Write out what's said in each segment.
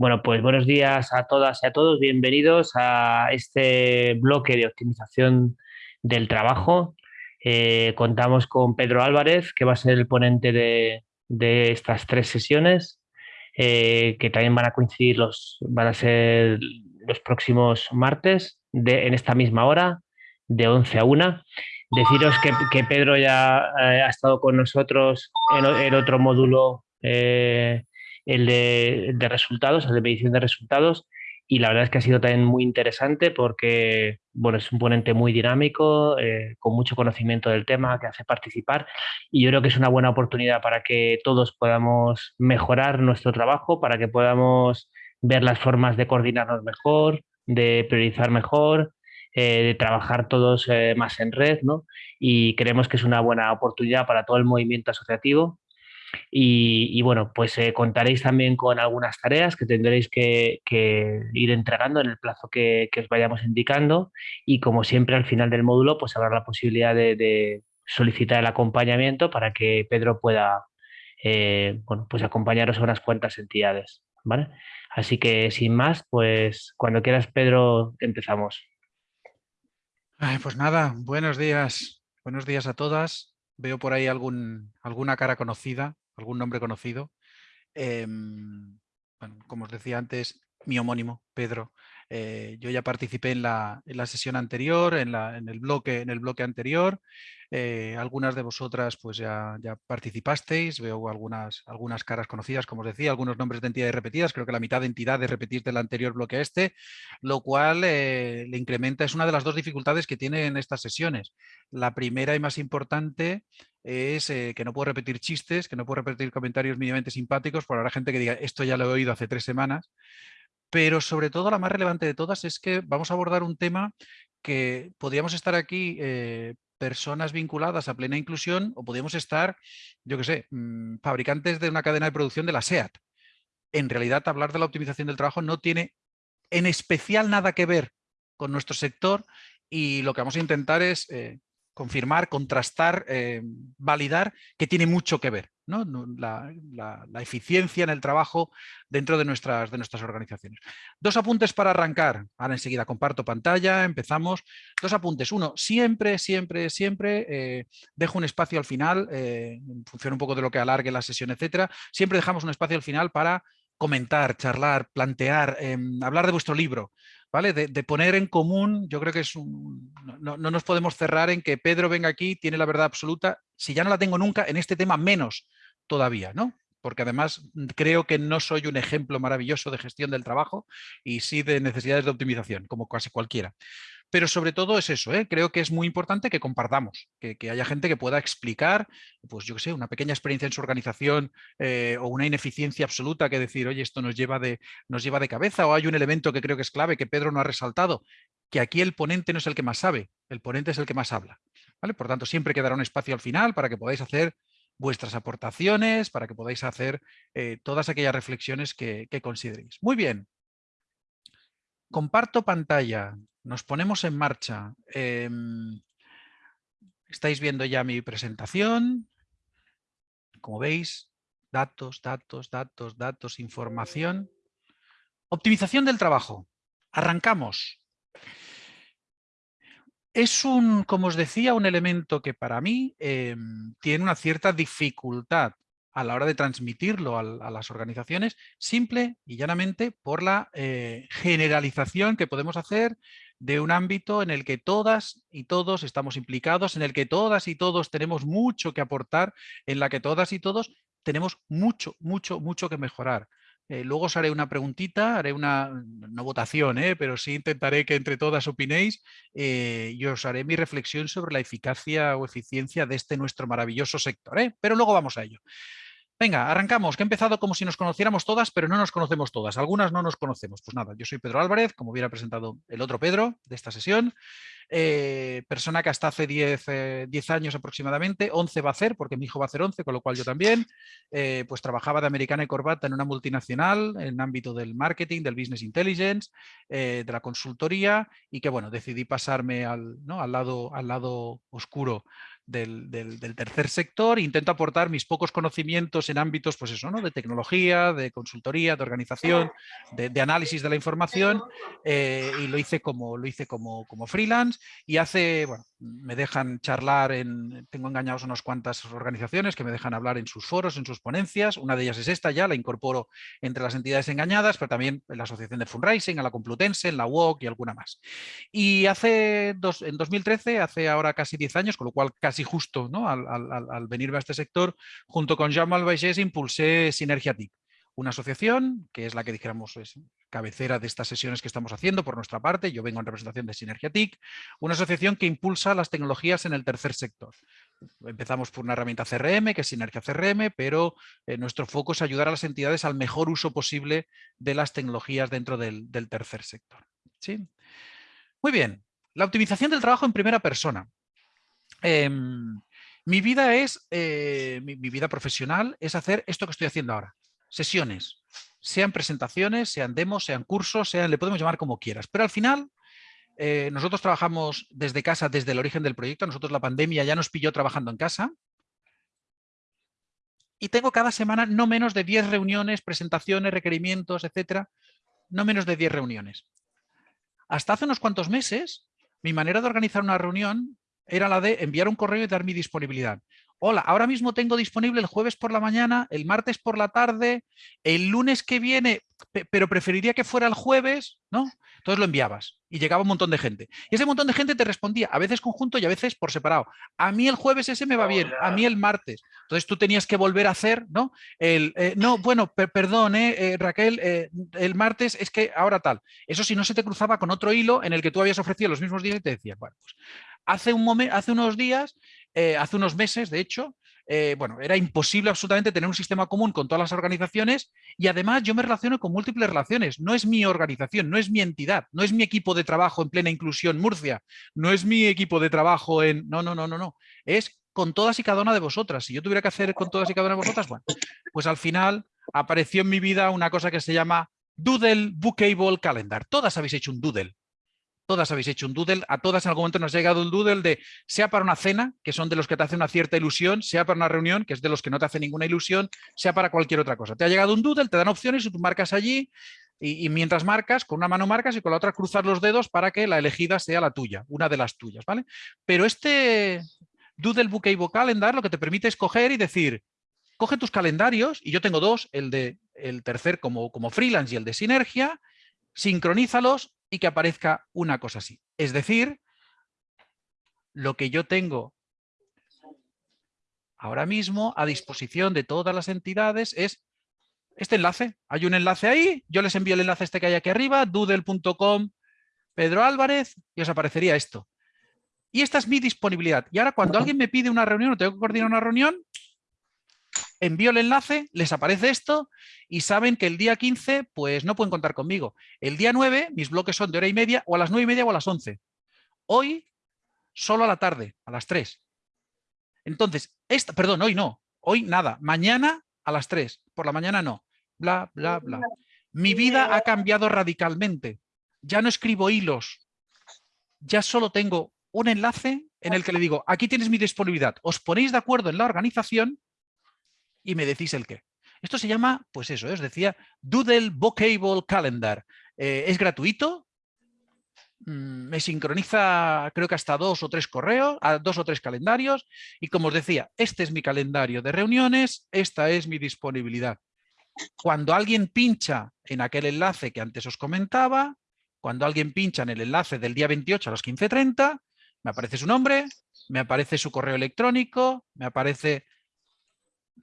Bueno, pues buenos días a todas y a todos. Bienvenidos a este bloque de optimización del trabajo. Eh, contamos con Pedro Álvarez, que va a ser el ponente de, estas tres sesiones, eh, que también van a coincidir los, van a ser los próximos martes en esta misma hora, de 11 a 1. Deciros que, Pedro ya eh, ha estado con nosotros en otro módulo el de, resultados, el de medición de resultados, y la verdad es que ha sido también muy interesante porque bueno, es un ponente muy dinámico, eh, con mucho conocimiento del tema, que hace participar y yo creo que es una buena oportunidad para que todos podamos mejorar nuestro trabajo, para que podamos ver las formas de coordinarnos mejor, de priorizar mejor, eh, de trabajar todos eh, más en red, ¿no? Y creemos que es una buena oportunidad para todo el movimiento asociativo y, bueno, pues eh, contaréis también con algunas tareas que tendréis que, ir entregando en el plazo que, os vayamos indicando y como siempre al final del módulo pues habrá la posibilidad de, solicitar el acompañamiento para que Pedro pueda eh, bueno, pues acompañaros a unas cuantas entidades. ¿vale? Así que sin más, pues cuando quieras Pedro empezamos. pues nada, buenos días, buenos días a todas. Veo por ahí algún, alguna cara conocida, algún nombre conocido. Em, como os decía antes, mi homónimo, Pedro. Eh, yo ya participé en la, en la sesión anterior, en, la, en, el bloque, en el bloque anterior. Eh, algunas de vosotras pues ya, participasteis, veo algunas, algunas caras conocidas, como os decía, algunos nombres de entidades repetidas, creo que la mitad de entidades repetís del anterior bloque a este, lo cual eh, le incrementa, es una de las dos dificultades que tienen estas sesiones. La primera y más importante es que no puedo repetir chistes, que no puedo repetir comentarios mínimamente simpáticos, por habrá gente que diga, esto ya lo he oído hace tres semanas, pero sobre todo la más relevante de todas es que vamos a abordar un tema que podríamos estar aquí eh, personas vinculadas a plena inclusión o podríamos estar, yo qué sé, mm, fabricantes de una cadena de producción de la SEAT. En realidad hablar de la optimización del trabajo no tiene en especial nada que ver con nuestro sector y lo que vamos a intentar es eh, confirmar, contrastar, eh, validar que tiene mucho que ver ¿no? La, eficiencia en el trabajo dentro de nuestras, de nuestras organizaciones. Dos apuntes para arrancar. Ahora enseguida comparto pantalla, empezamos. Dos apuntes. Uno, siempre, siempre, siempre eh, dejo un espacio al final, eh, en función un poco de lo que alargue la sesión, etcétera. Siempre dejamos un espacio al final para comentar, charlar, plantear, em, hablar de vuestro libro. ¿vale? De, poner en común, yo creo que es un... No, no, nos podemos cerrar en que Pedro venga aquí, tiene la verdad absoluta, si ya no la tengo nunca, en este tema menos todavía, ¿no? Porque además creo que no soy un ejemplo maravilloso de gestión del trabajo y sí de necesidades de optimización, como casi cualquiera pero sobre todo es eso, ¿eh? creo que es muy importante que compartamos, que, haya gente que pueda explicar, pues yo qué sé, una pequeña experiencia en su organización eh, o una ineficiencia absoluta que decir, oye, esto nos lleva, de, nos lleva de cabeza o hay un elemento que creo que es clave que Pedro no ha resaltado, que aquí el ponente no es el que más sabe, el ponente es el que más habla. ¿vale? Por tanto, siempre quedará un espacio al final para que podáis hacer vuestras aportaciones, para que podáis hacer eh, todas aquellas reflexiones que, consideréis. Muy bien. Comparto pantalla. Nos ponemos en marcha. Em, estáis viendo ya mi presentación. Como veis, datos, datos, datos, datos, información. Optimización del trabajo. Arrancamos. Es un, como os decía, un elemento que para mí em, tiene una cierta dificultad a la hora de transmitirlo a, las organizaciones, simple y llanamente por la eh, generalización que podemos hacer de un ámbito en el que todas y todos estamos implicados, en el que todas y todos tenemos mucho que aportar, en la que todas y todos tenemos mucho, mucho, mucho que mejorar. Eh, luego os haré una preguntita, haré una, no votación, eh, pero sí intentaré que entre todas opinéis y os haré mi reflexión sobre la eficacia o eficiencia de este nuestro maravilloso sector. Pero luego vamos a ello. Venga, arrancamos, que he empezado como si nos conociéramos todas, pero no nos conocemos todas. Algunas no nos conocemos. Pues nada, yo soy Pedro Álvarez, como hubiera presentado el otro Pedro de esta sesión. Eh, persona que hasta hace 10, eh, años aproximadamente, 11 va a hacer, porque mi hijo va a hacer 11, con lo cual yo también, eh, pues trabajaba de americana y corbata en una multinacional, en el ámbito del marketing, del business intelligence, de la consultoría, y que bueno, decidí pasarme al, al, lado, al lado oscuro del, tercer sector, intento aportar mis pocos conocimientos en ámbitos pues eso, ¿no? de tecnología, de consultoría, de organización, de, análisis de la información eh, y lo hice como, lo hice como, como freelance y hace, bueno, me dejan charlar en, tengo engañados unas cuantas organizaciones que me dejan hablar en sus foros, en sus ponencias, una de ellas es esta ya, la incorporo entre las entidades engañadas, pero también en la Asociación de Fundraising, a la Complutense, en la UOC y alguna más. Y hace, dos, en 2013, hace ahora casi 10 años, con lo cual casi y justo ¿no? al, al, venirme a este sector, junto con Jean Malvaisés impulsé Sinergia TIC, una asociación que es la que dijéramos es cabecera de estas sesiones que estamos haciendo por nuestra parte, yo vengo en representación de Sinergia TIC, una asociación que impulsa las tecnologías en el tercer sector. Empezamos por una herramienta CRM, que es Sinergia CRM, pero eh, nuestro foco es ayudar a las entidades al mejor uso posible de las tecnologías dentro del, del tercer sector. ¿Sí? Muy bien, la optimización del trabajo en primera persona. Em, mi vida es, eh, mi, vida profesional es hacer esto que estoy haciendo ahora. Sesiones, sean presentaciones, sean demos, sean cursos, sean, le podemos llamar como quieras. Pero al final, eh, nosotros trabajamos desde casa, desde el origen del proyecto. Nosotros la pandemia ya nos pilló trabajando en casa. Y tengo cada semana no menos de 10 reuniones, presentaciones, requerimientos, etcétera. No menos de 10 reuniones. Hasta hace unos cuantos meses, mi manera de organizar una reunión era la de enviar un correo y dar mi disponibilidad. Hola, ahora mismo tengo disponible el jueves por la mañana, el martes por la tarde, el lunes que viene, pero preferiría que fuera el jueves, ¿no? Entonces lo enviabas y llegaba un montón de gente. Y ese montón de gente te respondía, a veces conjunto y a veces por separado. A mí el jueves ese me va bien, a mí el martes. Entonces tú tenías que volver a hacer, ¿no? El, eh, no, bueno, perdón, eh, eh, Raquel, el martes es que ahora tal. Eso si no se te cruzaba con otro hilo en el que tú habías ofrecido los mismos días y te decía, bueno, pues hace, un hace unos días, eh, hace unos meses, de hecho, eh, bueno, era imposible absolutamente tener un sistema común con todas las organizaciones y además yo me relaciono con múltiples relaciones. No es mi organización, no es mi entidad, no es mi equipo de trabajo en plena inclusión Murcia, no es mi equipo de trabajo en... No, no, no, no, no. Es con todas y cada una de vosotras. Si yo tuviera que hacer con todas y cada una de vosotras, bueno, pues al final apareció en mi vida una cosa que se llama Doodle Bookable Calendar. Todas habéis hecho un Doodle todas habéis hecho un doodle, a todas en algún momento nos ha llegado un doodle de, sea para una cena, que son de los que te hace una cierta ilusión, sea para una reunión, que es de los que no te hace ninguna ilusión, sea para cualquier otra cosa. Te ha llegado un doodle, te dan opciones y tú marcas allí y, mientras marcas, con una mano marcas y con la otra cruzas los dedos para que la elegida sea la tuya, una de las tuyas, ¿vale? Pero este Doodle Bookable Calendar lo que te permite es coger y decir, coge tus calendarios, y yo tengo dos, el de el tercer como, como freelance y el de sinergia, sincronízalos y que aparezca una cosa así. Es decir, lo que yo tengo ahora mismo a disposición de todas las entidades es este enlace. Hay un enlace ahí, yo les envío el enlace este que hay aquí arriba, doodle.com, Pedro Álvarez, y os aparecería esto. Y esta es mi disponibilidad. Y ahora cuando alguien me pide una reunión o tengo que coordinar una reunión, envío el enlace, les aparece esto y saben que el día 15 pues no pueden contar conmigo. El día 9 mis bloques son de hora y media o a las 9 y media o a las 11. Hoy solo a la tarde, a las 3. Entonces, esta, perdón, hoy no, hoy nada, mañana a las 3, por la mañana no, bla, bla, bla. Mi vida ha cambiado radicalmente. Ya no escribo hilos, ya solo tengo un enlace en el que le digo, aquí tienes mi disponibilidad, os ponéis de acuerdo en la organización y me decís el qué. Esto se llama, pues eso, ¿eh? os decía, Doodle Bookable Calendar. Eh, es gratuito, mm, me sincroniza creo que hasta dos o tres correos, a dos o tres calendarios y como os decía, este es mi calendario de reuniones, esta es mi disponibilidad. Cuando alguien pincha en aquel enlace que antes os comentaba, cuando alguien pincha en el enlace del día 28 a las 15.30, me aparece su nombre, me aparece su correo electrónico, me aparece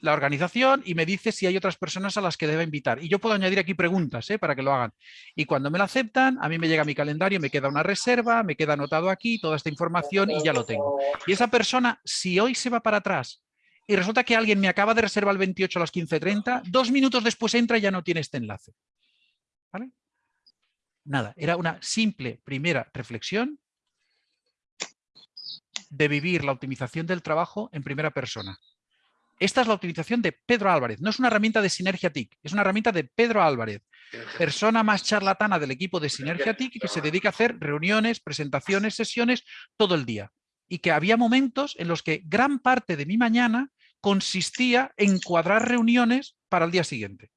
la organización y me dice si hay otras personas a las que debe invitar. Y yo puedo añadir aquí preguntas ¿eh? para que lo hagan. Y cuando me la aceptan, a mí me llega mi calendario, me queda una reserva, me queda anotado aquí toda esta información y ya lo tengo. Y esa persona, si hoy se va para atrás y resulta que alguien me acaba de reservar el 28 a las 15.30, dos minutos después entra y ya no tiene este enlace. ¿Vale? Nada, era una simple primera reflexión de vivir la optimización del trabajo en primera persona. Esta es la utilización de Pedro Álvarez, no es una herramienta de Sinergia TIC, es una herramienta de Pedro Álvarez, persona más charlatana del equipo de Sinergia TIC que se dedica a hacer reuniones, presentaciones, sesiones todo el día. y que había momentos en los que gran parte de mi mañana consistía en cuadrar reuniones para el día siguiente.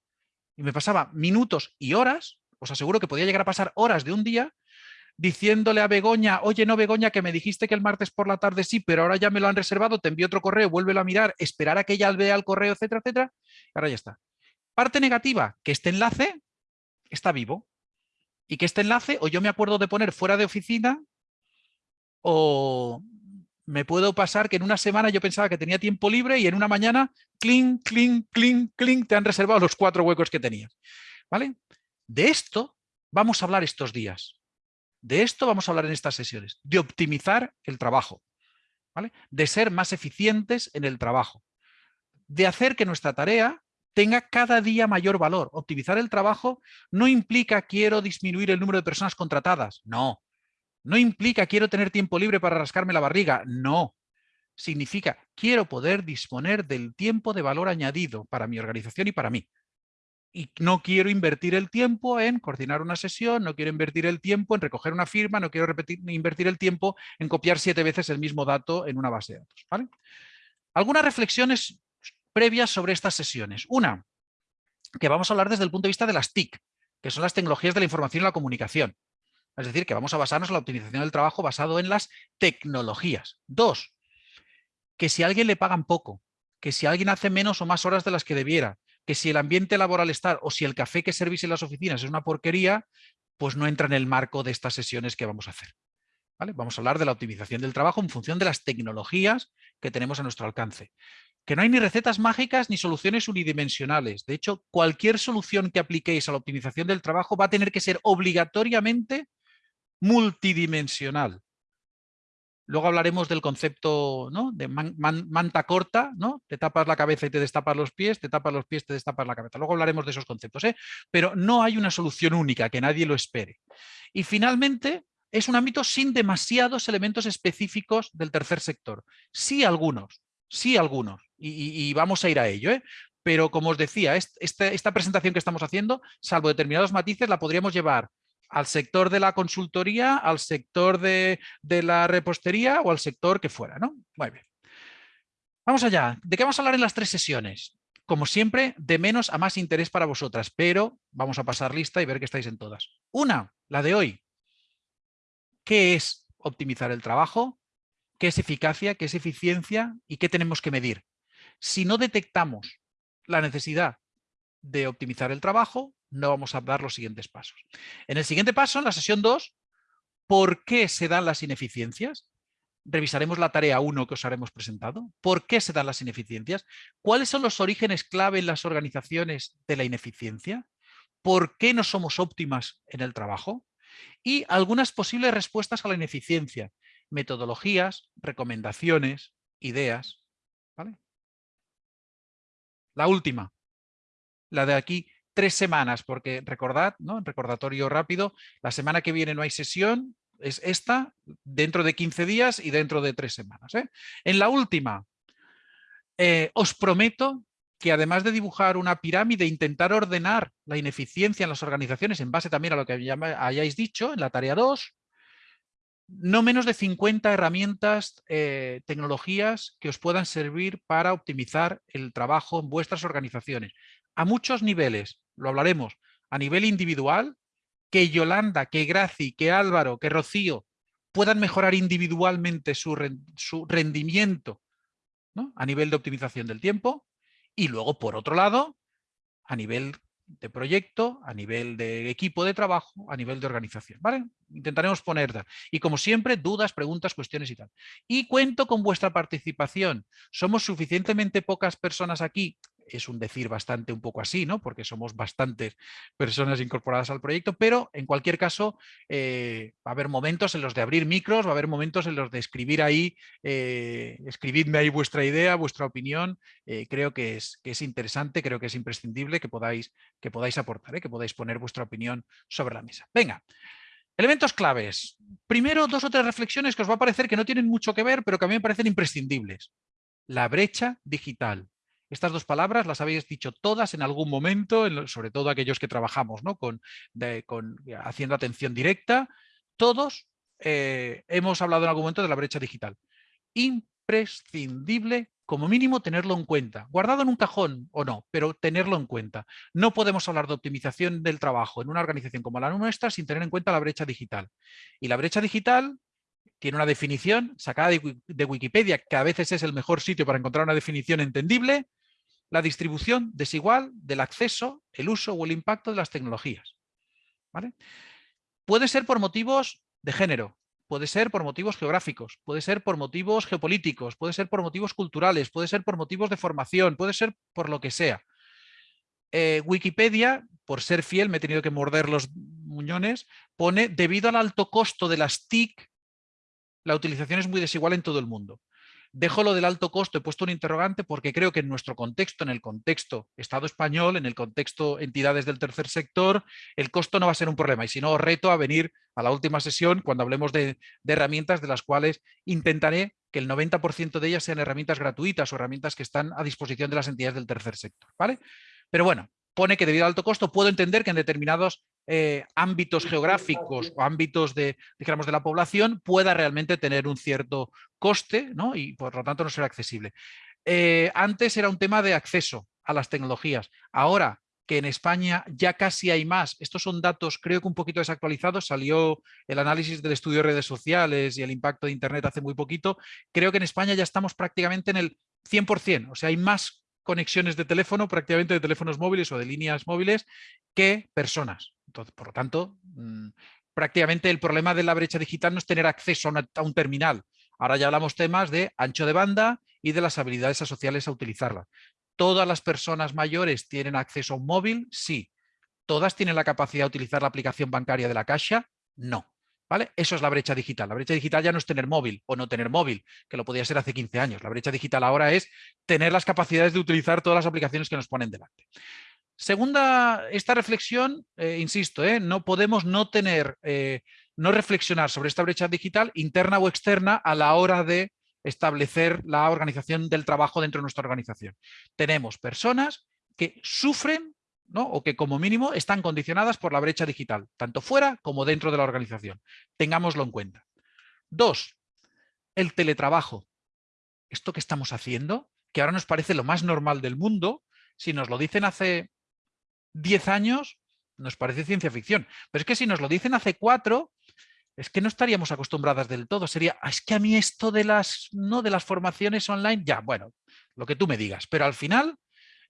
Y me pasaba minutos y horas, os aseguro que podía llegar a pasar horas de un día, diciéndole a Begoña, oye, no Begoña, que me dijiste que el martes por la tarde sí, pero ahora ya me lo han reservado, te envío otro correo, vuélvelo a mirar, esperar a que ella vea el correo, etcétera, etcétera, ahora ya está. Parte negativa, que este enlace está vivo y que este enlace o yo me acuerdo de poner fuera de oficina o me puedo pasar que en una semana yo pensaba que tenía tiempo libre y en una mañana, clink, clink, clink, clink, te han reservado los cuatro huecos que tenías. ¿Vale? De esto vamos a hablar estos días. De esto vamos a hablar en estas sesiones. De optimizar el trabajo. ¿Vale? De ser más eficientes en el trabajo. De hacer que nuestra tarea tenga cada día mayor valor. Optimizar el trabajo no implica quiero disminuir el número de personas contratadas, no. No implica quiero tener tiempo libre para rascarme la barriga, no. Significa quiero poder disponer del tiempo de valor añadido para mi organización y para mí. Y no quiero invertir el tiempo en coordinar una sesión, no quiero invertir el tiempo en recoger una firma, no quiero repetir, invertir el tiempo en copiar siete veces el mismo dato en una base de datos. Algunas reflexiones previas sobre estas sesiones. Una, que vamos a hablar desde el punto de vista de las TIC, que son las tecnologías de la información y la comunicación. Es decir, que vamos a basarnos en la optimización del trabajo basado en las tecnologías. Dos, que si a alguien le pagan poco, que si alguien hace menos o más horas de las que debiera, que si el ambiente laboral está o si el café que servís en las oficinas es una porquería, pues no entra en el marco de estas sesiones que vamos a hacer. Vamos a hablar de la optimización del trabajo en función de las tecnologías que tenemos a nuestro alcance que no hay ni recetas mágicas ni soluciones unidimensionales. De hecho, cualquier solución que apliquéis a la optimización del trabajo va a tener que ser obligatoriamente multidimensional. Luego hablaremos del concepto de manta corta, ¿no? te tapas la cabeza y te destapas los pies, te tapas los pies, te destapas la cabeza. Luego hablaremos de esos conceptos, ¿eh? pero no hay una solución única, que nadie lo espere. Y finalmente, es un ámbito sin demasiados elementos específicos del tercer sector. Sí algunos, sí algunos y, vamos a ir a ello. ¿eh? Pero como os decía, este, esta presentación que estamos haciendo, salvo determinados matices, la podríamos llevar al sector de la consultoría, al sector de, la repostería o al sector que fuera. ¿no? Muy bien. Vamos allá. ¿De qué vamos a hablar en las tres sesiones? Como siempre, de menos a más interés para vosotras, pero vamos a pasar lista y ver que estáis en todas. Una, la de hoy. ¿Qué es optimizar el trabajo? ¿Qué es eficacia? ¿Qué es eficiencia? ¿Y qué tenemos que medir? Si no detectamos la necesidad de optimizar el trabajo, no vamos a dar los siguientes pasos. En el siguiente paso, en la sesión 2, ¿por qué se dan las ineficiencias? Revisaremos la tarea 1 que os haremos presentado. ¿Por qué se dan las ineficiencias? ¿Cuáles son los orígenes clave en las organizaciones de la ineficiencia? ¿Por qué no somos óptimas en el trabajo? Y algunas posibles respuestas a la ineficiencia, metodologías, recomendaciones, ideas. ¿vale? La última, la de aquí, tres semanas, porque recordad, ¿no? recordatorio rápido, la semana que viene no hay sesión, es esta, dentro de 15 días y dentro de tres semanas. ¿eh? En la última, eh, os prometo que además de dibujar una pirámide, intentar ordenar la ineficiencia en las organizaciones en base también a lo que hayáis dicho en la tarea 2, no menos de 50 herramientas, eh, tecnologías que os puedan servir para optimizar el trabajo en vuestras organizaciones. A muchos niveles, lo hablaremos, a nivel individual, que Yolanda, que Graci, que Álvaro, que Rocío puedan mejorar individualmente su, rendimiento a nivel de optimización del tiempo y luego, por otro lado, a nivel de proyecto, a nivel de equipo de trabajo, a nivel de organización. ¿vale? Intentaremos poner, y como siempre, dudas, preguntas, cuestiones y tal. Y cuento con vuestra participación. Somos suficientemente pocas personas aquí es un decir bastante un poco así, ¿no? porque somos bastantes personas incorporadas al proyecto, pero en cualquier caso eh, va a haber momentos en los de abrir micros, va a haber momentos en los de escribir ahí, eh, escribidme ahí vuestra idea, vuestra opinión, eh, creo que es, que es interesante, creo que es imprescindible que podáis, que podáis aportar, que podáis poner vuestra opinión sobre la mesa. Venga, Elementos claves. Primero, dos o tres reflexiones que os va a parecer que no tienen mucho que ver, pero que a mí me parecen imprescindibles. La brecha digital. Estas dos palabras las habéis dicho todas en algún momento, sobre todo aquellos que trabajamos ¿no? con, haciendo atención directa. Todos eh, hemos hablado en algún momento de la brecha digital. imprescindible como mínimo tenerlo en cuenta, guardado en un cajón o no, pero tenerlo en cuenta. No podemos hablar de optimización del trabajo en una organización como la nuestra sin tener en cuenta la brecha digital. Y la brecha digital tiene una definición sacada de Wikipedia, que a veces es el mejor sitio para encontrar una definición entendible, la distribución desigual del acceso, el uso o el impacto de las tecnologías. ¿Vale? Puede ser por motivos de género, puede ser por motivos geográficos, puede ser por motivos geopolíticos, puede ser por motivos culturales, puede ser por motivos de formación, puede ser por lo que sea. Eh, Wikipedia, por ser fiel, me he tenido que morder los muñones, pone, debido al alto costo de las TIC, la utilización es muy desigual en todo el mundo. Dejo lo del alto costo, he puesto un interrogante porque creo que en nuestro contexto, en el contexto Estado español, en el contexto entidades del tercer sector, el costo no va a ser un problema. Y si no, reto a venir a la última sesión cuando hablemos de, herramientas de las cuales intentaré que el 90% de ellas sean herramientas gratuitas o herramientas que están a disposición de las entidades del tercer sector. ¿vale? Pero bueno, pone que debido al alto costo puedo entender que en determinados eh, ámbitos geográficos o ámbitos de, digamos, de la población pueda realmente tener un cierto coste ¿no? y por lo tanto no será accesible. Eh, antes era un tema de acceso a las tecnologías. Ahora que en España ya casi hay más, estos son datos creo que un poquito desactualizados, salió el análisis del estudio de redes sociales y el impacto de Internet hace muy poquito, creo que en España ya estamos prácticamente en el 100%, o sea, hay más conexiones de teléfono, prácticamente de teléfonos móviles o de líneas móviles, que personas. Por lo tanto, mm, prácticamente el problema de la brecha digital no es tener acceso a, un terminal. Ahora ya hablamos temas de ancho de banda y de las habilidades asociales a utilizarla. ¿Todas las personas mayores tienen acceso a un móvil? Sí. ¿Todas tienen la capacidad de utilizar la aplicación bancaria de la Caixa? No. ¿Vale? Eso es la brecha digital. La brecha digital ya no es tener móvil o no tener móvil, que lo podía ser hace 15 años. La brecha digital ahora es tener las capacidades de utilizar todas las aplicaciones que nos ponen delante. Segunda, esta reflexión, eh, insisto, eh, no podemos no tener, eh, no reflexionar sobre esta brecha digital interna o externa a la hora de establecer la organización del trabajo dentro de nuestra organización. Tenemos personas que sufren o que como mínimo están condicionadas por la brecha digital, tanto fuera como dentro de la organización. Tengámoslo en cuenta. Dos, el teletrabajo. Esto que estamos haciendo, que ahora nos parece lo más normal del mundo, si nos lo dicen hace 10 años, nos parece ciencia ficción. Pero es que si nos lo dicen hace cuatro, es que no estaríamos acostumbradas del todo. Sería, ah, es que a mí esto de las, no, de las formaciones online, ya, bueno, lo que tú me digas. Pero al final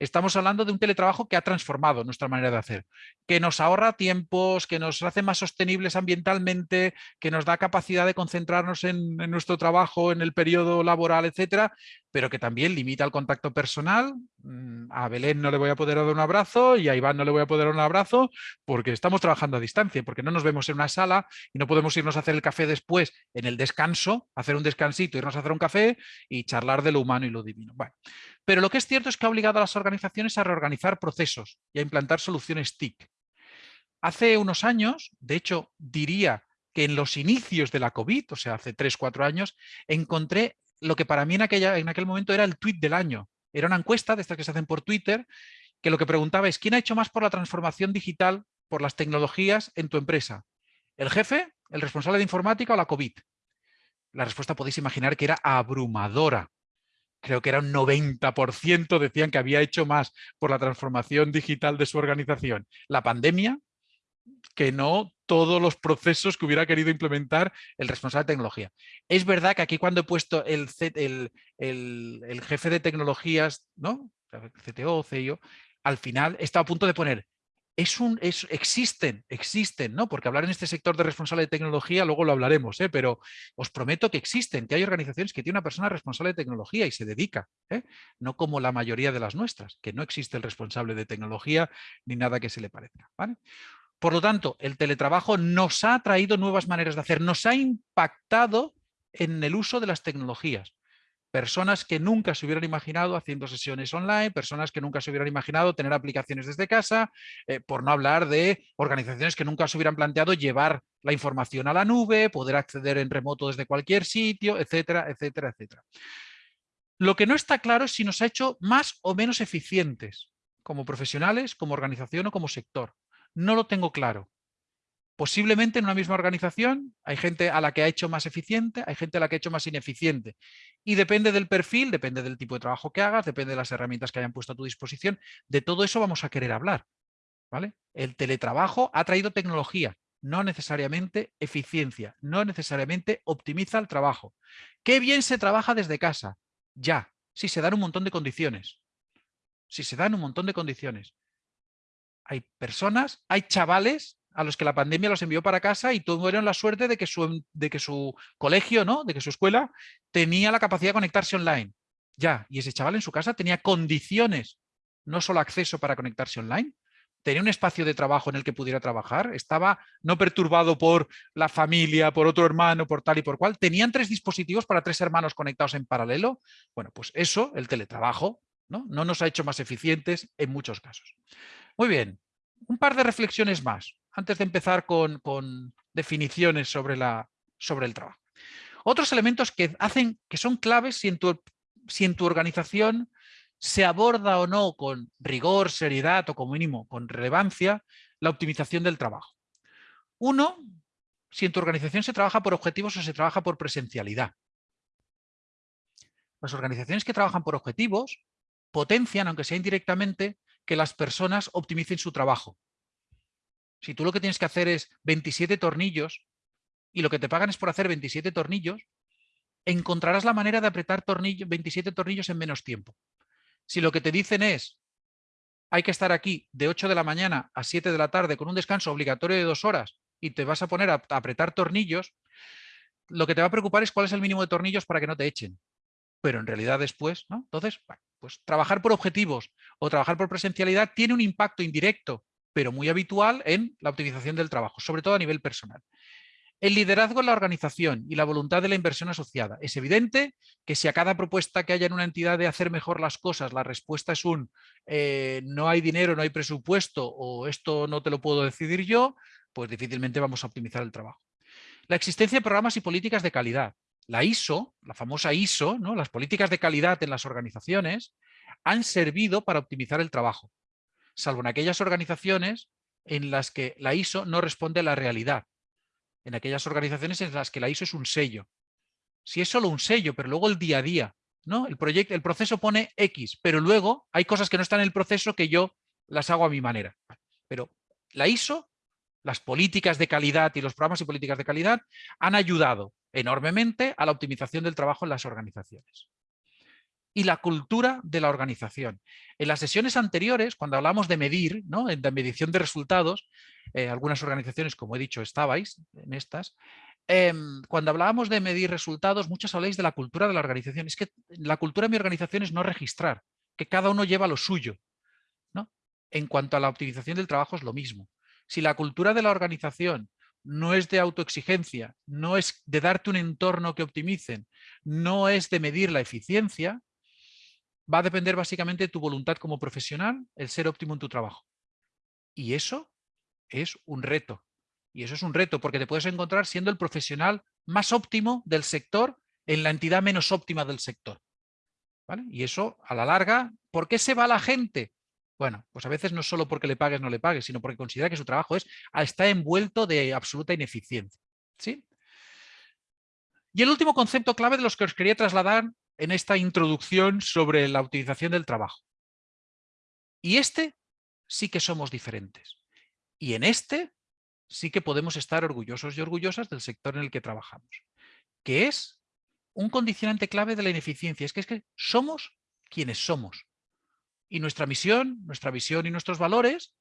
Estamos hablando de un teletrabajo que ha transformado nuestra manera de hacer, que nos ahorra tiempos, que nos hace más sostenibles ambientalmente, que nos da capacidad de concentrarnos en, nuestro trabajo, en el periodo laboral, etcétera, pero que también limita el contacto personal. Mm, a Belén no le voy a poder dar un abrazo y a Iván no le voy a poder dar un abrazo porque estamos trabajando a distancia, porque no nos vemos en una sala y no podemos irnos a hacer el café después en el descanso, hacer un descansito, irnos a hacer un café y charlar de lo humano y lo divino. Bueno, pero lo que es cierto es que ha obligado a las organizaciones a reorganizar procesos y a implantar soluciones TIC. Hace unos años, de hecho diría que en los inicios de la COVID, o sea, hace 3, 4 años, encontré lo que para mí en, aquella, en aquel momento era el tweet del año. Era una encuesta de estas que se hacen por Twitter, que lo que preguntaba es, ¿quién ha hecho más por la transformación digital, por las tecnologías en tu empresa? ¿El jefe, el responsable de informática o la COVID? La respuesta podéis imaginar que era abrumadora creo que era un 90% decían que había hecho más por la transformación digital de su organización la pandemia que no todos los procesos que hubiera querido implementar el responsable de tecnología. Es verdad que aquí cuando he puesto el, jefe de tecnologías, ¿no? CTO, CIO, al final estaba a punto de poner es un, existen, existen, ¿no? Porque hablar en este sector de responsable de tecnología, luego lo hablaremos, ¿eh? pero os prometo que existen, que hay organizaciones que tienen una persona responsable de tecnología y se dedica, ¿eh? no como la mayoría de las nuestras, que no existe el responsable de tecnología ni nada que se le parezca. Por lo tanto, el teletrabajo nos ha traído nuevas maneras de hacer, nos ha impactado en el uso de las tecnologías personas que nunca se hubieran imaginado haciendo sesiones online, personas que nunca se hubieran imaginado tener aplicaciones desde casa, eh, por no hablar de organizaciones que nunca se hubieran planteado llevar la información a la nube, poder acceder en remoto desde cualquier sitio, etcétera, etcétera, etcétera. Lo que no está claro es si nos ha hecho más o menos eficientes como profesionales, como organización o como sector. No lo tengo claro. Posiblemente en una misma organización hay gente a la que ha hecho más eficiente, hay gente a la que ha hecho más ineficiente. Y depende del perfil, depende del tipo de trabajo que hagas, depende de las herramientas que hayan puesto a tu disposición. De todo eso vamos a querer hablar. ¿vale? El teletrabajo ha traído tecnología, no necesariamente eficiencia, no necesariamente optimiza el trabajo. ¿Qué bien se trabaja desde casa? Ya, si se dan un montón de condiciones. Si se dan un montón de condiciones. Hay personas, hay chavales a los que la pandemia los envió para casa y tuvieron la suerte de que su, de que su colegio, ¿no? de que su escuela tenía la capacidad de conectarse online. Ya, y ese chaval en su casa tenía condiciones, no solo acceso para conectarse online, tenía un espacio de trabajo en el que pudiera trabajar, estaba no perturbado por la familia, por otro hermano, por tal y por cual, tenían tres dispositivos para tres hermanos conectados en paralelo. Bueno, pues eso, el teletrabajo, ¿no? no nos ha hecho más eficientes en muchos casos. Muy bien, un par de reflexiones más antes de empezar con, definiciones sobre, la, sobre el trabajo. Otros elementos que hacen que son claves si en, tu, si en tu organización se aborda o no con rigor, seriedad o como mínimo con relevancia la optimización del trabajo. Uno, si en tu organización se trabaja por objetivos o se trabaja por presencialidad. Las organizaciones que trabajan por objetivos potencian, aunque sea indirectamente, que las personas optimicen su trabajo. Si tú lo que tienes que hacer es 27 tornillos y lo que te pagan es por hacer 27 tornillos, encontrarás la manera de apretar 27 tornillos en menos tiempo. Si lo que te dicen es hay que estar aquí de 8 de la mañana a 7 de la tarde con un descanso obligatorio de dos horas y te vas a poner a, apretar tornillos, lo que te va a preocupar es cuál es el mínimo de tornillos para que no te echen. Pero en realidad después, ¿no? Entonces, pues trabajar por objetivos o trabajar por presencialidad tiene un impacto indirecto pero muy habitual en la optimización del trabajo, sobre todo a nivel personal. El liderazgo en la organización y la voluntad de la inversión asociada. Es evidente que si a cada propuesta que haya en una entidad de hacer mejor las cosas, la respuesta es un eh, no hay dinero, no hay presupuesto o esto no te lo puedo decidir yo, pues difícilmente vamos a optimizar el trabajo. La existencia de programas y políticas de calidad. La ISO, la famosa ISO, ¿no? las políticas de calidad en las organizaciones, han servido para optimizar el trabajo salvo en aquellas organizaciones en las que la ISO no responde a la realidad, en aquellas organizaciones en las que la ISO es un sello. Si es solo un sello, pero luego el día a día, ¿no? El, proyecto, el proceso pone X, pero luego hay cosas que no están en el proceso que yo las hago a mi manera. Pero la ISO, las políticas de calidad y los programas y políticas de calidad han ayudado enormemente a la optimización del trabajo en las organizaciones y la cultura de la organización. En las sesiones anteriores, cuando hablamos de medir, ¿no? la medición de resultados, eh, algunas organizaciones, como he dicho, estabais en estas, em, cuando hablábamos de medir resultados, muchos habláis de la cultura de la organización. Es que la cultura de mi organización es no registrar, que cada uno lleva lo suyo. ¿no? En cuanto a la optimización del trabajo es lo mismo. Si la cultura de la organización no es de autoexigencia, no es de darte un entorno que optimicen, no es de medir la eficiencia, va a depender básicamente de tu voluntad como profesional, el ser óptimo en tu trabajo. Y eso es un reto. Y eso es un reto porque te puedes encontrar siendo el profesional más óptimo del sector en la entidad menos óptima del sector. Y eso, a la larga, ¿por qué se va la gente? Bueno, pues a veces no solo porque le pagues no le pagues, sino porque considera que su trabajo es, ah, está envuelto de absoluta ineficiencia. ¿sí? Y el último concepto clave de los que os quería trasladar en esta introducción sobre la utilización del trabajo. Y este sí que somos diferentes. Y en este sí que podemos estar orgullosos y orgullosas del sector en el que trabajamos, que es un condicionante clave de la ineficiencia. Es que, es que somos quienes somos. Y nuestra misión, nuestra visión y nuestros valores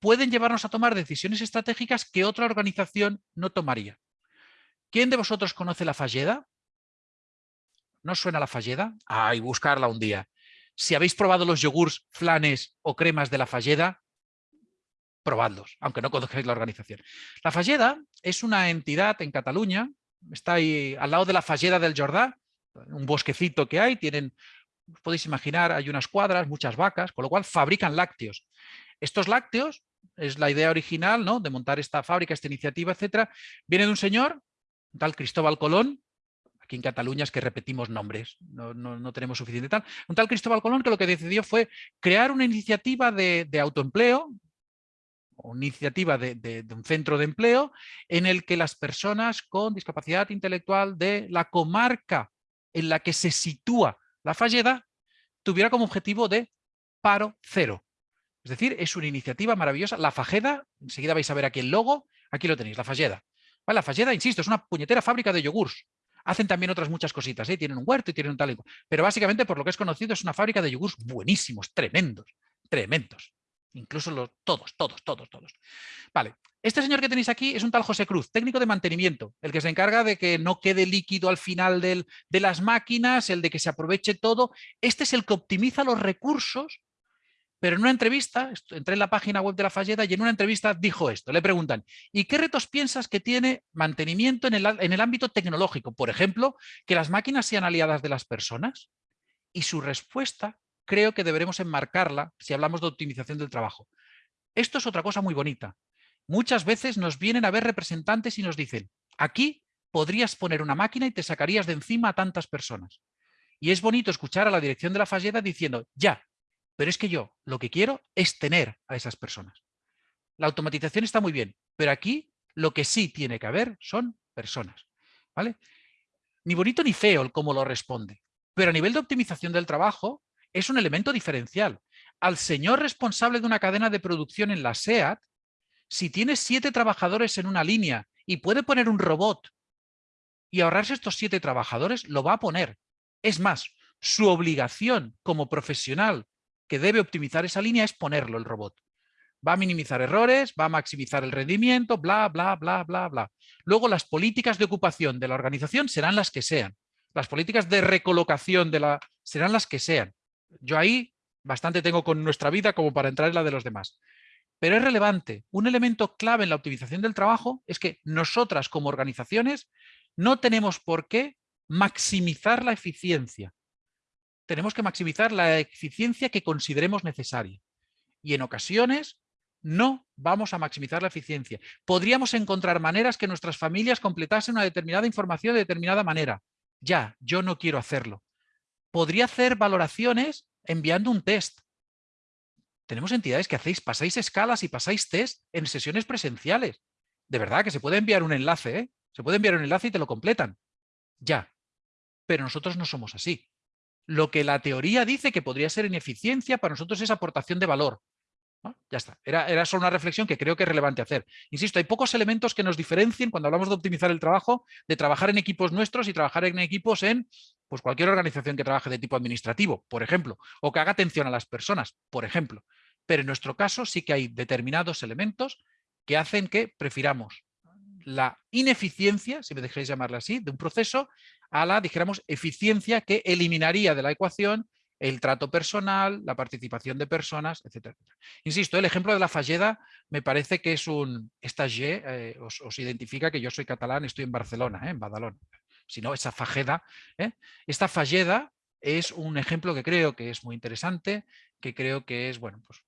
pueden llevarnos a tomar decisiones estratégicas que otra organización no tomaría. ¿Quién de vosotros conoce la Falleda? ¿No suena la Falleda? Ay, buscarla un día. Si habéis probado los yogures, flanes o cremas de la Falleda, probadlos, aunque no conozcáis la organización. La Falleda es una entidad en Cataluña, está ahí al lado de la Falleda del Jordá, un bosquecito que hay, tienen, podéis imaginar, hay unas cuadras, muchas vacas, con lo cual fabrican lácteos. Estos lácteos, es la idea original ¿no? de montar esta fábrica, esta iniciativa, etcétera, viene de un señor, tal Cristóbal Colón, Aquí en Cataluña es que repetimos nombres, no, tenemos suficiente tal. Un tal Cristóbal Colón que lo que decidió fue crear una iniciativa de, autoempleo, una iniciativa de, un centro de empleo en el que las personas con discapacidad intelectual de la comarca en la que se sitúa la Falleda tuviera como objetivo de paro cero. Es decir, es una iniciativa maravillosa. La Fajeda, enseguida vais a ver aquí el logo, aquí lo tenéis, la Falleda. la Falleda, insisto, es una puñetera fábrica de yogurts. Hacen también otras muchas cositas, ¿eh? tienen un huerto y tienen un tal Pero básicamente, por lo que es conocido, es una fábrica de yogurts buenísimos, tremendos, tremendos. Incluso los, todos, todos, todos, todos. Vale, este señor que tenéis aquí es un tal José Cruz, técnico de mantenimiento, el que se encarga de que no quede líquido al final de las máquinas, el de que se aproveche todo. Este es el que optimiza los recursos pero en una entrevista, entré en la página web de la Falleda y en una entrevista dijo esto, le preguntan, ¿y qué retos piensas que tiene mantenimiento en el, en el ámbito tecnológico? Por ejemplo, que las máquinas sean aliadas de las personas. Y su respuesta creo que deberemos enmarcarla si hablamos de optimización del trabajo. Esto es otra cosa muy bonita. Muchas veces nos vienen a ver representantes y nos dicen, aquí podrías poner una máquina y te sacarías de encima a tantas personas. Y es bonito escuchar a la dirección de la Falleda diciendo, ya, pero es que yo lo que quiero es tener a esas personas. La automatización está muy bien, pero aquí lo que sí tiene que haber son personas. ¿vale? Ni bonito ni feo el cómo lo responde, pero a nivel de optimización del trabajo es un elemento diferencial. Al señor responsable de una cadena de producción en la SEAT, si tiene siete trabajadores en una línea y puede poner un robot y ahorrarse estos siete trabajadores, lo va a poner. Es más, su obligación como profesional que debe optimizar esa línea es ponerlo el robot. Va a minimizar errores, va a maximizar el rendimiento, bla, bla, bla, bla, bla. Luego las políticas de ocupación de la organización serán las que sean. Las políticas de recolocación de la serán las que sean. Yo ahí bastante tengo con nuestra vida como para entrar en la de los demás. Pero es relevante. Un elemento clave en la optimización del trabajo es que nosotras como organizaciones no tenemos por qué maximizar la eficiencia tenemos que maximizar la eficiencia que consideremos necesaria. Y en ocasiones no vamos a maximizar la eficiencia. Podríamos encontrar maneras que nuestras familias completasen una determinada información de determinada manera. Ya, yo no quiero hacerlo. Podría hacer valoraciones enviando un test. Tenemos entidades que hacéis, pasáis escalas y pasáis test en sesiones presenciales. De verdad que se puede enviar un enlace, ¿eh? Se puede enviar un enlace y te lo completan. Ya. Pero nosotros no somos así lo que la teoría dice que podría ser ineficiencia, para nosotros es aportación de valor. Ya está, era, era, solo una reflexión que creo que es relevante hacer. Insisto, hay pocos elementos que nos diferencien cuando hablamos de optimizar el trabajo, de trabajar en equipos nuestros y trabajar en equipos en pues, cualquier organización que trabaje de tipo administrativo, por ejemplo, o que haga atención a las personas, por ejemplo. Pero en nuestro caso sí que hay determinados elementos que hacen que prefiramos la ineficiencia, si me dejáis llamarla así, de un proceso a la, dijéramos, eficiencia que eliminaría de la ecuación el trato personal, la participación de personas, etc. Insisto, el ejemplo de la Falleda me parece que es un... Esta G eh, os, identifica que yo soy catalán, estoy en Barcelona, eh, en Badalón. Si no, esa Fajeda. Eh. Esta Falleda es un ejemplo que creo que es muy interesante, que creo que es, bueno, pues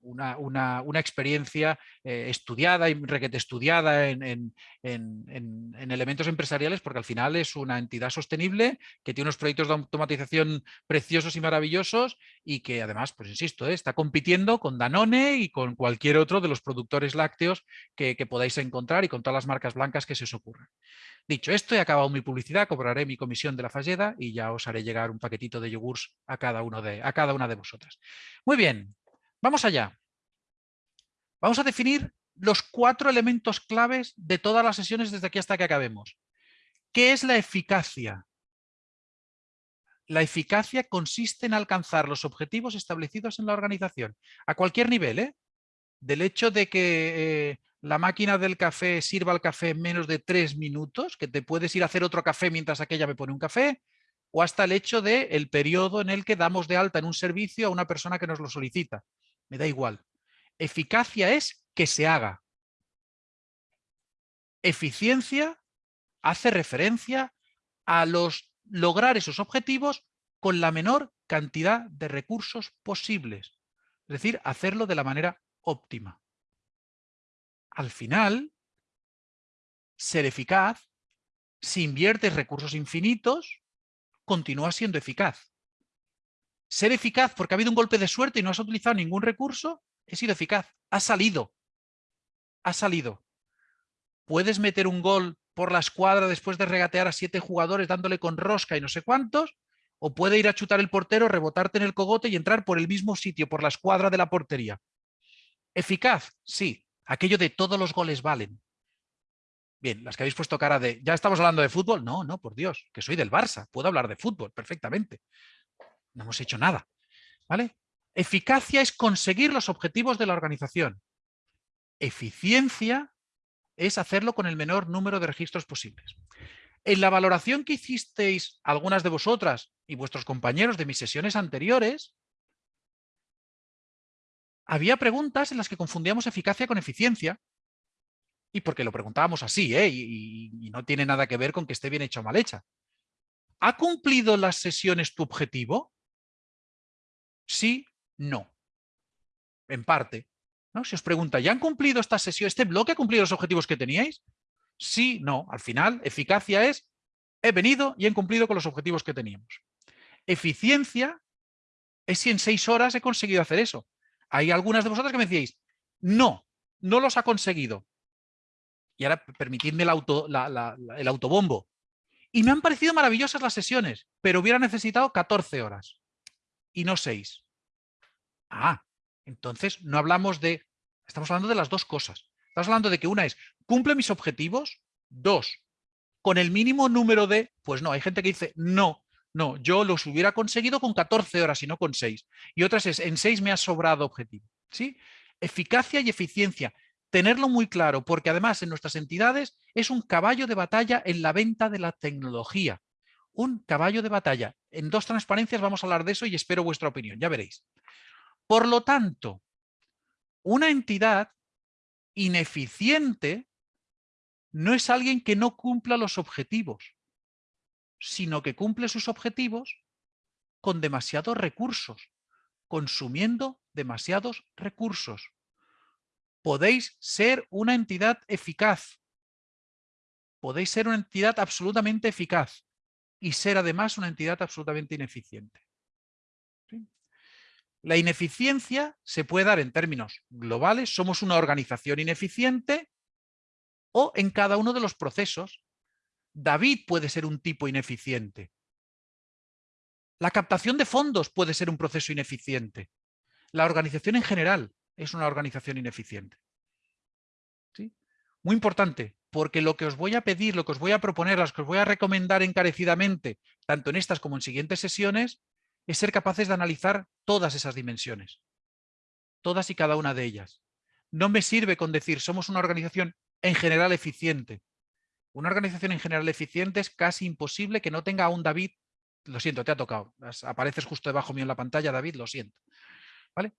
una, una, una experiencia eh, estudiada y requete estudiada en, en, en, en, elementos empresariales porque al final es una entidad sostenible que tiene unos proyectos de automatización preciosos y maravillosos y que además, pues insisto, eh, está compitiendo con Danone y con cualquier otro de los productores lácteos que, que, podáis encontrar y con todas las marcas blancas que se os ocurran. Dicho esto, he acabado mi publicidad, cobraré mi comisión de la Falleda y ya os haré llegar un paquetito de yogurts a cada, uno de, a cada una de vosotras. Muy bien, Vamos allá. Vamos a definir los cuatro elementos claves de todas las sesiones desde aquí hasta que acabemos. ¿Qué es la eficacia? La eficacia consiste en alcanzar los objetivos establecidos en la organización, a cualquier nivel, ¿eh? del hecho de que eh, la máquina del café sirva el café en menos de tres minutos, que te puedes ir a hacer otro café mientras aquella me pone un café, o hasta el hecho del el periodo en el que damos de alta en un servicio a una persona que nos lo solicita me da igual. Eficacia es que se haga. Eficiencia hace referencia a los lograr esos objetivos con la menor cantidad de recursos posibles. Es decir, hacerlo de la manera óptima. Al final, ser eficaz, si inviertes recursos infinitos, continúa siendo eficaz ser eficaz porque ha habido un golpe de suerte y no has utilizado ningún recurso, he sido eficaz, ha salido. ha salido. Puedes meter un gol por la escuadra después de regatear a siete jugadores dándole con rosca y no sé cuántos, o puede ir a chutar el portero, rebotarte en el cogote y entrar por el mismo sitio, por la escuadra de la portería. ¿Eficaz? Sí. Aquello de todos los goles valen. Bien, las que habéis puesto cara de, ¿ya estamos hablando de fútbol? No, no, por Dios, que soy del Barça, puedo hablar de fútbol perfectamente. No hemos hecho nada. ¿Vale? Eficacia es conseguir los objetivos de la organización. Eficiencia es hacerlo con el menor número de registros posibles. En la valoración que hicisteis algunas de vosotras y vuestros compañeros de mis sesiones anteriores, había preguntas en las que confundíamos eficacia con eficiencia, y porque lo preguntábamos así, ¿eh? y, y no tiene nada que ver con que esté bien hecha o mal hecha. ¿Ha cumplido las sesiones tu objetivo? Sí, no. En parte. ¿no? Si os pregunta, ¿ya han cumplido esta sesión, este bloque ha cumplido los objetivos que teníais? Sí, no. Al final, eficacia es, he venido y he cumplido con los objetivos que teníamos. Eficiencia es si en seis horas he conseguido hacer eso. Hay algunas de vosotras que me decíais, no, no los ha conseguido. Y ahora permitidme el, el autobombo. Y me han parecido maravillosas las sesiones, pero hubiera necesitado 14 horas y no 6. Ah, entonces no hablamos de... Estamos hablando de las dos cosas. Estamos hablando de que una es, ¿cumple mis objetivos? Dos, con el mínimo número de... Pues no, hay gente que dice, no, no, yo los hubiera conseguido con 14 horas y no con 6. Y otras es, en 6 me ha sobrado objetivo. ¿sí? Eficacia y eficiencia. Tenerlo muy claro, porque además en nuestras entidades es un caballo de batalla en la venta de la tecnología. Un caballo de batalla. En dos transparencias vamos a hablar de eso y espero vuestra opinión, ya veréis. Por lo tanto, una entidad ineficiente no es alguien que no cumpla los objetivos, sino que cumple sus objetivos con demasiados recursos, consumiendo demasiados recursos. Podéis ser una entidad eficaz, podéis ser una entidad absolutamente eficaz y ser además una entidad absolutamente ineficiente. La ineficiencia se puede dar en términos globales, somos una organización ineficiente o en cada uno de los procesos. David puede ser un tipo ineficiente. La captación de fondos puede ser un proceso ineficiente. La organización en general es una organización ineficiente. ¿Sí? Muy importante, porque lo que os voy a pedir, lo que os voy a proponer, lo que os voy a recomendar encarecidamente, tanto en estas como en siguientes sesiones, es ser capaces de analizar todas esas dimensiones, todas y cada una de ellas. No me sirve con decir somos una organización en general eficiente. Una organización en general eficiente es casi imposible que no tenga a un David, lo siento, te ha tocado, apareces justo debajo mío en la pantalla, David, lo siento. ¿Vale?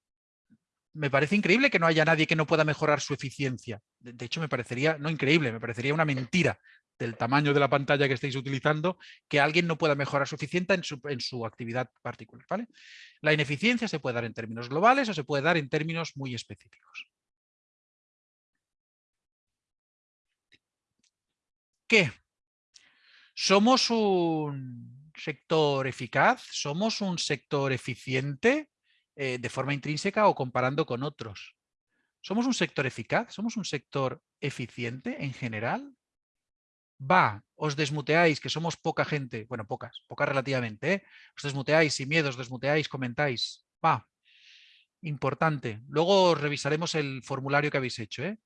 Me parece increíble que no haya nadie que no pueda mejorar su eficiencia. De hecho, me parecería, no increíble, me parecería una mentira del tamaño de la pantalla que estáis utilizando, que alguien no pueda mejorar suficiente en su, en su actividad particular. ¿vale? La ineficiencia se puede dar en términos globales o se puede dar en términos muy específicos. ¿Qué? ¿Somos un sector eficaz? ¿Somos un sector eficiente eh, de forma intrínseca o comparando con otros? ¿Somos un sector eficaz? ¿Somos un sector eficiente en general? va, os desmuteáis, que somos poca gente, bueno, pocas, pocas relativamente, ¿eh? os desmuteáis sin miedo, os desmuteáis, comentáis, va, importante. Luego revisaremos el formulario que habéis hecho. ¿eh?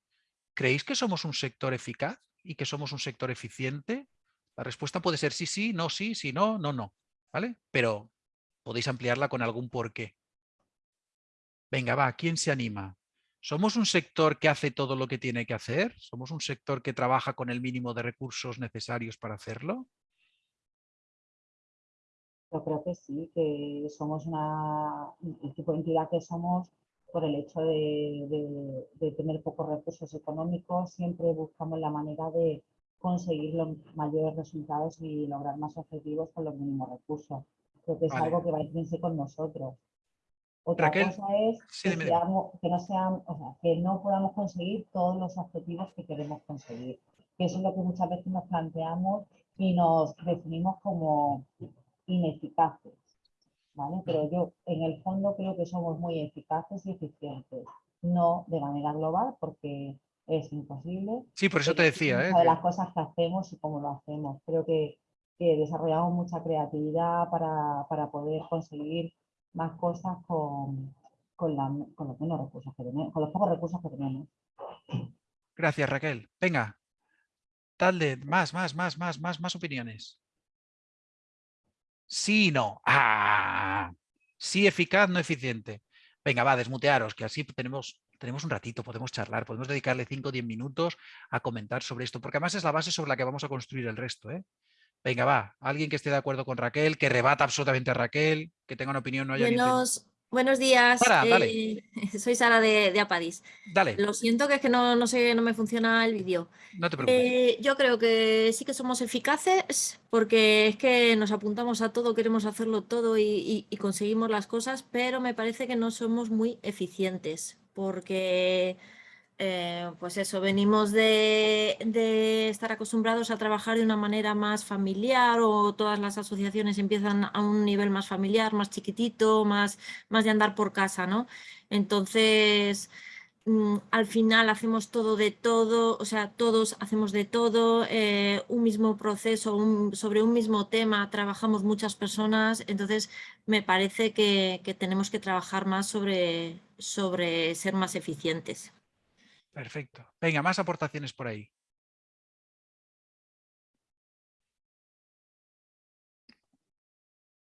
¿Creéis que somos un sector eficaz y que somos un sector eficiente? La respuesta puede ser sí, sí, no, sí, sí, no, no, no, ¿vale? Pero podéis ampliarla con algún porqué. Venga, va, ¿quién se anima? ¿Somos un sector que hace todo lo que tiene que hacer? ¿Somos un sector que trabaja con el mínimo de recursos necesarios para hacerlo? Yo creo que sí, que somos una, el tipo de entidad que somos por el hecho de, tener pocos recursos económicos, siempre buscamos la manera de conseguir los mayores resultados y lograr más objetivos con los mínimos recursos. Creo que es algo que va a irse con nosotros. Otra cosa es que, no que no podamos conseguir todos los objetivos que queremos conseguir. Que eso es lo que muchas veces nos planteamos y nos definimos como ineficaces. ¿vale? Pero yo en el fondo creo que somos muy eficaces y eficientes. No de manera global, porque es imposible. Sí, por eso te decía. ¿eh? de las cosas que hacemos y cómo lo hacemos. Creo que, desarrollamos mucha creatividad para, para, poder conseguir más cosas con, con, los menos recursos que con los pocos recursos que tenemos. Gracias, Raquel. Venga, dale, más, más, más, más, más, más opiniones. Sí, no. Ah, sí, eficaz, no eficiente. Venga, va, desmutearos, que así tenemos, tenemos un ratito, podemos charlar, podemos dedicarle 5 o 10 minutos a comentar sobre esto, porque además es la base sobre la que vamos a construir el resto. ¿eh? Venga, va, alguien que esté de acuerdo con Raquel, que rebata absolutamente a Raquel, que tenga una opinión, no haya Buenos, Buenos días, eh, soy Sara de, Apadis. Dale. Lo siento que es que no, sé, no me funciona el vídeo. No te preocupes. Eh, yo creo que sí que somos eficaces porque es que nos apuntamos a todo, queremos hacerlo todo y conseguimos las cosas, pero me parece que no somos muy eficientes porque eh, pues eso, venimos de, estar acostumbrados a trabajar de una manera más familiar o todas las asociaciones empiezan a un nivel más familiar, más chiquitito, más, más de andar por casa, ¿no? Entonces, mm, al final hacemos todo de todo, o sea, todos hacemos de todo, eh, un mismo proceso, sobre un mismo tema, trabajamos muchas personas, entonces me parece que, tenemos que trabajar más sobre, sobre ser más eficientes. Perfecto. Venga, más aportaciones por ahí.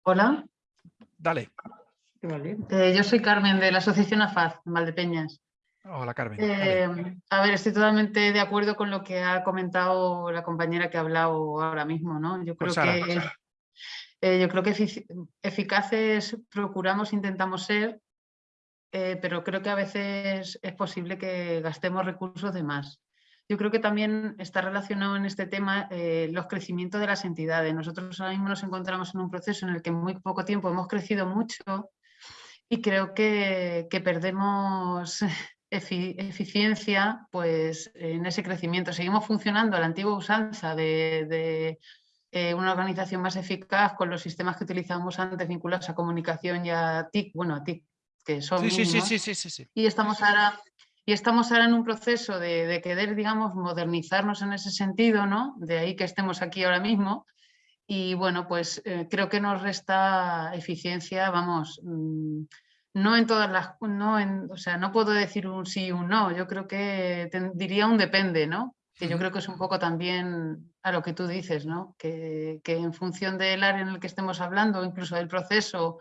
Hola. Dale. Eh, yo soy Carmen de la Asociación AFAZ, en Valdepeñas. Hola, Carmen. Eh, a ver, estoy totalmente de acuerdo con lo que ha comentado la compañera que ha hablado ahora mismo, ¿no? Yo creo que, eh, yo creo que eficaces procuramos, intentamos ser, eh, pero creo que a veces es posible que gastemos recursos de más. Yo creo que también está relacionado en este tema eh, los crecimientos de las entidades. Nosotros ahora mismo nos encontramos en un proceso en el que en muy poco tiempo hemos crecido mucho y creo que, perdemos eficiencia pues, en ese crecimiento. Seguimos funcionando a la antigua usanza de, eh, una organización más eficaz con los sistemas que utilizamos antes vinculados a comunicación y a TIC, bueno, a TIC que son sí, sí, sí, sí, sí, Y estamos ahora, y estamos ahora en un proceso de, querer, digamos, modernizarnos en ese sentido, ¿no? De ahí que estemos aquí ahora mismo. Y bueno, pues eh, creo que nos resta eficiencia, vamos, mm, no en todas las, no en, o sea, no puedo decir un sí y un no, yo creo que diría un depende, ¿no? Que yo creo que es un poco también a lo que tú dices, ¿no? Que, que en función del área en el que estemos hablando, incluso del proceso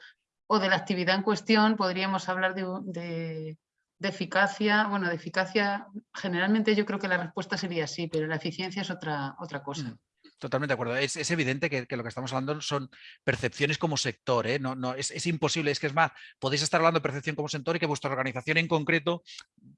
o de la actividad en cuestión podríamos hablar de, eficacia. Bueno, de eficacia, generalmente yo creo que la respuesta sería sí, pero la eficiencia es otra, otra cosa. Totalmente de acuerdo. Es, evidente que, lo que estamos hablando son percepciones como sector. ¿eh? No, no, es, imposible, es que es más, podéis estar hablando de percepción como sector y que vuestra organización en concreto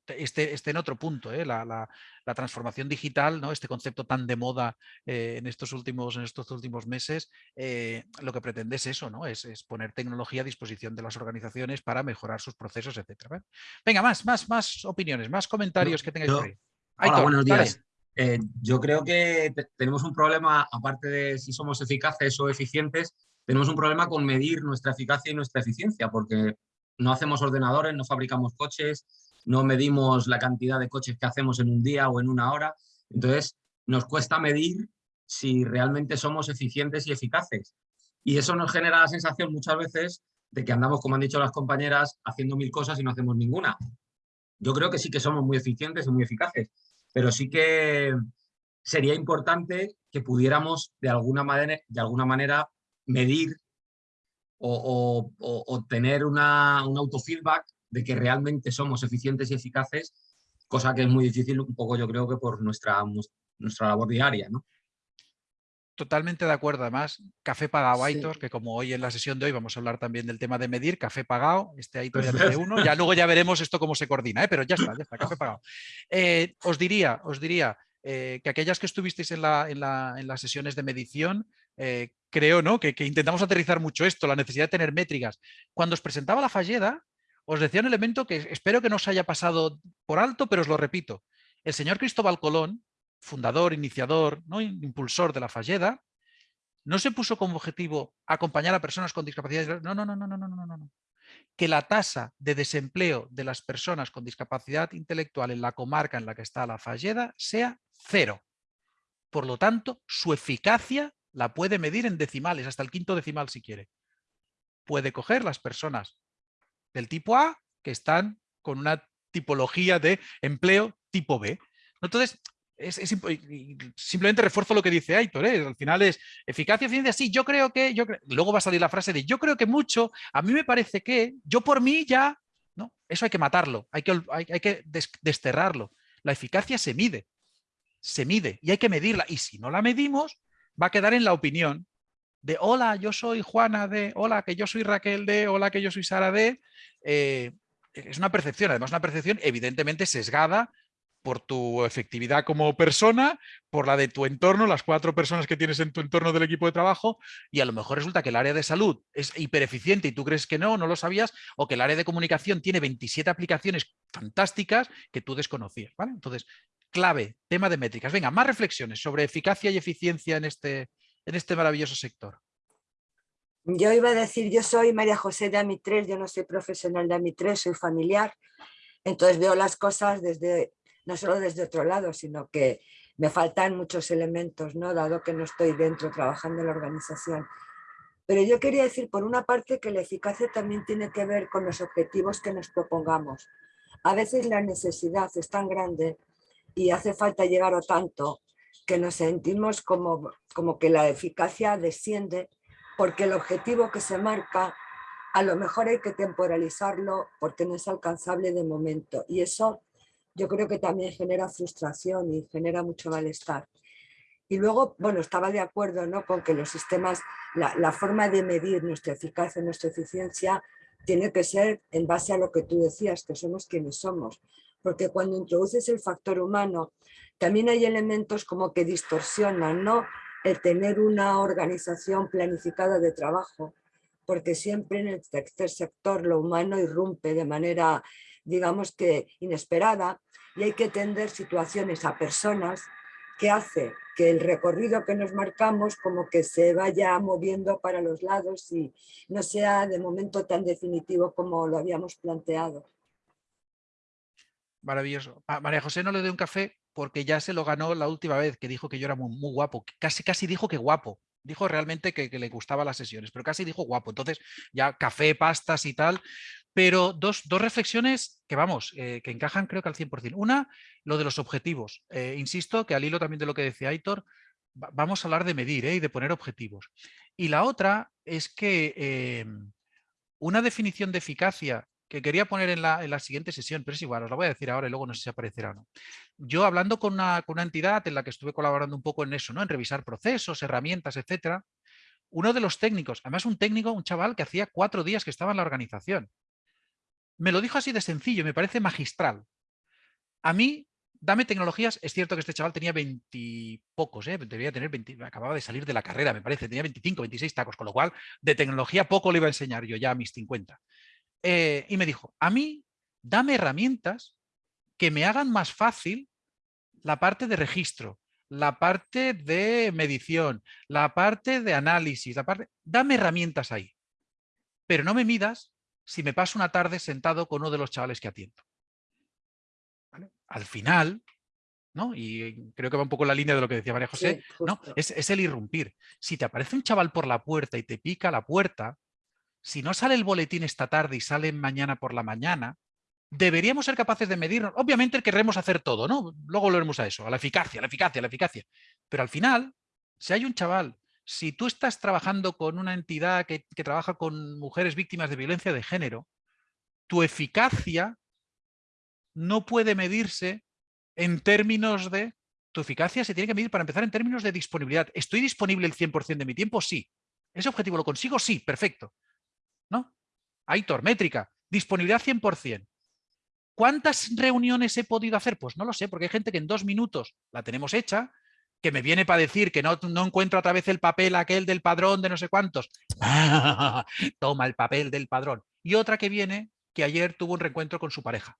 esté, esté en otro punto. ¿eh? La, transformación digital, ¿no? este concepto tan de moda eh, en, estos últimos, en estos últimos meses, lo que pretende es eso, ¿no? Es, poner tecnología a disposición de las organizaciones para mejorar sus procesos, etc. Venga, más, más, más opiniones, más comentarios que tengáis por ahí. Hola, buenos días. Eh, yo creo que tenemos un problema, aparte de si somos eficaces o eficientes, tenemos un problema con medir nuestra eficacia y nuestra eficiencia, porque no hacemos ordenadores, no fabricamos coches, no medimos la cantidad de coches que hacemos en un día o en una hora. Entonces, nos cuesta medir si realmente somos eficientes y eficaces. Y eso nos genera la sensación muchas veces de que andamos, como han dicho las compañeras, haciendo mil cosas y no hacemos ninguna. Yo creo que sí que somos muy eficientes y muy eficaces, pero sí que sería importante que pudiéramos de alguna manera, medir o, tener una, un autofeedback de que realmente somos eficientes y eficaces, cosa que es muy difícil un poco yo creo que por nuestra, nuestra labor diaria. ¿no? Totalmente de acuerdo, además, café pagado Aitor, que como hoy en la sesión de hoy vamos a hablar también del tema de medir, café pagado, este Aitor ya tiene uno, ya luego ya veremos esto cómo se coordina, ¿eh? pero ya está, ya está, café pagado. Eh, os diría, os diría eh, que aquellas que estuvisteis en, la, en, las sesiones de medición, creo ¿no? Que, que, intentamos aterrizar mucho esto, la necesidad de tener métricas. Cuando os presentaba la falleda, os decía un elemento que espero que no os haya pasado por alto, pero os lo repito. El señor Cristóbal Colón, fundador, iniciador, ¿no? impulsor de la Falleda, no se puso como objetivo acompañar a personas con discapacidades. No, no, no, no, no, no, no, no. que la tasa de desempleo de las personas con discapacidad intelectual en la comarca en la que está la Falleda sea cero. Por lo tanto, su eficacia la puede medir en decimales, hasta el quinto decimal si quiere. Puede coger las personas del tipo A que están con una tipología de empleo tipo B. Entonces, simplemente refuerzo lo que dice Aitor, ¿eh? al final es eficacia, eficiencia, sí, yo creo que, yo luego va a salir la frase de yo creo que mucho, a mí me parece que, yo por mí ya, no, eso hay que matarlo, hay que, hay, que desterrarlo. La eficacia se mide, se mide y hay que medirla y si no la medimos va a quedar en la opinión de hola, yo soy Juana de, hola, que yo soy Raquel de, hola, que yo soy Sara de, eh, es una percepción, además una percepción evidentemente sesgada por tu efectividad como persona, por la de tu entorno, las cuatro personas que tienes en tu entorno del equipo de trabajo, y a lo mejor resulta que el área de salud es hipereficiente y tú crees que no, no lo sabías, o que el área de comunicación tiene 27 aplicaciones fantásticas que tú desconocías. ¿vale? Entonces, clave, tema de métricas. Venga, más reflexiones sobre eficacia y eficiencia en este, en este maravilloso sector. Yo iba a decir, yo soy María José de AMI3, yo no soy profesional de AMI3, soy familiar, entonces veo las cosas desde no solo desde otro lado, sino que me faltan muchos elementos, ¿no? dado que no estoy dentro trabajando en la organización. Pero yo quería decir, por una parte, que la eficacia también tiene que ver con los objetivos que nos propongamos. A veces la necesidad es tan grande y hace falta llegar a tanto que nos sentimos como, como que la eficacia desciende porque el objetivo que se marca a lo mejor hay que temporalizarlo porque no es alcanzable de momento y eso yo creo que también genera frustración y genera mucho malestar. Y luego, bueno, estaba de acuerdo ¿no? con que los sistemas, la, forma de medir nuestra eficacia, nuestra eficiencia, tiene que ser en base a lo que tú decías, que somos quienes somos. Porque cuando introduces el factor humano, también hay elementos como que distorsionan ¿no? el tener una organización planificada de trabajo, porque siempre en el tercer sector lo humano irrumpe de manera digamos que inesperada y hay que tender situaciones a personas que hace que el recorrido que nos marcamos como que se vaya moviendo para los lados y no sea de momento tan definitivo como lo habíamos planteado. Maravilloso. María José no le doy un café porque ya se lo ganó la última vez que dijo que yo era muy, guapo. Casi, casi dijo que guapo. Dijo realmente que, le gustaban las sesiones, pero casi dijo guapo. Entonces ya café, pastas y tal, pero dos, reflexiones que vamos, eh, que encajan creo que al 100%. Una, lo de los objetivos. Eh, insisto que al hilo también de lo que decía Aitor, vamos a hablar de medir ¿eh? y de poner objetivos. Y la otra es que em, una definición de eficacia que quería poner en la, siguiente sesión, pero es igual, os la voy a decir ahora y luego no sé si aparecerá o no. Yo hablando con una, con una entidad en la que estuve colaborando un poco en eso, ¿no? en revisar procesos, herramientas, etcétera, uno de los técnicos, además un técnico, un chaval que hacía cuatro días que estaba en la organización, me lo dijo así de sencillo, me parece magistral. A mí, dame tecnologías, es cierto que este chaval tenía veintipocos, ¿eh? debía tener 20, acababa de salir de la carrera, me parece, tenía 25, 26 tacos, con lo cual de tecnología poco le iba a enseñar yo ya a mis 50. Eh, y me dijo, a mí, dame herramientas que me hagan más fácil la parte de registro, la parte de medición, la parte de análisis, la parte... Dame herramientas ahí, pero no me midas si me paso una tarde sentado con uno de los chavales que atiendo. Al final, ¿no? y creo que va un poco en la línea de lo que decía María José, ¿no? es, es el irrumpir. Si te aparece un chaval por la puerta y te pica la puerta, si no sale el boletín esta tarde y sale mañana por la mañana, deberíamos ser capaces de medirnos. Obviamente querremos hacer todo, ¿no? Luego volveremos a eso, a la eficacia, la eficacia, la eficacia. Pero al final, si hay un chaval si tú estás trabajando con una entidad que, trabaja con mujeres víctimas de violencia de género, tu eficacia no puede medirse en términos de... Tu eficacia se tiene que medir para empezar en términos de disponibilidad. ¿Estoy disponible el 100% de mi tiempo? Sí. ¿Ese objetivo lo consigo? Sí, perfecto. ¿No? Aitor, métrica, disponibilidad 100%. ¿Cuántas reuniones he podido hacer? Pues no lo sé, porque hay gente que en dos minutos la tenemos hecha que me viene para decir que no, no encuentro otra vez el papel aquel del padrón de no sé cuántos. Toma el papel del padrón. Y otra que viene que ayer tuvo un reencuentro con su pareja.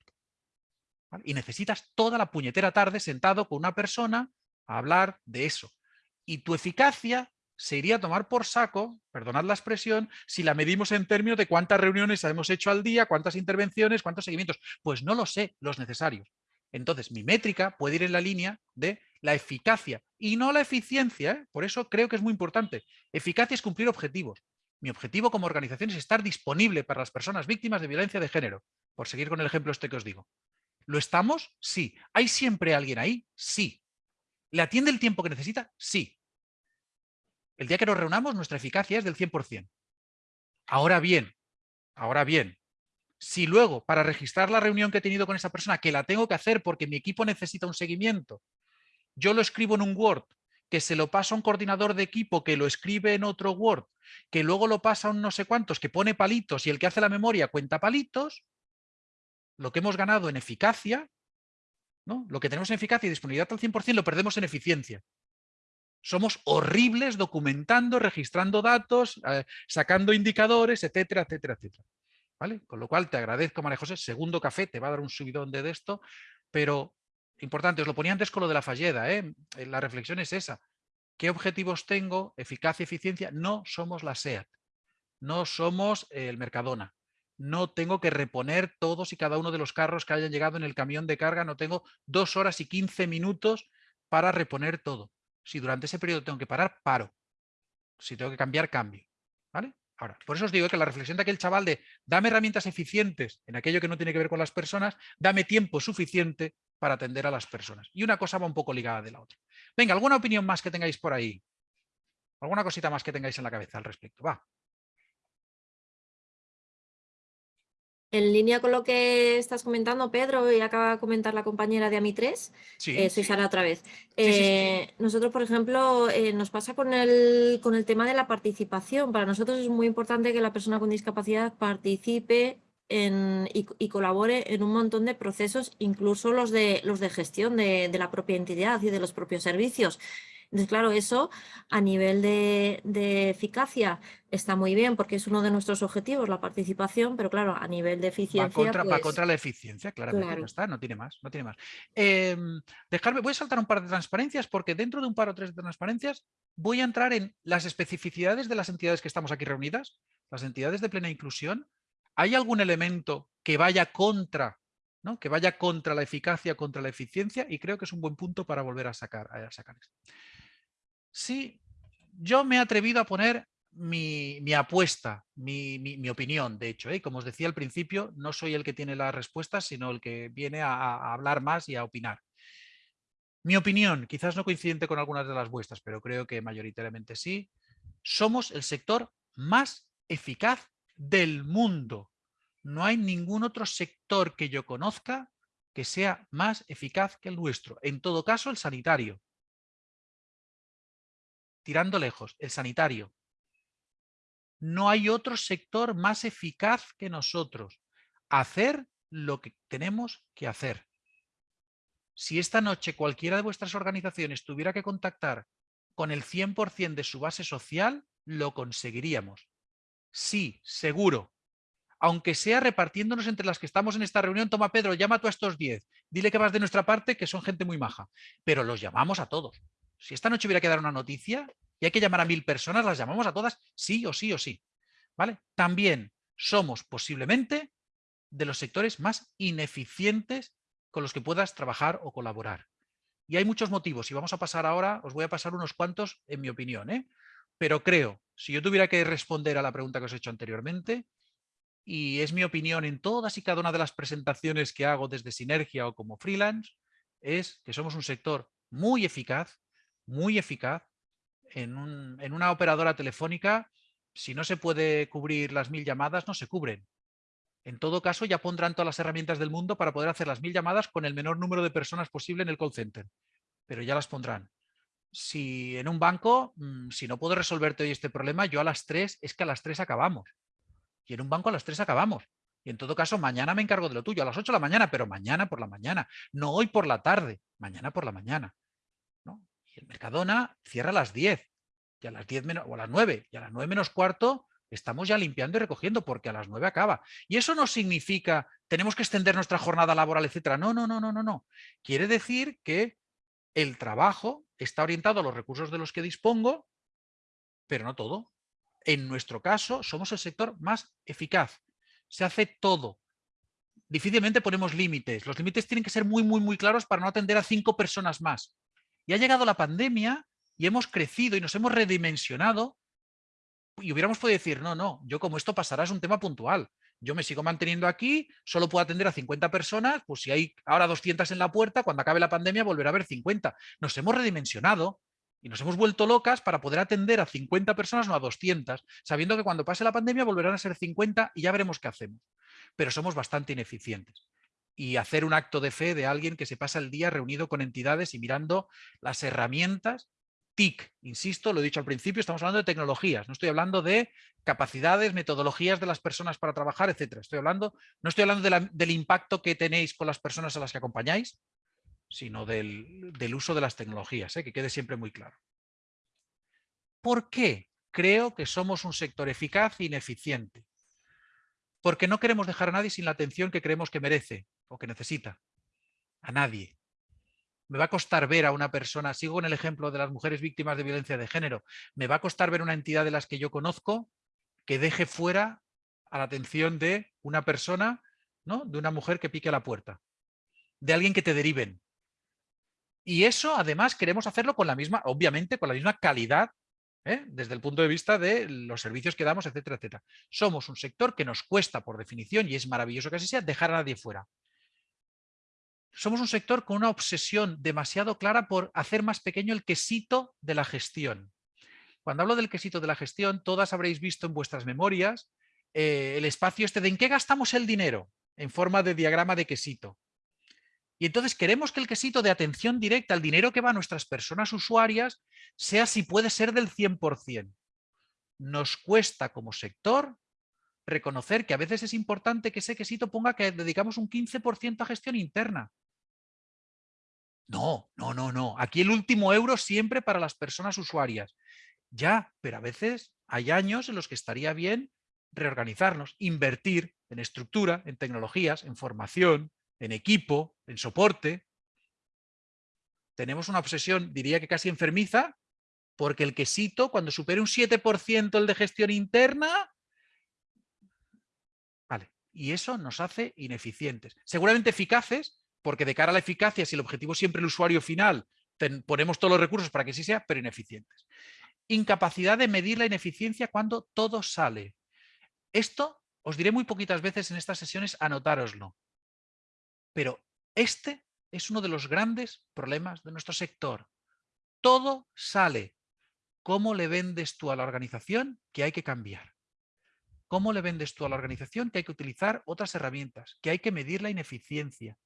Y necesitas toda la puñetera tarde sentado con una persona a hablar de eso. Y tu eficacia se iría a tomar por saco, perdonad la expresión, si la medimos en términos de cuántas reuniones hemos hecho al día, cuántas intervenciones, cuántos seguimientos. Pues no lo sé, los necesarios. Entonces, mi métrica puede ir en la línea de la eficacia y no la eficiencia. ¿eh? Por eso creo que es muy importante. Eficacia es cumplir objetivos. Mi objetivo como organización es estar disponible para las personas víctimas de violencia de género, por seguir con el ejemplo este que os digo. ¿Lo estamos? Sí. ¿Hay siempre alguien ahí? Sí. ¿Le atiende el tiempo que necesita? Sí. El día que nos reunamos, nuestra eficacia es del 100%. Ahora bien, ahora bien, si luego, para registrar la reunión que he tenido con esa persona, que la tengo que hacer porque mi equipo necesita un seguimiento, yo lo escribo en un Word, que se lo pasa a un coordinador de equipo, que lo escribe en otro Word, que luego lo pasa a un no sé cuántos, que pone palitos y el que hace la memoria cuenta palitos, lo que hemos ganado en eficacia, ¿no? lo que tenemos en eficacia y disponibilidad al 100% lo perdemos en eficiencia. Somos horribles documentando, registrando datos, eh, sacando indicadores, etcétera, etcétera, etcétera. ¿Vale? Con lo cual te agradezco, María José, segundo café, te va a dar un subidón de esto, pero importante, os lo ponía antes con lo de la falleda, ¿eh? Eh, la reflexión es esa. ¿Qué objetivos tengo? Eficacia, eficiencia. No somos la SEAT, no somos el Mercadona. No tengo que reponer todos y cada uno de los carros que hayan llegado en el camión de carga. No tengo dos horas y quince minutos para reponer todo. Si durante ese periodo tengo que parar, paro. Si tengo que cambiar, cambio. ¿Vale? Ahora, por eso os digo que la reflexión de aquel chaval de dame herramientas eficientes en aquello que no tiene que ver con las personas, dame tiempo suficiente para atender a las personas. Y una cosa va un poco ligada de la otra. Venga, ¿alguna opinión más que tengáis por ahí? ¿Alguna cosita más que tengáis en la cabeza al respecto? Va. En línea con lo que estás comentando, Pedro, y acaba de comentar la compañera de AMI3, eh, soy Sara otra vez. Eh, nosotros, por ejemplo, eh, nos pasa con el, con el tema de la participación. Para nosotros es muy importante que la persona con discapacidad participe y, colabore en un montón de procesos, incluso los de, los de gestión de, la propia entidad y de los propios servicios. Entonces, claro, eso a nivel de, eficacia está muy bien porque es uno de nuestros objetivos, la participación, pero claro, a nivel de eficiencia... Va contra, pues contra la eficiencia, claramente, no está, no tiene más, no tiene más. Em, dejarme, voy a saltar un par de transparencias porque dentro de un par o tres de transparencias voy a entrar en las especificidades de las entidades que estamos aquí reunidas, las entidades de plena inclusión, ¿Hay algún elemento que vaya contra, ¿no? que vaya contra la eficacia, contra la eficiencia? Y creo que es un buen punto para volver a sacar, a sacar esto. Sí, yo me he atrevido a poner mi, apuesta, mi, opinión, de hecho. ¿eh? Como os decía al principio, no soy el que tiene las respuestas, sino el que viene a, a hablar más y a opinar. Mi opinión, quizás no coincidente con algunas de las vuestras, pero creo que mayoritariamente sí, somos el sector más eficaz del mundo. No hay ningún otro sector que yo conozca que sea más eficaz que el nuestro. En todo caso, el sanitario. Tirando lejos, el sanitario. No hay otro sector más eficaz que nosotros. Hacer lo que tenemos que hacer. Si esta noche cualquiera de vuestras organizaciones tuviera que contactar con el 100% de su base social, lo conseguiríamos. Sí, seguro. Aunque sea repartiéndonos entre las que estamos en esta reunión, toma Pedro, llama tú a estos 10, dile que vas de nuestra parte, que son gente muy maja. Pero los llamamos a todos. Si esta noche hubiera que dar una noticia y hay que llamar a mil personas, las llamamos a todas sí o sí o sí. ¿Vale? También somos posiblemente de los sectores más ineficientes con los que puedas trabajar o colaborar. Y hay muchos motivos, y vamos a pasar ahora, os voy a pasar unos cuantos en mi opinión. ¿eh? Pero creo, si yo tuviera que responder a la pregunta que os he hecho anteriormente, y es mi opinión en todas y cada una de las presentaciones que hago desde Sinergia o como freelance, es que somos un sector muy eficaz, muy eficaz, en, una operadora telefónica, si no se puede cubrir las mil llamadas, no se cubren. En todo caso, ya pondrán todas las herramientas del mundo para poder hacer las mil llamadas con el menor número de personas posible en el call center. Pero ya las pondrán si en un banco, mm, si no puedo resolverte hoy este problema, yo a las 3, es que a las 3 acabamos. Y en un banco a las 3 acabamos. Y en todo caso, mañana me encargo de lo tuyo, a las 8 de la mañana, pero mañana por la mañana. No hoy por la tarde, mañana por la mañana. El Mercadona cierra a las 10, y a las 10 menos, o a las 9, y a las 9 menos cuarto estamos ya limpiando y recogiendo porque a las 9 acaba. Y eso no significa tenemos que extender nuestra jornada laboral, etcétera. No, no, no, no, no, no. Quiere decir que el trabajo está orientado a los recursos de los que dispongo pero no todo. En nuestro caso, somos el sector más eficaz. Se hace todo. Difícilmente ponemos límites. Los límites tienen que ser muy, muy, muy claros para no atender a cinco personas más. Y ha llegado la pandemia y hemos crecido y nos hemos redimensionado y hubiéramos podido decir, no, no, yo como esto pasará es un tema puntual. Yo me sigo manteniendo aquí, solo puedo atender a 50 personas, pues si hay ahora 200 en la puerta, cuando acabe la pandemia volverá a haber 50. Nos hemos redimensionado y nos hemos vuelto locas para poder atender a 50 personas, no a 200, sabiendo que cuando pase la pandemia volverán a ser 50 y ya veremos qué hacemos. Pero somos bastante ineficientes. Y hacer un acto de fe de alguien que se pasa el día reunido con entidades y mirando las herramientas TIC, insisto, lo he dicho al principio, estamos hablando de tecnologías, no estoy hablando de capacidades, metodologías de las personas para trabajar, etcétera. Estoy hablando, no estoy hablando del impacto que tenéis con las personas a las que acompañáis, sino del, uso de las tecnologías, ¿eh? que quede siempre muy claro. ¿Por qué creo que somos un sector eficaz e ineficiente? Porque no queremos dejar a nadie sin la atención que creemos que merece o que necesita. A nadie. Me va a costar ver a una persona, sigo en el ejemplo de las mujeres víctimas de violencia de género, me va a costar ver una entidad de las que yo conozco que deje fuera a la atención de una persona, ¿no? de una mujer que pique a la puerta, de alguien que te deriven, y eso además queremos hacerlo con la misma, obviamente, con la misma calidad ¿eh? desde el punto de vista de los servicios que damos, etcétera, etcétera. Somos un sector que nos cuesta, por definición, y es maravilloso que así sea, dejar a nadie fuera. Somos un sector con una obsesión demasiado clara por hacer más pequeño el quesito de la gestión. Cuando hablo del quesito de la gestión, todas habréis visto en vuestras memorias eh, el espacio este de en qué gastamos el dinero, en forma de diagrama de quesito. Y entonces queremos que el quesito de atención directa al dinero que va a nuestras personas usuarias sea si puede ser del 100%. Nos cuesta como sector reconocer que a veces es importante que ese quesito ponga que dedicamos un 15% a gestión interna. No, no, no, no. Aquí el último euro siempre para las personas usuarias. Ya, pero a veces hay años en los que estaría bien reorganizarnos, invertir en estructura, en tecnologías, en formación, en equipo, en soporte. Tenemos una obsesión, diría que casi enfermiza, porque el quesito, cuando supere un 7% el de gestión interna, vale, y eso nos hace ineficientes. Seguramente eficaces, porque de cara a la eficacia, si el objetivo es siempre el usuario final, ponemos todos los recursos para que sí sea, pero ineficientes. Incapacidad de medir la ineficiencia cuando todo sale. Esto os diré muy poquitas veces en estas sesiones, anotároslo. Pero este es uno de los grandes problemas de nuestro sector. Todo sale. ¿Cómo le vendes tú a la organización que hay que cambiar? ¿Cómo le vendes tú a la organización que hay que utilizar otras herramientas? Que hay que medir la ineficiencia,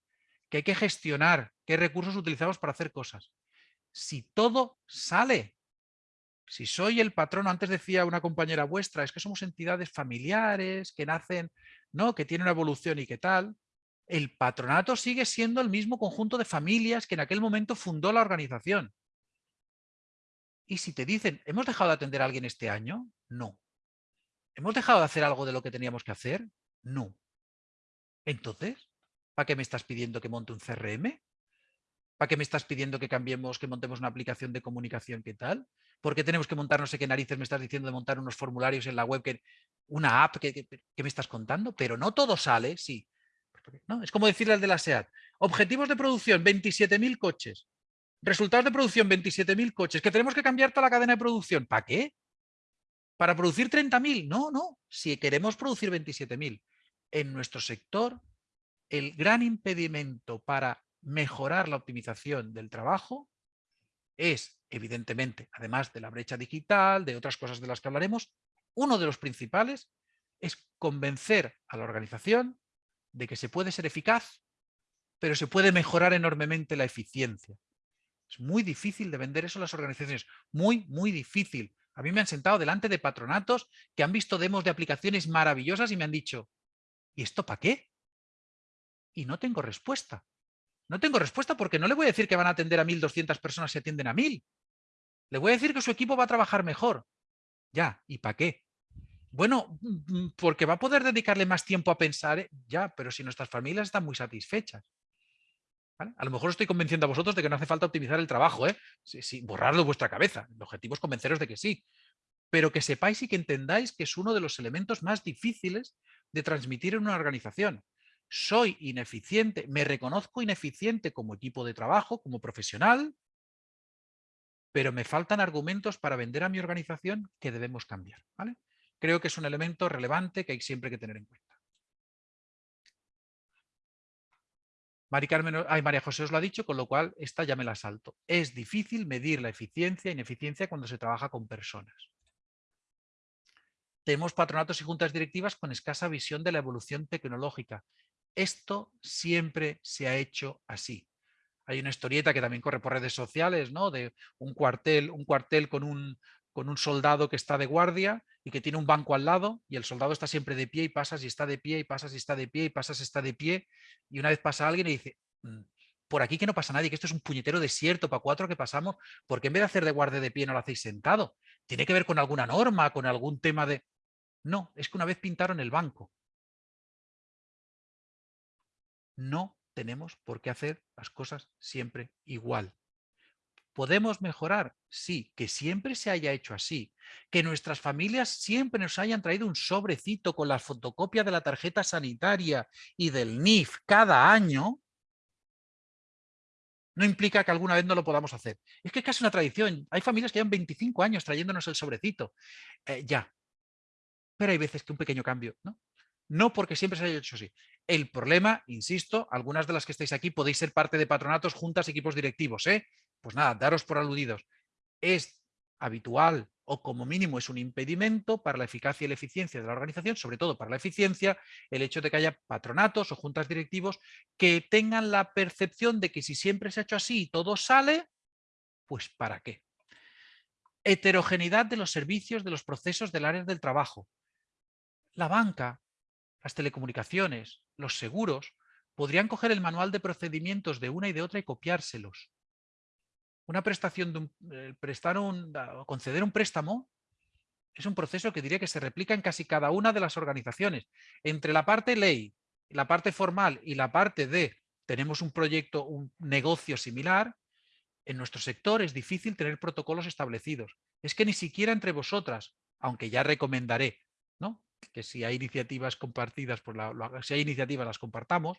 que hay que gestionar qué recursos utilizamos para hacer cosas. Si todo sale, si soy el patrono, antes decía una compañera vuestra, es que somos entidades familiares que nacen, ¿no? que tienen una evolución y qué tal el patronato sigue siendo el mismo conjunto de familias que en aquel momento fundó la organización. Y si te dicen, ¿hemos dejado de atender a alguien este año? No. ¿Hemos dejado de hacer algo de lo que teníamos que hacer? No. Entonces, ¿para qué me estás pidiendo que monte un CRM? ¿Para qué me estás pidiendo que cambiemos, que montemos una aplicación de comunicación? ¿Qué tal? ¿Por qué tenemos que montar no sé qué narices me estás diciendo de montar unos formularios en la web? Que, una app que, me estás contando, pero no todo sale, sí. Es como decirle al de la SEAT, objetivos de producción, 27.000 coches. Resultados de producción, 27.000 coches. Que tenemos que cambiar toda la cadena de producción. ¿Para qué? ¿Para producir 30.000? No, no. Si queremos producir 27.000. En nuestro sector, el gran impedimento para mejorar la optimización del trabajo es, evidentemente, además de la brecha digital, de otras cosas de las que hablaremos, uno de los principales es convencer a la organización de que se puede ser eficaz, pero se puede mejorar enormemente la eficiencia. Es muy difícil de vender eso a las organizaciones, muy, muy difícil. A mí me han sentado delante de patronatos que han visto demos de aplicaciones maravillosas y me han dicho, ¿y esto para qué? Y no tengo respuesta. No tengo respuesta porque no le voy a decir que van a atender a 1.200 personas si atienden a 1.000. Le voy a decir que su equipo va a trabajar mejor. Ya, ¿y para qué? Bueno, mm, mm, porque va a poder dedicarle más tiempo a pensar, ¿eh? ya, pero si nuestras familias están muy satisfechas. A lo mejor estoy convenciendo a vosotros de que no hace falta optimizar el trabajo, ¿eh? Sí, borrarlo de vuestra cabeza. El objetivo es convenceros de que sí. pero que sepáis y que entendáis que es uno de los elementos más difíciles de transmitir en una organización. Soy ineficiente, me reconozco ineficiente como equipo de trabajo, como profesional, pero me faltan argumentos para vender a mi organización que debemos cambiar. ¿vale? Creo que es un elemento relevante que hay siempre que tener en cuenta. María José os lo ha dicho, con lo cual esta ya me la salto. Es difícil medir la eficiencia e ineficiencia cuando se trabaja con personas. Tenemos patronatos y juntas directivas con escasa visión de la evolución tecnológica. Esto siempre se ha hecho así. Hay una historieta que también corre por redes sociales, ¿no? De un cuartel, un cuartel con un, con un soldado que está de guardia y que tiene un banco al lado y el soldado está siempre de pie y pasas y está de pie y pasas y está de pie y pasas y está de pie y una vez pasa alguien y dice, mm, por aquí que no pasa nadie, que esto es un puñetero desierto para cuatro que pasamos, porque en vez de hacer de guardia de pie no lo hacéis sentado? ¿Tiene que ver con alguna norma, con algún tema de...? No, es que una vez pintaron el banco. No tenemos por qué hacer las cosas siempre igual. ¿Podemos mejorar? Sí, que siempre se haya hecho así. Que nuestras familias siempre nos hayan traído un sobrecito con la fotocopia de la tarjeta sanitaria y del NIF cada año, no implica que alguna vez no lo podamos hacer. Es que es casi una tradición. Hay familias que llevan 25 años trayéndonos el sobrecito. Eh, ya. Pero hay veces que un pequeño cambio, ¿no? No porque siempre se haya hecho así. El problema, insisto, algunas de las que estáis aquí podéis ser parte de patronatos, juntas, equipos directivos. ¿eh? Pues nada, daros por aludidos. Es habitual o como mínimo es un impedimento para la eficacia y la eficiencia de la organización, sobre todo para la eficiencia, el hecho de que haya patronatos o juntas directivos que tengan la percepción de que si siempre se ha hecho así y todo sale, pues ¿para qué? Heterogeneidad de los servicios de los procesos del área del trabajo. La banca las telecomunicaciones, los seguros, podrían coger el manual de procedimientos de una y de otra y copiárselos. Una prestación de un, eh, prestar un, conceder un préstamo es un proceso que diría que se replica en casi cada una de las organizaciones. Entre la parte ley, la parte formal y la parte de tenemos un proyecto, un negocio similar, en nuestro sector es difícil tener protocolos establecidos. Es que ni siquiera entre vosotras, aunque ya recomendaré, ¿no? Que si hay iniciativas compartidas, si hay iniciativas las compartamos,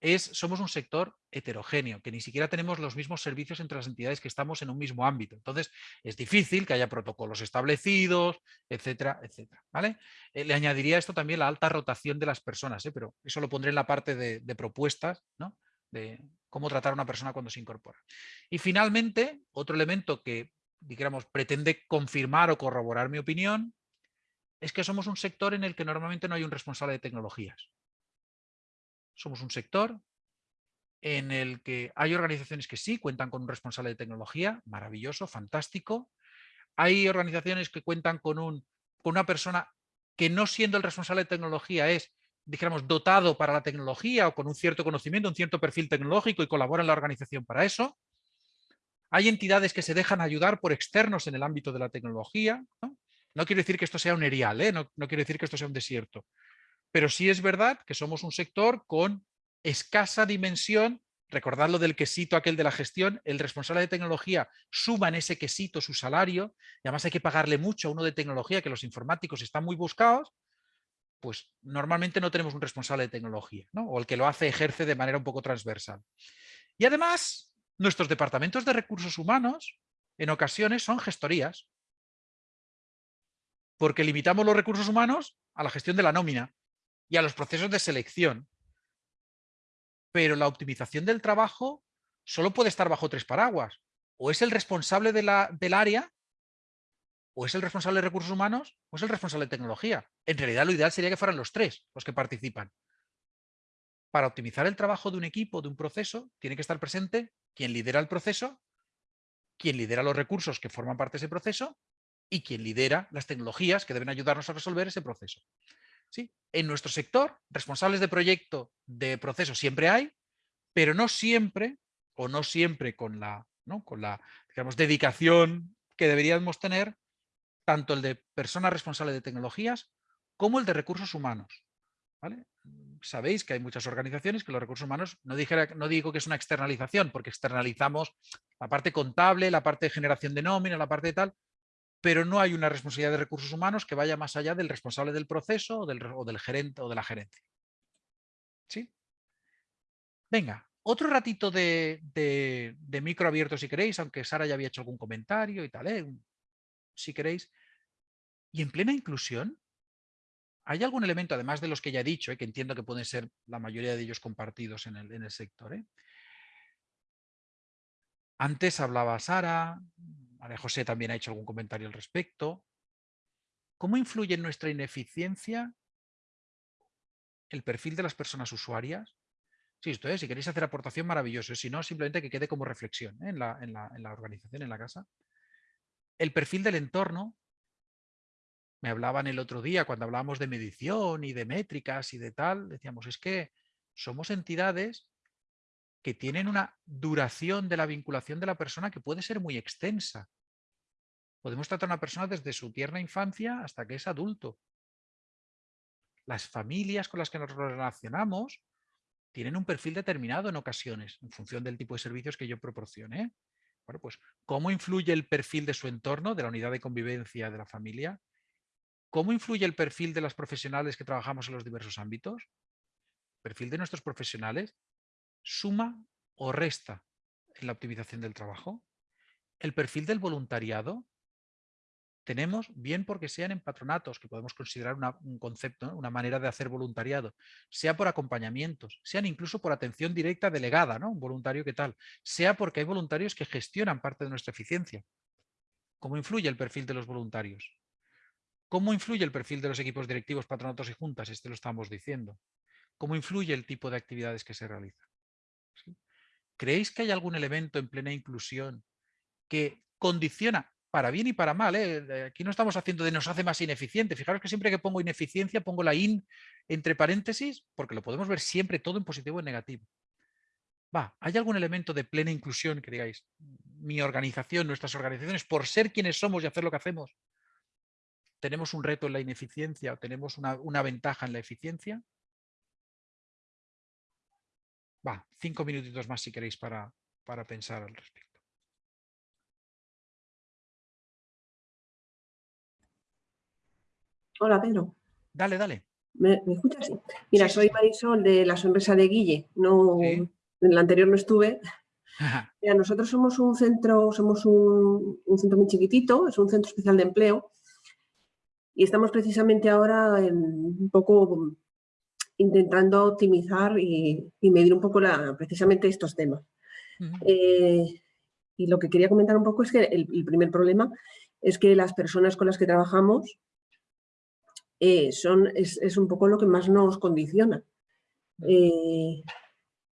es, somos un sector heterogéneo, que ni siquiera tenemos los mismos servicios entre las entidades que estamos en un mismo ámbito. Entonces, es difícil que haya protocolos establecidos, etcétera, etcétera. ¿vale? Eh, le añadiría esto también la alta rotación de las personas, ¿eh? pero eso lo pondré en la parte de, de propuestas, ¿no? de cómo tratar a una persona cuando se incorpora. Y finalmente, otro elemento que, digamos, pretende confirmar o corroborar mi opinión, es que somos un sector en el que normalmente no hay un responsable de tecnologías. Somos un sector en el que hay organizaciones que sí cuentan con un responsable de tecnología, maravilloso, fantástico. Hay organizaciones que cuentan con, un, con una persona que no siendo el responsable de tecnología es, dijéramos, dotado para la tecnología o con un cierto conocimiento, un cierto perfil tecnológico y colabora en la organización para eso. Hay entidades que se dejan ayudar por externos en el ámbito de la tecnología. ¿no? No quiero decir que esto sea un erial, ¿eh? no, quiero decir que esto sea un desierto, pero sí es verdad que somos un sector con escasa dimensión, recordad lo del quesito aquel de la gestión, el responsable de tecnología suma en ese quesito su salario, y además hay que pagarle mucho a uno de tecnología, que los informáticos están muy buscados, pues normalmente no tenemos un responsable de tecnología, o el que lo hace ejerce de manera un poco transversal. Y además, nuestros departamentos de recursos humanos en ocasiones son gestorías porque limitamos los recursos humanos a la gestión de la nómina y a los procesos de selección. Pero la optimización del trabajo solo puede estar bajo tres paraguas. O es el responsable de la, del área, o es el responsable de recursos humanos, o es el responsable de tecnología. En realidad lo ideal sería que fueran los tres los que participan. Para optimizar el trabajo de un equipo, de un proceso, tiene que estar presente quien lidera el proceso, quien lidera los recursos que forman parte de ese proceso y quien lidera las tecnologías que deben ayudarnos a resolver ese proceso. ¿Sí? En nuestro sector, responsables de proyecto, de proceso, siempre hay, pero no siempre, o no siempre con la, ¿no? con la digamos, dedicación que deberíamos tener, tanto el de personas responsables de tecnologías como el de recursos humanos. Sabéis que hay muchas organizaciones que los recursos humanos, no, dijera, no digo que es una externalización, porque externalizamos la parte contable, la parte de generación de nómina, la parte de tal, pero no hay una responsabilidad de recursos humanos que vaya más allá del responsable del proceso o del, gerente o de la gerencia. ¿Sí? Venga, otro ratito de, de, micro abierto si queréis, aunque Sara ya había hecho algún comentario y tal, ¿eh? si queréis. Y en plena inclusión, ¿hay algún elemento, además de los que ya he dicho, ¿eh? que entiendo que pueden ser la mayoría de ellos compartidos en el, en el sector? ¿eh? Antes hablaba Sara, María José también ha hecho algún comentario al respecto. ¿Cómo influye en nuestra ineficiencia el perfil de las personas usuarias? Sí, esto es, si queréis hacer aportación, maravilloso. Si no, simplemente que quede como reflexión ¿eh? en, la, en, la, en la organización, en la casa. El perfil del entorno. Me hablaban el otro día cuando hablábamos de medición y de métricas y de tal. Decíamos, es que somos entidades que tienen una duración de la vinculación de la persona que puede ser muy extensa. Podemos tratar a una persona desde su tierna infancia hasta que es adulto. Las familias con las que nos relacionamos tienen un perfil determinado en ocasiones, en función del tipo de servicios que yo proporcione. Bueno, pues, ¿cómo influye el perfil de su entorno, de la unidad de convivencia de la familia? ¿Cómo influye el perfil de las profesionales que trabajamos en los diversos ámbitos? Perfil de nuestros profesionales suma o resta en la optimización del trabajo. El perfil del voluntariado tenemos, bien porque sean en patronatos, que podemos considerar un concepto, una manera de hacer voluntariado, sea por acompañamientos, sean incluso por atención directa delegada, ¿no? un voluntario que tal, sea porque hay voluntarios que gestionan parte de nuestra eficiencia. ¿Cómo influye el perfil de los voluntarios? ¿Cómo influye el perfil de los equipos directivos, patronatos y juntas? Este lo estamos diciendo. ¿Cómo influye el tipo de actividades que se realizan? ¿Creéis que hay algún elemento en plena inclusión que condiciona, para bien y para mal, ¿eh? aquí no estamos haciendo de nos hace más ineficiente, fijaros que siempre que pongo ineficiencia pongo la in entre paréntesis porque lo podemos ver siempre todo en positivo o en negativo. Va, ¿hay algún elemento de plena inclusión que digáis, mi organización, nuestras organizaciones, por ser quienes somos y hacer lo que hacemos, tenemos un reto en la ineficiencia o tenemos una ventaja en la eficiencia? Va, cinco minutitos más si queréis para, para pensar al respecto. Hola, Pedro. Dale, dale. ¿Me, escuchas? Mira, soy Marisol de la sonrisa de Guille. No, En la anterior no estuve. Mira, nosotros somos un centro, somos un, un, centro muy chiquitito, es un centro especial de empleo y estamos precisamente ahora en un poco intentando optimizar y, medir un poco la, precisamente estos temas. Eh, y lo que quería comentar un poco es que el, primer problema es que las personas con las que trabajamos eh, son, es, un poco lo que más nos condiciona. Eh,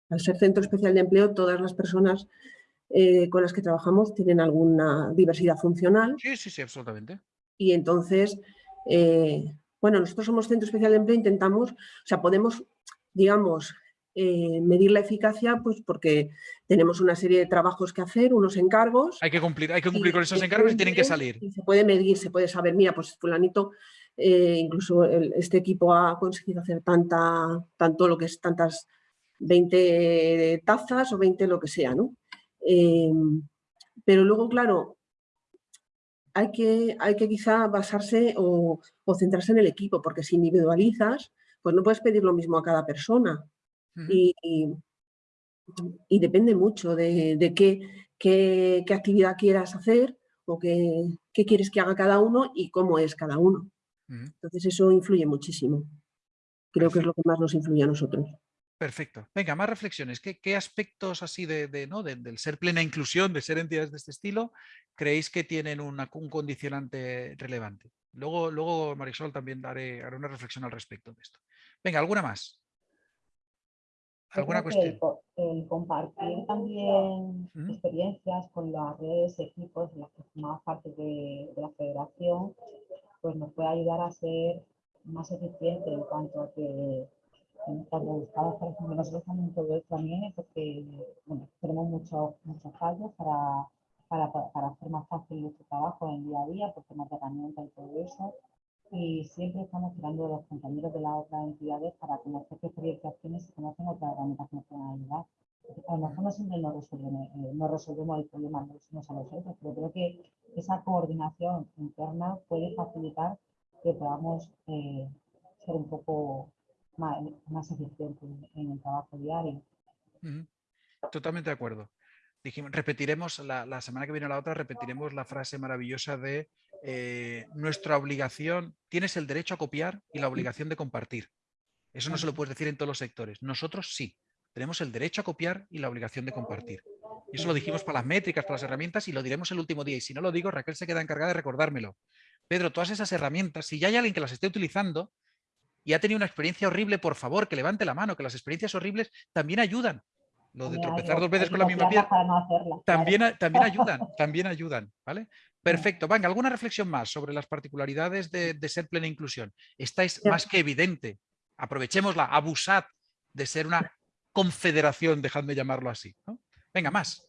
al ser centro especial de empleo, todas las personas con las que trabajamos tienen alguna diversidad funcional. Sí, sí, sí, absolutamente. Y entonces, bueno, nosotros somos centro especial de empleo, intentamos, o sea, podemos, digamos, eh, medir la eficacia pues porque tenemos una serie de trabajos que hacer, unos encargos. Hay que cumplir, hay que cumplir con esos encargos y tienen que salir. Y se puede medir, se puede saber, mira, pues fulanito, eh, incluso este equipo ha conseguido hacer tanta, tanto lo que es tantas 20 tazas o 20 lo que sea, ¿no? Eh, pero luego, claro, hay que, hay que quizá basarse o, centrarse en el equipo, porque si individualizas, pues no puedes pedir lo mismo a cada persona. y, y, depende mucho de, qué, qué, actividad quieras hacer o qué, qué, quieres que haga cada uno y cómo es cada uno. Entonces eso influye muchísimo. Creo que es lo que más nos influye a nosotros. Perfecto. Venga, más reflexiones. ¿Qué, aspectos así de, ¿no? del ser plena inclusión, de ser entidades de este estilo, creéis que tienen un condicionante relevante? Luego, luego Marisol, también daré, haré una reflexión al respecto de esto. Venga, ¿alguna más? ¿Alguna cuestión? El, compartir también experiencias con las redes, equipos en las que formamos parte de, de la federación, pues nos puede ayudar a ser más eficiente en cuanto a que cuando buscamos, por ejemplo, nosotros también todo esto también porque bueno, tenemos muchos muchos fallos para, para, para, hacer más fácil nuestro trabajo en el día a día, por temas de herramientas y todo eso. Y siempre estamos tirando de los compañeros de las otras entidades para conocer qué experiencias tienen y conocen otras herramientas que nos pueden ayudar. a lo mejor no siempre no resolvemos, eh, no resolvemos el problema los a los otros, pero creo que esa coordinación interna puede facilitar que podamos eh, ser un poco más, más eficientes en el trabajo diario. Totalmente de acuerdo. Dijimos, repetiremos, la, semana que viene la otra, repetiremos la frase maravillosa de eh, nuestra obligación, tienes el derecho a copiar y la obligación de compartir. Eso no se lo puedes decir en todos los sectores. Nosotros sí, tenemos el derecho a copiar y la obligación de compartir. Y eso lo dijimos para las métricas, para las herramientas y lo diremos el último día. Y si no lo digo, Raquel se queda encargada de recordármelo. Pedro, todas esas herramientas, si ya hay alguien que las esté utilizando y ha tenido una experiencia horrible, por favor, que levante la mano, que las experiencias horribles también ayudan. Lo de tropezar dos veces con la misma piedra también, también ayudan, también ayudan, ¿vale? Perfecto. Venga, ¿alguna reflexión más sobre las particularidades de, ser plena inclusión? Esta es más que evidente. Aprovechémosla, abusad de ser una confederación, dejadme llamarlo así. Venga, más.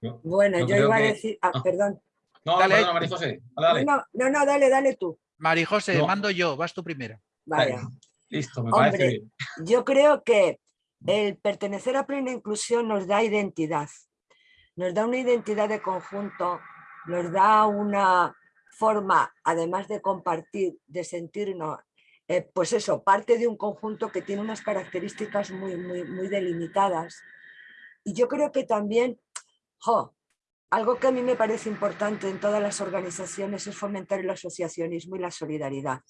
Bueno, yo, iba a decir... Ah, ah. perdón. No, dale, perdona, María José. Dale, No, no, dale, dale tú. María José, mando yo, vas tú primero. Vale. Listo, me parece bien. Yo creo que el pertenecer a plena inclusión nos da identidad, nos da una identidad de conjunto, nos da una forma, además de compartir, de sentirnos, eh, pues eso, parte de un conjunto que tiene unas características muy, muy, muy delimitadas. Y yo creo que también, algo que a mí me parece importante en todas las organizaciones es fomentar el asociacionismo y la solidaridad.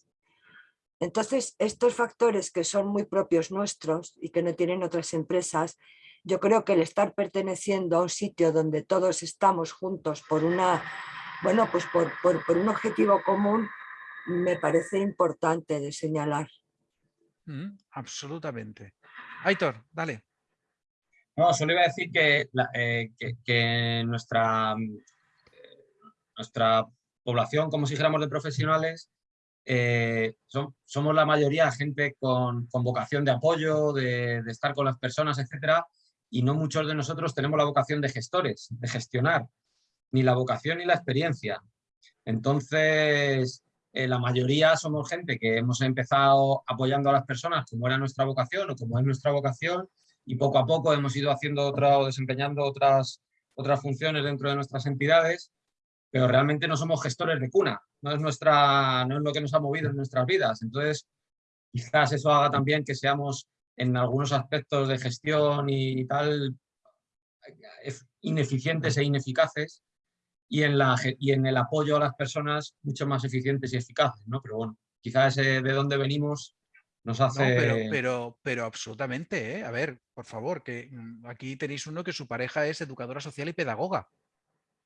Entonces, estos factores que son muy propios nuestros y que no tienen otras empresas, yo creo que el estar perteneciendo a un sitio donde todos estamos juntos por, una, bueno, pues por, un objetivo común, me parece importante de señalar. Mm, absolutamente. Aitor, dale. No, solo iba a decir que, eh, nuestra, eh, nuestra población, como si dijéramos de profesionales, eh, somos la mayoría gente con, vocación de apoyo, de, estar con las personas, etcétera, y no muchos de nosotros tenemos la vocación de gestores, de gestionar, ni la vocación ni la experiencia. Entonces, la mayoría somos gente que hemos empezado apoyando a las personas como era nuestra vocación o como es nuestra vocación, y poco a poco hemos ido haciendo otra, o desempeñando otras, otras funciones dentro de nuestras entidades, pero realmente no somos gestores de cuna, no es, nuestra, no es lo que nos ha movido en nuestras vidas. Entonces, quizás eso haga también que seamos en algunos aspectos de gestión y tal ineficientes e ineficaces y en, la, y en el apoyo a las personas mucho más eficientes y eficaces, ¿no? Pero bueno, quizás de dónde venimos nos hace... pero, pero, pero, absolutamente, ¿eh? A ver, por favor, que mm, aquí tenéis uno que su pareja es educadora social y pedagoga.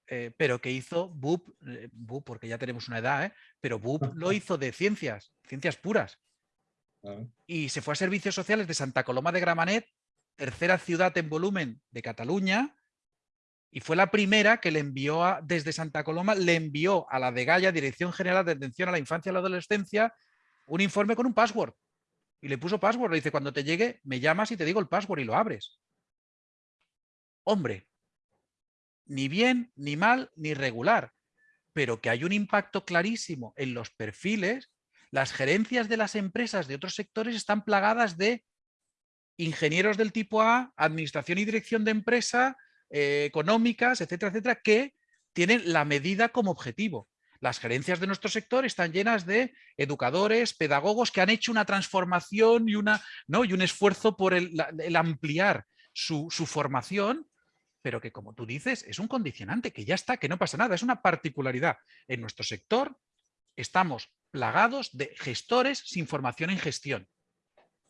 Eh, pero que hizo BUP, eh, BUP, porque ya tenemos una edad, ¿eh? pero BUP lo hizo de ciencias, ciencias puras. Y se fue a servicios sociales de Santa Coloma de Gramanet, tercera ciudad en volumen de Cataluña, y fue la primera que le envió a, desde Santa Coloma, le envió a la de Gaya, Dirección General de Atención a la Infancia y la Adolescencia, un informe con un password. Y le puso password, le dice, cuando te llegue, me llamas y te digo el password y lo abres. Hombre, ni bien, ni mal, ni regular, pero que hay un impacto clarísimo en los perfiles, las gerencias de las empresas de otros sectores están plagadas de ingenieros del tipo A, administración y dirección de empresa, eh, económicas, etcétera, etcétera, que tienen la medida como objetivo. Las gerencias de nuestro sector están llenas de educadores, pedagogos que han hecho una transformación y, un esfuerzo por el, ampliar su, su formación pero que como tú dices, es un condicionante, que ya está, que no pasa nada, es una particularidad. En nuestro sector estamos plagados de gestores sin formación en gestión.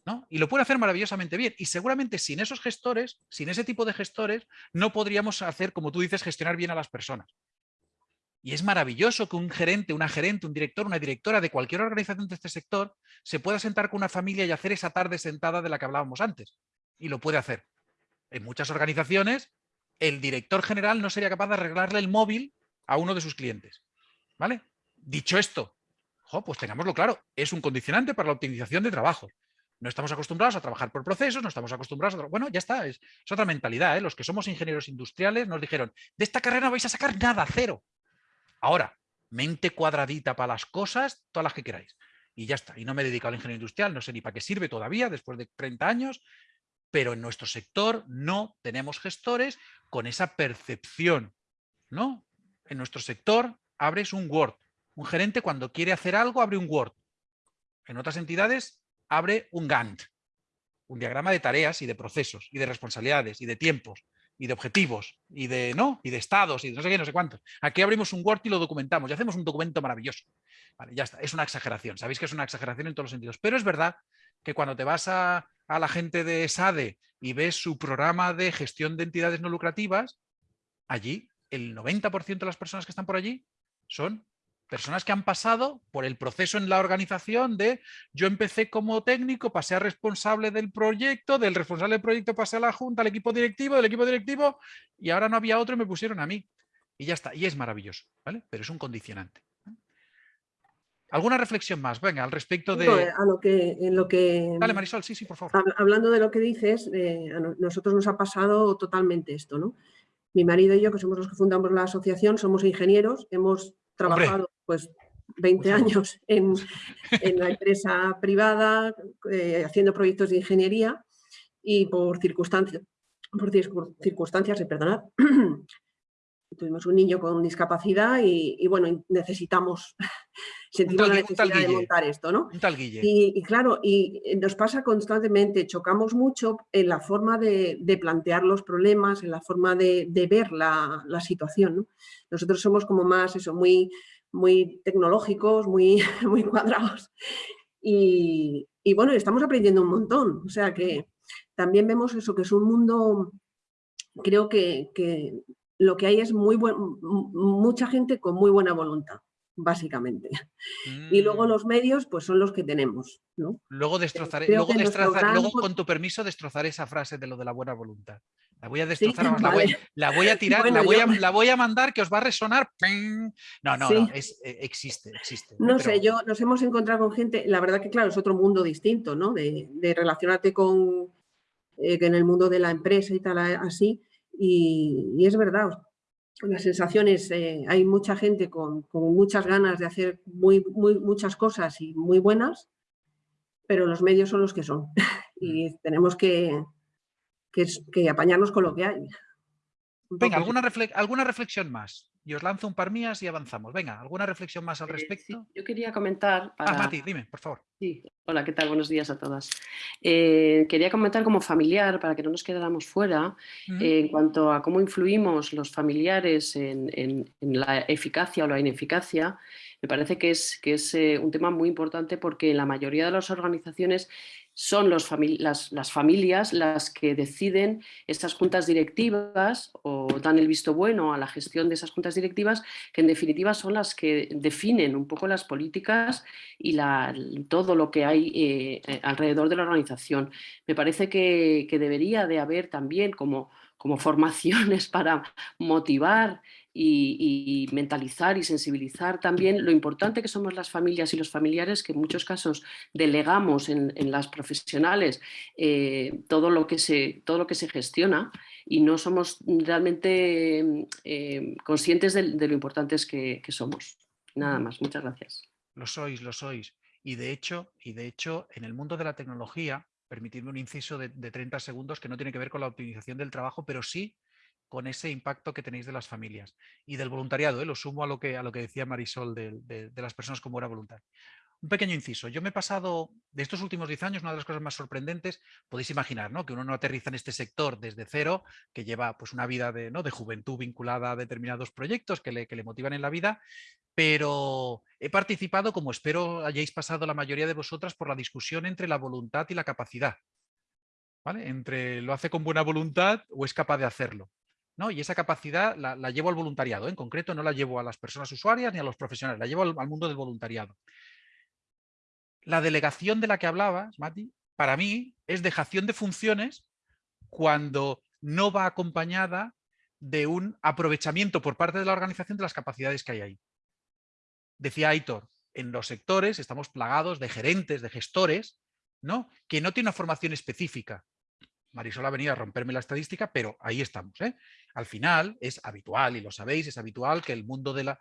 ¿no? Y lo puede hacer maravillosamente bien. Y seguramente sin esos gestores, sin ese tipo de gestores, no podríamos hacer, como tú dices, gestionar bien a las personas. Y es maravilloso que un gerente, una gerente, un director, una directora de cualquier organización de este sector se pueda sentar con una familia y hacer esa tarde sentada de la que hablábamos antes. Y lo puede hacer. En muchas organizaciones el director general no sería capaz de arreglarle el móvil a uno de sus clientes. ¿Vale? Dicho esto, pues tengámoslo claro, es un condicionante para la optimización de trabajo. No estamos acostumbrados a trabajar por procesos, no estamos acostumbrados a... Bueno, ya está, es, otra mentalidad. ¿eh? Los que somos ingenieros industriales nos dijeron, de esta carrera no vais a sacar nada, cero. Ahora, mente cuadradita para las cosas, todas las que queráis. Y ya está. Y no me he dedicado al ingeniería industrial, no sé ni para qué sirve todavía, después de 30 años, pero en nuestro sector no tenemos gestores con esa percepción. ¿no? En nuestro sector abres un Word. Un gerente cuando quiere hacer algo abre un Word. En otras entidades abre un Gantt, un diagrama de tareas y de procesos y de responsabilidades y de tiempos y de objetivos y de no y de estados y de no sé qué, no sé cuántos. Aquí abrimos un Word y lo documentamos y hacemos un documento maravilloso. Ya está, es una exageración, sabéis que es una exageración en todos los sentidos, pero es verdad que cuando te vas a, a la gente de SADE y ves su programa de gestión de entidades no lucrativas, allí el 90% de las personas que están por allí son personas que han pasado por el proceso en la organización de yo empecé como técnico, pasé a responsable del proyecto, del responsable del proyecto pasé a la junta, al equipo directivo, del equipo directivo y ahora no había otro y me pusieron a mí. Y ya está, y es maravilloso, ¿vale? Pero es un condicionante. ¿Alguna reflexión más? Venga, al respecto de... a lo que, en lo que... Dale, Marisol, sí, sí, por favor. Hablando de lo que dices, eh, a nosotros nos ha pasado totalmente esto, ¿no? Mi marido y yo, que somos los que fundamos la asociación, somos ingenieros, hemos trabajado pues 20 años en, la empresa privada eh, haciendo proyectos de ingeniería y por circunstancias, por circunstancias, perdonad, tuvimos un niño con discapacidad y, bueno, necesitamos, sentimos la necesidad de montar esto, ¿no? Y, claro, y nos pasa constantemente, chocamos mucho en la forma de, plantear los problemas, en la forma de, ver la, situación, Nosotros somos como más, eso, muy, muy tecnológicos, muy, muy cuadrados. Y, bueno, estamos aprendiendo un montón, o sea que también vemos eso, que es un mundo creo que, que, lo que hay es muy buen, mucha gente con muy buena voluntad, básicamente. Y luego mm. los medios, pues son los que tenemos. ¿no? Luego destrozaré, luego, luego, con tu permiso destrozaré esa frase de lo de la buena voluntad. La voy a destrozar, la, voy, a tirar, la, voy a, la, voy a, mandar que os va a resonar. No, no, no es, eh, existe, existe. No sé, yo nos hemos encontrado con gente, la verdad que claro, es otro mundo distinto, ¿no? De, relacionarte con eh, en el mundo de la empresa y tal, así, y, es verdad, las sensaciones, eh, hay mucha gente con, muchas ganas de hacer muy, muy, muchas cosas y muy buenas, pero los medios son los que son y mm. tenemos que, que, apañarnos con lo que hay. Venga, ¿alguna, ¿alguna reflexión más? y os lanzo un par mías y avanzamos. Venga, ¿alguna reflexión más al eh, respecto? yo quería comentar... Ah, Mati, dime, por favor. Sí, hola, ¿qué tal? Buenos días a todas. Eh, quería comentar como familiar, para que no nos quedáramos fuera, en cuanto a cómo influimos los familiares en, la eficacia o la ineficacia, me parece que es, que es eh, un tema muy importante porque en la mayoría de las organizaciones son las, familias las que deciden estas juntas directivas o dan el visto bueno a la gestión de esas juntas directivas, que en definitiva son las que definen un poco las políticas y la, todo lo que hay eh, eh, alrededor de la organización. Me parece que, que debería de haber también como como formaciones para motivar y, mentalizar y sensibilizar también lo importante que somos las familias y los familiares, que en muchos casos delegamos en, las profesionales eh, todo, lo que se, todo lo que se gestiona y no somos realmente eh, conscientes de, lo importantes que, que somos. Nada más, muchas gracias. Lo sois, lo sois. Y de hecho, y de hecho en el mundo de la tecnología, permitidme un inciso de, 30 segundos que no tiene que ver con la optimización del trabajo, pero sí con ese impacto que tenéis de las familias y del voluntariado. ¿eh? Lo sumo a lo que, a lo que decía Marisol de, las personas con buena voluntad. Un pequeño inciso. Yo me he pasado, de estos últimos 10 años, una de las cosas más sorprendentes, podéis imaginar, ¿no? que uno no aterriza en este sector desde cero, que lleva pues, una vida de, ¿no? de juventud vinculada a determinados proyectos que le, que le motivan en la vida, pero he participado, como espero hayáis pasado la mayoría de vosotras, por la discusión entre la voluntad y la capacidad. ¿Vale? Entre lo hace con buena voluntad o es capaz de hacerlo. Y esa capacidad la, llevo al voluntariado, en concreto no la llevo a las personas usuarias ni a los profesionales, la llevo al, al mundo del voluntariado. La delegación de la que hablabas, Mati, para mí es dejación de funciones cuando no va acompañada de un aprovechamiento por parte de la organización de las capacidades que hay ahí. Decía Aitor, en los sectores estamos plagados de gerentes, de gestores, ¿no? que no tienen una formación específica. Marisol ha venido a romperme la estadística, pero ahí estamos. ¿eh? Al final es habitual, y lo sabéis, es habitual que el mundo de la...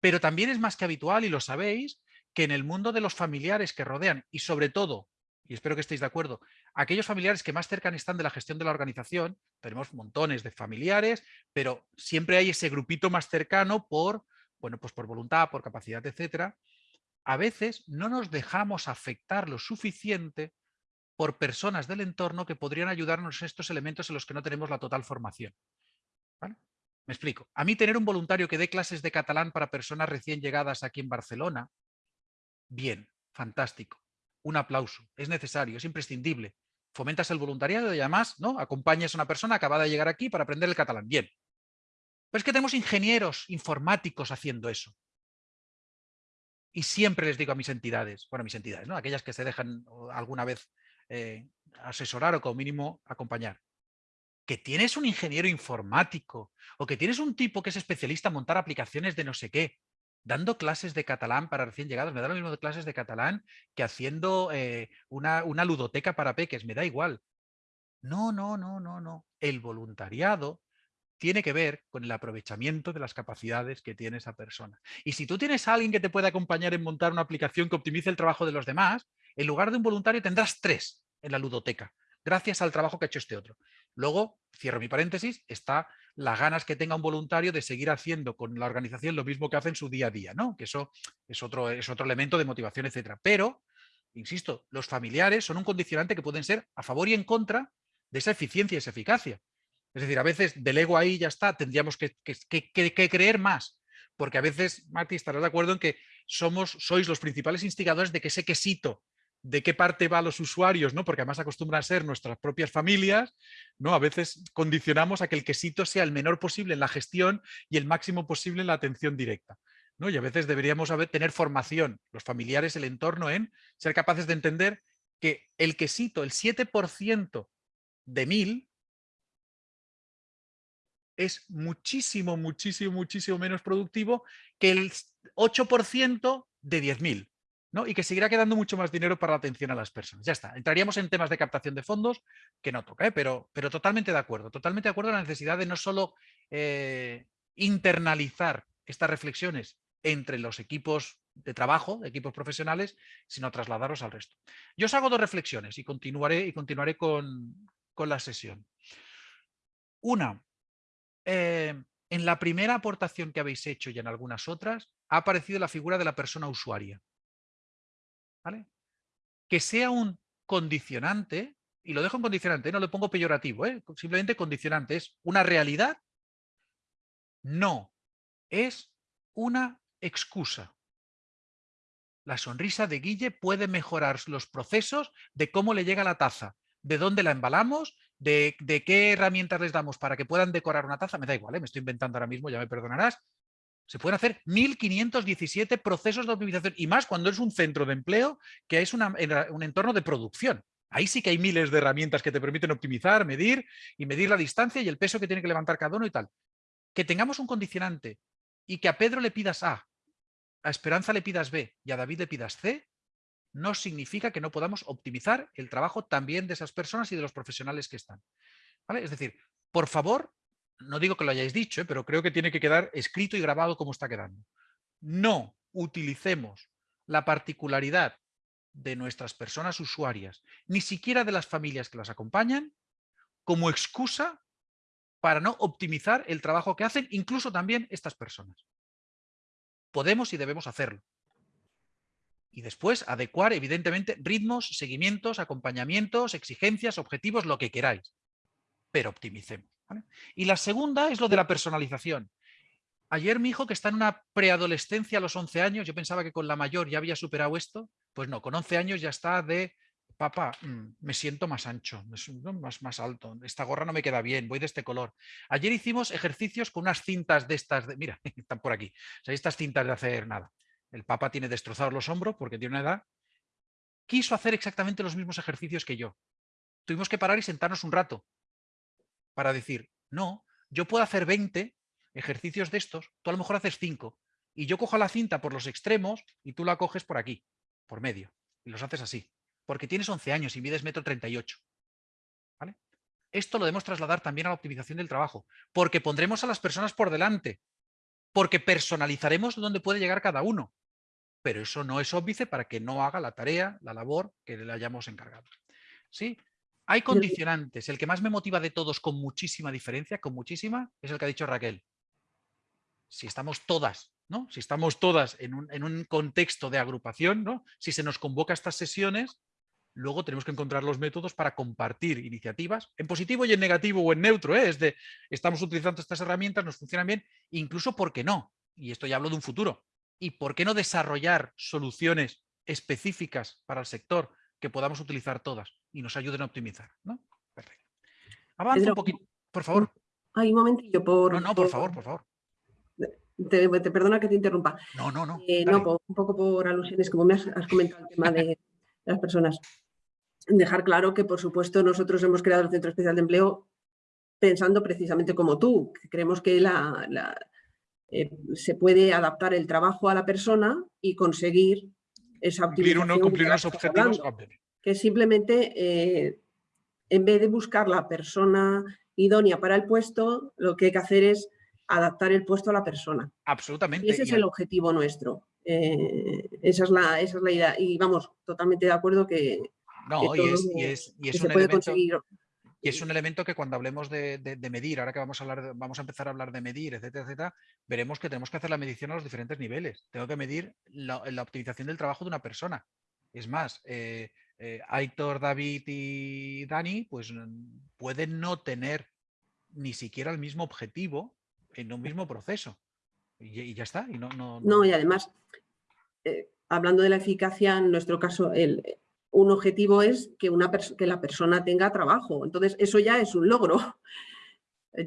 Pero también es más que habitual, y lo sabéis, que en el mundo de los familiares que rodean, y sobre todo y espero que estéis de acuerdo, aquellos familiares que más cerca están de la gestión de la organización, tenemos montones de familiares, pero siempre hay ese grupito más cercano por, bueno, pues por voluntad, por capacidad, etcétera. A veces no nos dejamos afectar lo suficiente por personas del entorno que podrían ayudarnos en estos elementos en los que no tenemos la total formación. Me explico. A mí tener un voluntario que dé clases de catalán para personas recién llegadas aquí en Barcelona, bien, fantástico un aplauso, es necesario, es imprescindible. Fomentas el voluntariado y además ¿no? acompañas a una persona acabada de llegar aquí para aprender el catalán. Bien. Pero es que tenemos ingenieros informáticos haciendo eso. Y siempre les digo a mis entidades, bueno, a mis entidades, ¿no? aquellas que se dejan alguna vez eh, asesorar o como mínimo acompañar, que tienes un ingeniero informático o que tienes un tipo que es especialista en montar aplicaciones de no sé qué, dando clases de catalán para recién llegados, me da lo mismo de clases de catalán que haciendo eh, una, una ludoteca para peques, me da igual. No, no, no, no, no. El voluntariado tiene que ver con el aprovechamiento de las capacidades que tiene esa persona. Y si tú tienes a alguien que te puede acompañar en montar una aplicación que optimice el trabajo de los demás, en lugar de un voluntario tendrás tres en la ludoteca, gracias al trabajo que ha hecho este otro. Luego, cierro mi paréntesis, está las ganas que tenga un voluntario de seguir haciendo con la organización lo mismo que hace en su día a día, ¿no? Que eso es otro, es otro elemento de motivación, etcétera. Pero, insisto, los familiares son un condicionante que pueden ser a favor y en contra de esa eficiencia y esa eficacia. Es decir, a veces delego ahí y ya está, tendríamos que, que, creer más. Porque a veces, Mati, estarás de acuerdo en que somos, sois los principales instigadores de que ese quesito de qué parte va los usuarios, ¿no? porque además acostumbran a ser nuestras propias familias, ¿no? a veces condicionamos a que el quesito sea el menor posible en la gestión y el máximo posible en la atención directa. ¿no? Y a veces deberíamos tener formación, los familiares, el entorno, en ser capaces de entender que el quesito, el 7% de 1000, es muchísimo, muchísimo, muchísimo menos productivo que el 8% de 10.000 y que seguirá quedando mucho más dinero para la atención a las personas. Ya está, entraríamos en temas de captación de fondos que no toca, ¿eh? pero, totalmente de acuerdo, totalmente de acuerdo en la necesidad de no solo eh, internalizar estas reflexiones entre los equipos de trabajo, equipos profesionales, sino trasladarlos al resto. Yo os hago dos reflexiones y continuaré, y continuaré con, la sesión. Una, eh, en la primera aportación que habéis hecho y en algunas otras, ha aparecido la figura de la persona usuaria. Que sea un condicionante, y lo dejo en condicionante, no lo pongo peyorativo, ¿eh? simplemente condicionante, es una realidad, no, es una excusa. La sonrisa de Guille puede mejorar los procesos de cómo le llega la taza, de dónde la embalamos, de, qué herramientas les damos para que puedan decorar una taza, me da igual, ¿eh? me estoy inventando ahora mismo, ya me perdonarás, se pueden hacer 1.517 procesos de optimización y más cuando es un centro de empleo que es un entorno de producción. Ahí sí que hay miles de herramientas que te permiten optimizar, medir y medir la distancia y el peso que tiene que levantar cada uno y tal. Que tengamos un condicionante y que a Pedro le pidas A, a Esperanza le pidas B y a David le pidas C, no significa que no podamos optimizar el trabajo también de esas personas y de los profesionales que están. ¿Vale? Es decir, por favor, no digo que lo hayáis dicho, ¿eh? pero creo que tiene que quedar escrito y grabado como está quedando. No utilicemos la particularidad de nuestras personas usuarias, ni siquiera de las familias que las acompañan, como excusa para no optimizar el trabajo que hacen incluso también estas personas. Podemos y debemos hacerlo. Y después adecuar, evidentemente, ritmos, seguimientos, acompañamientos, exigencias, objetivos, lo que queráis. Pero optimicemos. Y la segunda es lo de la personalización. Ayer mi hijo que está en una preadolescencia a los 11 años, yo pensaba que con la mayor ya había superado esto, pues no, con 11 años ya está de, papá, mm, me siento más ancho, más, más alto, esta gorra no me queda bien, voy de este color. Ayer hicimos ejercicios con unas cintas de estas, de, mira, están por aquí, o estas cintas de hacer nada. El papá tiene destrozados los hombros porque tiene una edad. Quiso hacer exactamente los mismos ejercicios que yo. Tuvimos que parar y sentarnos un rato para decir, no, yo puedo hacer 20 ejercicios de estos, tú a lo mejor haces 5, y yo cojo la cinta por los extremos y tú la coges por aquí, por medio, y los haces así, porque tienes 11 años y mides metro 38. ¿vale? Esto lo debemos trasladar también a la optimización del trabajo, porque pondremos a las personas por delante, porque personalizaremos dónde puede llegar cada uno. pero eso no es óbice para que no haga la tarea, la labor que le hayamos encargado. ¿Sí? Hay condicionantes. El que más me motiva de todos con muchísima diferencia, con muchísima, es el que ha dicho Raquel. Si estamos todas, ¿no? Si estamos todas en un, en un contexto de agrupación, ¿no? Si se nos convoca a estas sesiones, luego tenemos que encontrar los métodos para compartir iniciativas, en positivo y en negativo o en neutro, ¿eh? es de estamos utilizando estas herramientas, nos funcionan bien, incluso ¿por qué no? Y esto ya hablo de un futuro. ¿Y por qué no desarrollar soluciones específicas para el sector que podamos utilizar todas y nos ayuden a optimizar? ¿no? Perfecto. Avanza un poquito, por favor. Hay un momentillo por... No, no, por favor, por favor. Te, perdona que te interrumpa. No, no, no. Eh, no, un poco por alusiones, como me has, has comentado el tema de las personas dejar claro que, por supuesto, nosotros hemos creado el Centro Especial de Empleo pensando precisamente como tú, creemos que la, eh, se puede adaptar el trabajo a la persona y conseguir esa cumplir, uno, cumplir unos objetivos que simplemente eh, en vez de buscar la persona idónea para el puesto, lo que hay que hacer es adaptar el puesto a la persona. Absolutamente. Y ese es el objetivo nuestro. Eh, esa, es la, esa es la idea. Y vamos, totalmente de acuerdo que, no, y es, y es, y es un elemento, y es un elemento que cuando hablemos de, de, medir, ahora que vamos a, hablar vamos a empezar a hablar de medir, etcétera, etcétera, veremos que tenemos que hacer la medición a los diferentes niveles. Tengo que medir la, la optimización del trabajo de una persona. Es más, eh, eh, Aitor, David y Dani, pues pueden no tener ni siquiera el mismo objetivo en un mismo proceso. Y, y ya está. Y no, no, no, y además, eh, hablando de la eficacia, en nuestro caso, el, un objetivo es que, una que la persona tenga trabajo. Entonces, eso ya es un logro.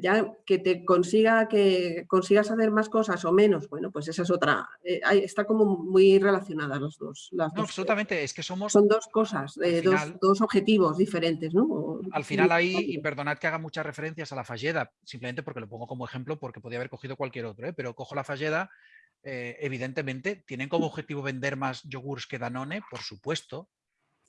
Ya que te consiga que consigas hacer más cosas o menos, bueno, pues esa es otra. Eh, está como muy relacionadas las dos. Las no, absolutamente, es que somos... Son dos cosas, eh, dos, objetivos diferentes, ¿no? Al final ahí, y perdonad que haga muchas referencias a la Falleda, simplemente porque lo pongo como ejemplo, porque podía haber cogido cualquier otro, ¿eh? pero cojo la Falleda, evidentemente, tienen como objetivo vender más yogures que Danone, por supuesto,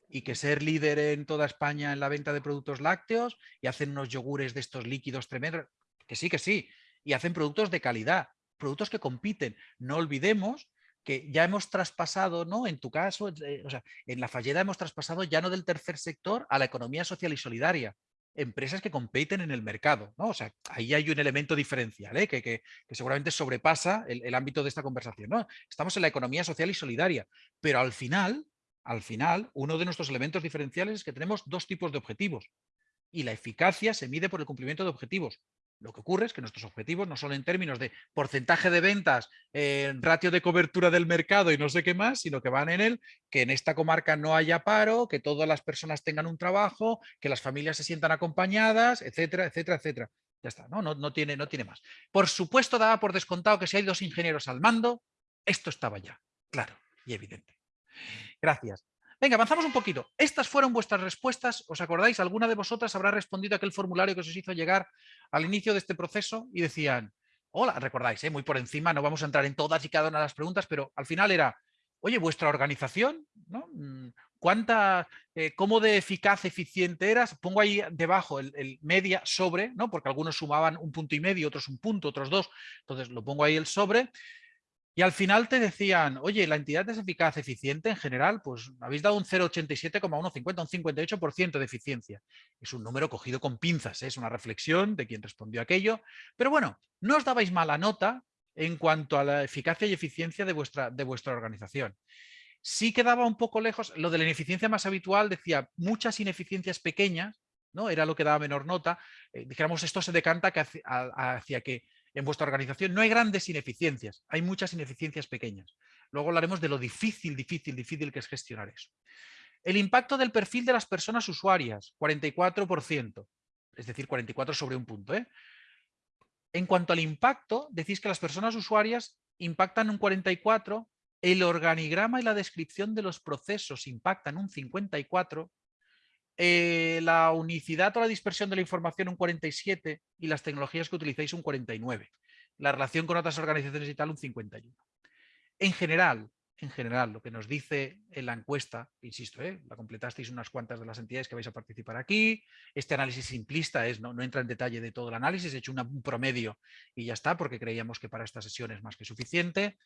y que ser líder en toda España en la venta de productos lácteos y hacen unos yogures de estos líquidos tremendos, que sí, que sí, y hacen productos de calidad, productos que compiten. No olvidemos que ya hemos traspasado, ¿no? En tu caso, eh, o sea, en la Falleda hemos traspasado ya no del tercer sector a la economía social y solidaria. Empresas que compiten en el mercado, ¿no? O sea, ahí hay un elemento diferencial, ¿eh? que, que, seguramente sobrepasa el, el ámbito de esta conversación, ¿no? Estamos en la economía social y solidaria, pero al final al final, uno de nuestros elementos diferenciales es que tenemos dos tipos de objetivos y la eficacia se mide por el cumplimiento de objetivos. Lo que ocurre es que nuestros objetivos no son en términos de porcentaje de ventas, eh, ratio de cobertura del mercado y no sé qué más, sino que van en el que en esta comarca no haya paro, que todas las personas tengan un trabajo, que las familias se sientan acompañadas, etcétera, etcétera, etcétera. Ya está, ¿no? No, no, tiene, no tiene más. Por supuesto, daba por descontado que si hay dos ingenieros al mando, esto estaba ya, claro y evidente. Gracias. Venga, avanzamos un poquito. Estas fueron vuestras respuestas. ¿Os acordáis? ¿Alguna de vosotras habrá respondido a aquel formulario que os hizo llegar al inicio de este proceso? Y decían, hola, recordáis, ¿eh? muy por encima, no vamos a entrar en todas y cada una de las preguntas, pero al final era, oye, vuestra organización, ¿no? Mm, ¿Cuánta, eh, cómo de eficaz, eficiente eras? Pongo ahí debajo el, el, media sobre, ¿no? Porque algunos sumaban un punto y medio, otros un punto, otros dos. Entonces lo pongo ahí el sobre. Y al final te decían, oye, la entidad es eficaz, eficiente en general, pues habéis dado un 0,87,150, un 58% de eficiencia. Es un número cogido con pinzas, ¿eh? es una reflexión de quien respondió aquello. Pero bueno, no os dabais mala nota en cuanto a la eficacia y eficiencia de vuestra, de vuestra organización. Sí quedaba un poco lejos, lo de la ineficiencia más habitual decía muchas ineficiencias pequeñas, ¿no? era lo que daba menor nota. Eh, dijéramos, esto se decanta hacia que en vuestra organización no hay grandes ineficiencias, hay muchas ineficiencias pequeñas. Luego hablaremos de lo difícil, difícil, difícil que es gestionar eso. El impacto del perfil de las personas usuarias, 44%, es decir, 44 sobre un punto. ¿eh? En cuanto al impacto, decís que las personas usuarias impactan un 44, el organigrama y la descripción de los procesos impactan un 54, eh, la unicidad o la dispersión de la información un 47 y las tecnologías que utilizáis un 49. La relación con otras organizaciones y tal un 51. En general, en general, lo que nos dice en la encuesta, insisto, ¿eh? la completasteis unas cuantas de las entidades que vais a participar aquí, este análisis simplista es, no, no entra en detalle de todo el análisis, he hecho un promedio y ya está, porque creíamos que para esta sesión es más que suficiente.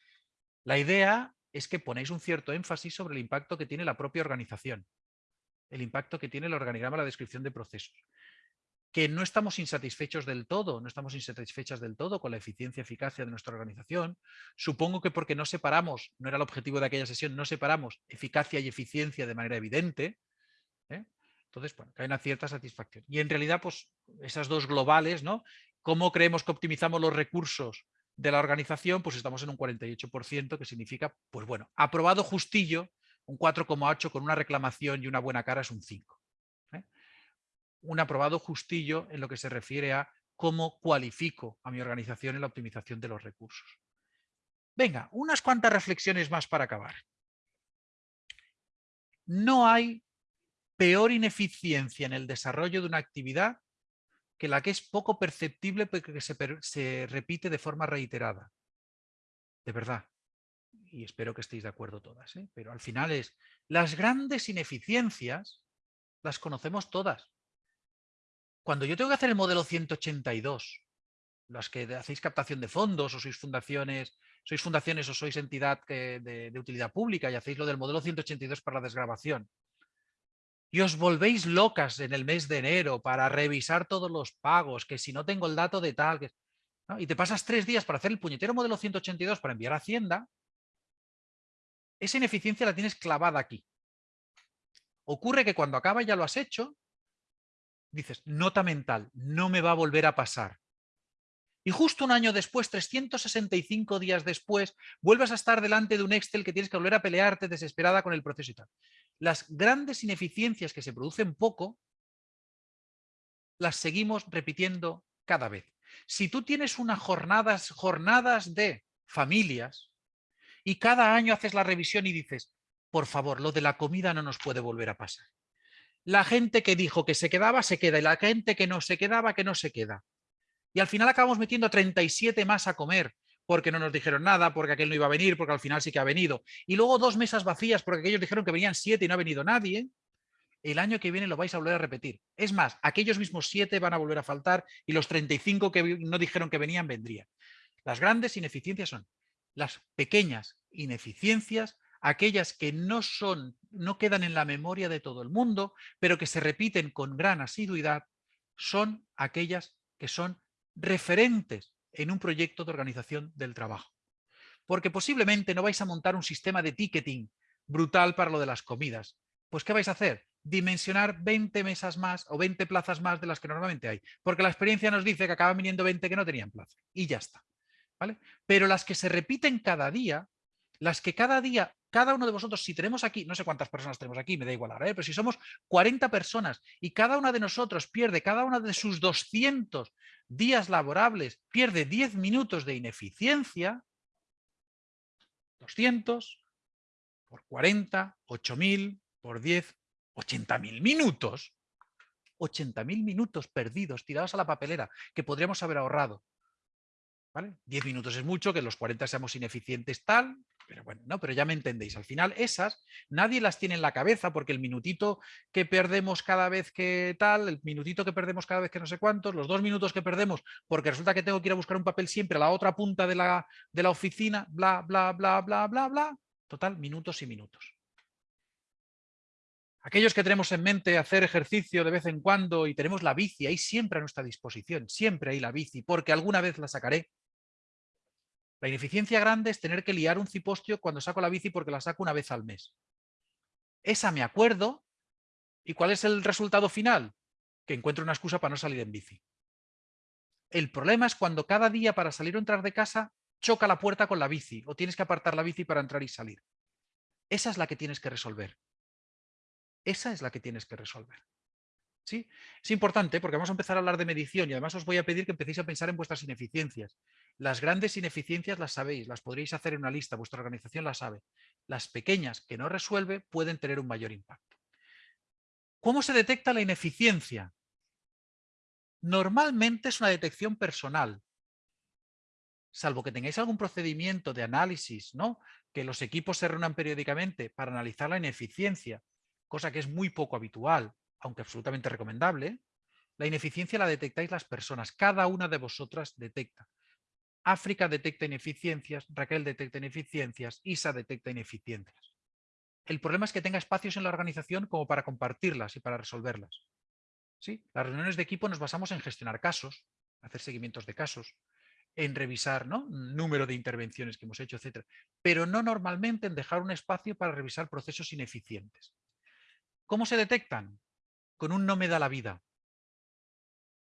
La idea es que ponéis un cierto énfasis sobre el impacto que tiene la propia organización, el impacto que tiene el organigrama, la descripción de procesos. Que no estamos insatisfechos del todo, no estamos insatisfechas del todo con la eficiencia eficacia de nuestra organización. Supongo que porque no separamos, no era el objetivo de aquella sesión, no separamos eficacia y eficiencia de manera evidente. ¿eh? Entonces, bueno, hay una cierta satisfacción. Y en realidad, pues esas dos globales, ¿no? ¿Cómo creemos que optimizamos los recursos de la organización, pues estamos en un 48%, que significa, pues bueno, aprobado justillo, un 4,8 con una reclamación y una buena cara es un 5. ¿eh? Un aprobado justillo en lo que se refiere a cómo cualifico a mi organización en la optimización de los recursos. Venga, unas cuantas reflexiones más para acabar. No hay peor ineficiencia en el desarrollo de una actividad que la que es poco perceptible porque se, se repite de forma reiterada. De verdad. Y espero que estéis de acuerdo todas. ¿eh? Pero al final es, las grandes ineficiencias las conocemos todas. Cuando yo tengo que hacer el modelo 182, las que hacéis captación de fondos o sois fundaciones, sois fundaciones o sois entidad de, utilidad pública y hacéis lo del modelo 182 para la desgrabación y os volvéis locas en el mes de enero para revisar todos los pagos, que si no tengo el dato de tal, y te pasas tres días para hacer el puñetero modelo 182 para enviar a Hacienda, esa ineficiencia la tienes clavada aquí. Ocurre que cuando acaba ya lo has hecho, dices, nota mental, no me va a volver a pasar. Y justo un año después, 365 días después, vuelves a estar delante de un Excel que tienes que volver a pelearte desesperada con el proceso y tal las grandes ineficiencias que se producen poco, las seguimos repitiendo cada vez. Si tú tienes unas jornadas, jornadas de familias y cada año haces la revisión y dices, por favor, lo de la comida no nos puede volver a pasar. La gente que dijo que se quedaba, se queda, y la gente que no se quedaba, que no se queda. Y al final acabamos metiendo 37 más a comer, porque no nos dijeron nada, porque aquel no iba a venir, porque al final sí que ha venido. Y luego dos mesas vacías porque aquellos dijeron que venían siete y no ha venido nadie. El año que viene lo vais a volver a repetir. Es más, aquellos mismos siete van a volver a faltar y los 35 que no dijeron que venían vendrían. Las grandes ineficiencias son las pequeñas ineficiencias, aquellas que no son, no quedan en la memoria de todo el mundo, pero que se repiten con gran asiduidad, son aquellas que son referentes en un proyecto de organización del trabajo. Porque posiblemente no vais a montar un sistema de ticketing brutal para lo de las comidas. Pues ¿qué vais a hacer? Dimensionar 20 mesas más o 20 plazas más de las que normalmente hay. Porque la experiencia nos dice que acaban viniendo 20 que no tenían plaza. Y ya está. Pero las que se repiten cada día, las que cada día, cada uno de vosotros, si tenemos aquí, no sé cuántas personas tenemos aquí, me da igual ahora, ¿eh? pero si somos 40 personas y cada una de nosotros pierde cada una de sus 200 días laborables, pierde 10 minutos de ineficiencia, 200 por 40, 8.000 por 10, 80.000 minutos. 80.000 minutos perdidos, tirados a la papelera, que podríamos haber ahorrado. ¿Vale? 10 minutos es mucho, que los 40 seamos ineficientes tal, pero bueno, no, pero ya me entendéis. Al final esas nadie las tiene en la cabeza porque el minutito que perdemos cada vez que tal, el minutito que perdemos cada vez que no sé cuántos, los dos minutos que perdemos porque resulta que tengo que ir a buscar un papel siempre a la otra punta de la, de la oficina, bla, bla, bla, bla, bla, bla. Total, minutos y minutos. Aquellos que tenemos en mente hacer ejercicio de vez en cuando y tenemos la bici ahí siempre a nuestra disposición, siempre hay la bici, porque alguna vez la sacaré, la ineficiencia grande es tener que liar un cipostio cuando saco la bici porque la saco una vez al mes. Esa me acuerdo. ¿Y cuál es el resultado final? Que encuentro una excusa para no salir en bici. El problema es cuando cada día para salir o entrar de casa choca la puerta con la bici o tienes que apartar la bici para entrar y salir. Esa es la que tienes que resolver. Esa es la que tienes que resolver. ¿Sí? Es importante porque vamos a empezar a hablar de medición y además os voy a pedir que empecéis a pensar en vuestras ineficiencias. Las grandes ineficiencias las sabéis, las podréis hacer en una lista, vuestra organización las sabe. Las pequeñas que no resuelve pueden tener un mayor impacto. ¿Cómo se detecta la ineficiencia? Normalmente es una detección personal, salvo que tengáis algún procedimiento de análisis, ¿no? que los equipos se reúnan periódicamente para analizar la ineficiencia, cosa que es muy poco habitual, aunque absolutamente recomendable, la ineficiencia la detectáis las personas, cada una de vosotras detecta. África detecta ineficiencias, Raquel detecta ineficiencias, Isa detecta ineficiencias. El problema es que tenga espacios en la organización como para compartirlas y para resolverlas. ¿Sí? Las reuniones de equipo nos basamos en gestionar casos, hacer seguimientos de casos, en revisar ¿no? número de intervenciones que hemos hecho, etc. Pero no normalmente en dejar un espacio para revisar procesos ineficientes. ¿Cómo se detectan? Con un no me da la vida.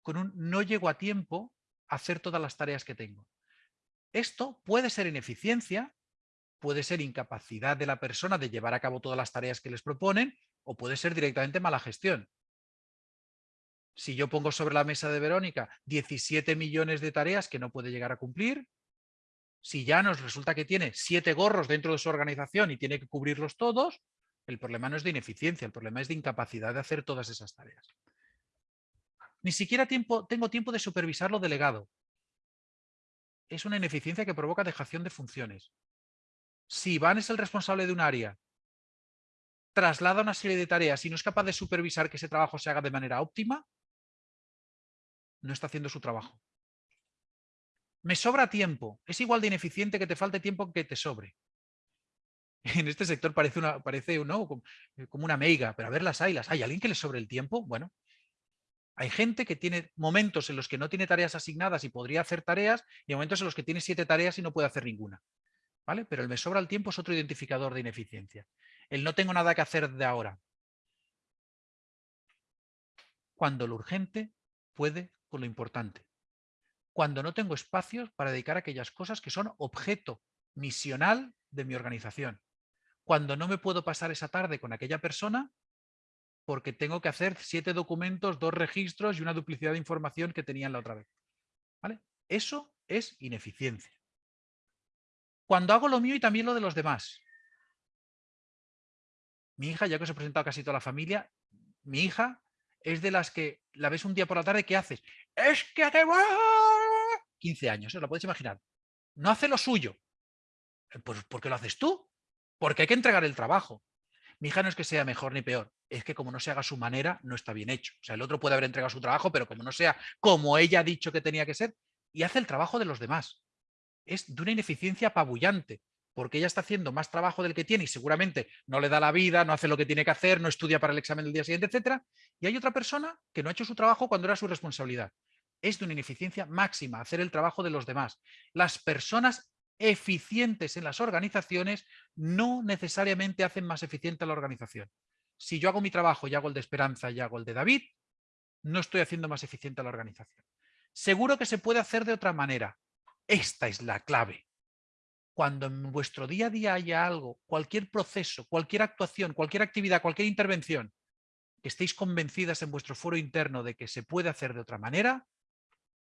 Con un no llego a tiempo a hacer todas las tareas que tengo. Esto puede ser ineficiencia, puede ser incapacidad de la persona de llevar a cabo todas las tareas que les proponen o puede ser directamente mala gestión. Si yo pongo sobre la mesa de Verónica 17 millones de tareas que no puede llegar a cumplir, si ya nos resulta que tiene siete gorros dentro de su organización y tiene que cubrirlos todos, el problema no es de ineficiencia, el problema es de incapacidad de hacer todas esas tareas. Ni siquiera tengo tiempo de supervisar lo delegado. Es una ineficiencia que provoca dejación de funciones. Si Iván es el responsable de un área, traslada una serie de tareas y no es capaz de supervisar que ese trabajo se haga de manera óptima, no está haciendo su trabajo. Me sobra tiempo. Es igual de ineficiente que te falte tiempo que te sobre. En este sector parece, una, parece eh, como una meiga, pero a ver las hay, las hay. ¿Alguien que le sobre el tiempo? Bueno, hay gente que tiene momentos en los que no tiene tareas asignadas y podría hacer tareas y momentos en los que tiene siete tareas y no puede hacer ninguna. ¿Vale? Pero el me sobra el tiempo es otro identificador de ineficiencia. El no tengo nada que hacer de ahora. Cuando lo urgente puede con lo importante. Cuando no tengo espacios para dedicar a aquellas cosas que son objeto misional de mi organización. Cuando no me puedo pasar esa tarde con aquella persona porque tengo que hacer siete documentos, dos registros y una duplicidad de información que tenían la otra vez. ¿Vale? Eso es ineficiencia. Cuando hago lo mío y también lo de los demás. Mi hija, ya que os he presentado casi toda la familia, mi hija es de las que la ves un día por la tarde, ¿qué haces? Es que hace 15 años, ¿os lo podéis imaginar? No hace lo suyo. Eh, pues ¿por qué lo haces tú? Porque hay que entregar el trabajo. Mi hija no es que sea mejor ni peor, es que como no se haga a su manera, no está bien hecho. O sea, el otro puede haber entregado su trabajo, pero como no sea como ella ha dicho que tenía que ser, y hace el trabajo de los demás. Es de una ineficiencia apabullante porque ella está haciendo más trabajo del que tiene y seguramente no le da la vida, no hace lo que tiene que hacer, no estudia para el examen del día siguiente, etcétera. Y hay otra persona que no ha hecho su trabajo cuando era su responsabilidad. Es de una ineficiencia máxima hacer el trabajo de los demás. Las personas eficientes en las organizaciones no necesariamente hacen más eficiente a la organización. Si yo hago mi trabajo y hago el de Esperanza y hago el de David, no estoy haciendo más eficiente a la organización. Seguro que se puede hacer de otra manera. Esta es la clave cuando en vuestro día a día haya algo, cualquier proceso, cualquier actuación, cualquier actividad, cualquier intervención, que estéis convencidas en vuestro foro interno de que se puede hacer de otra manera,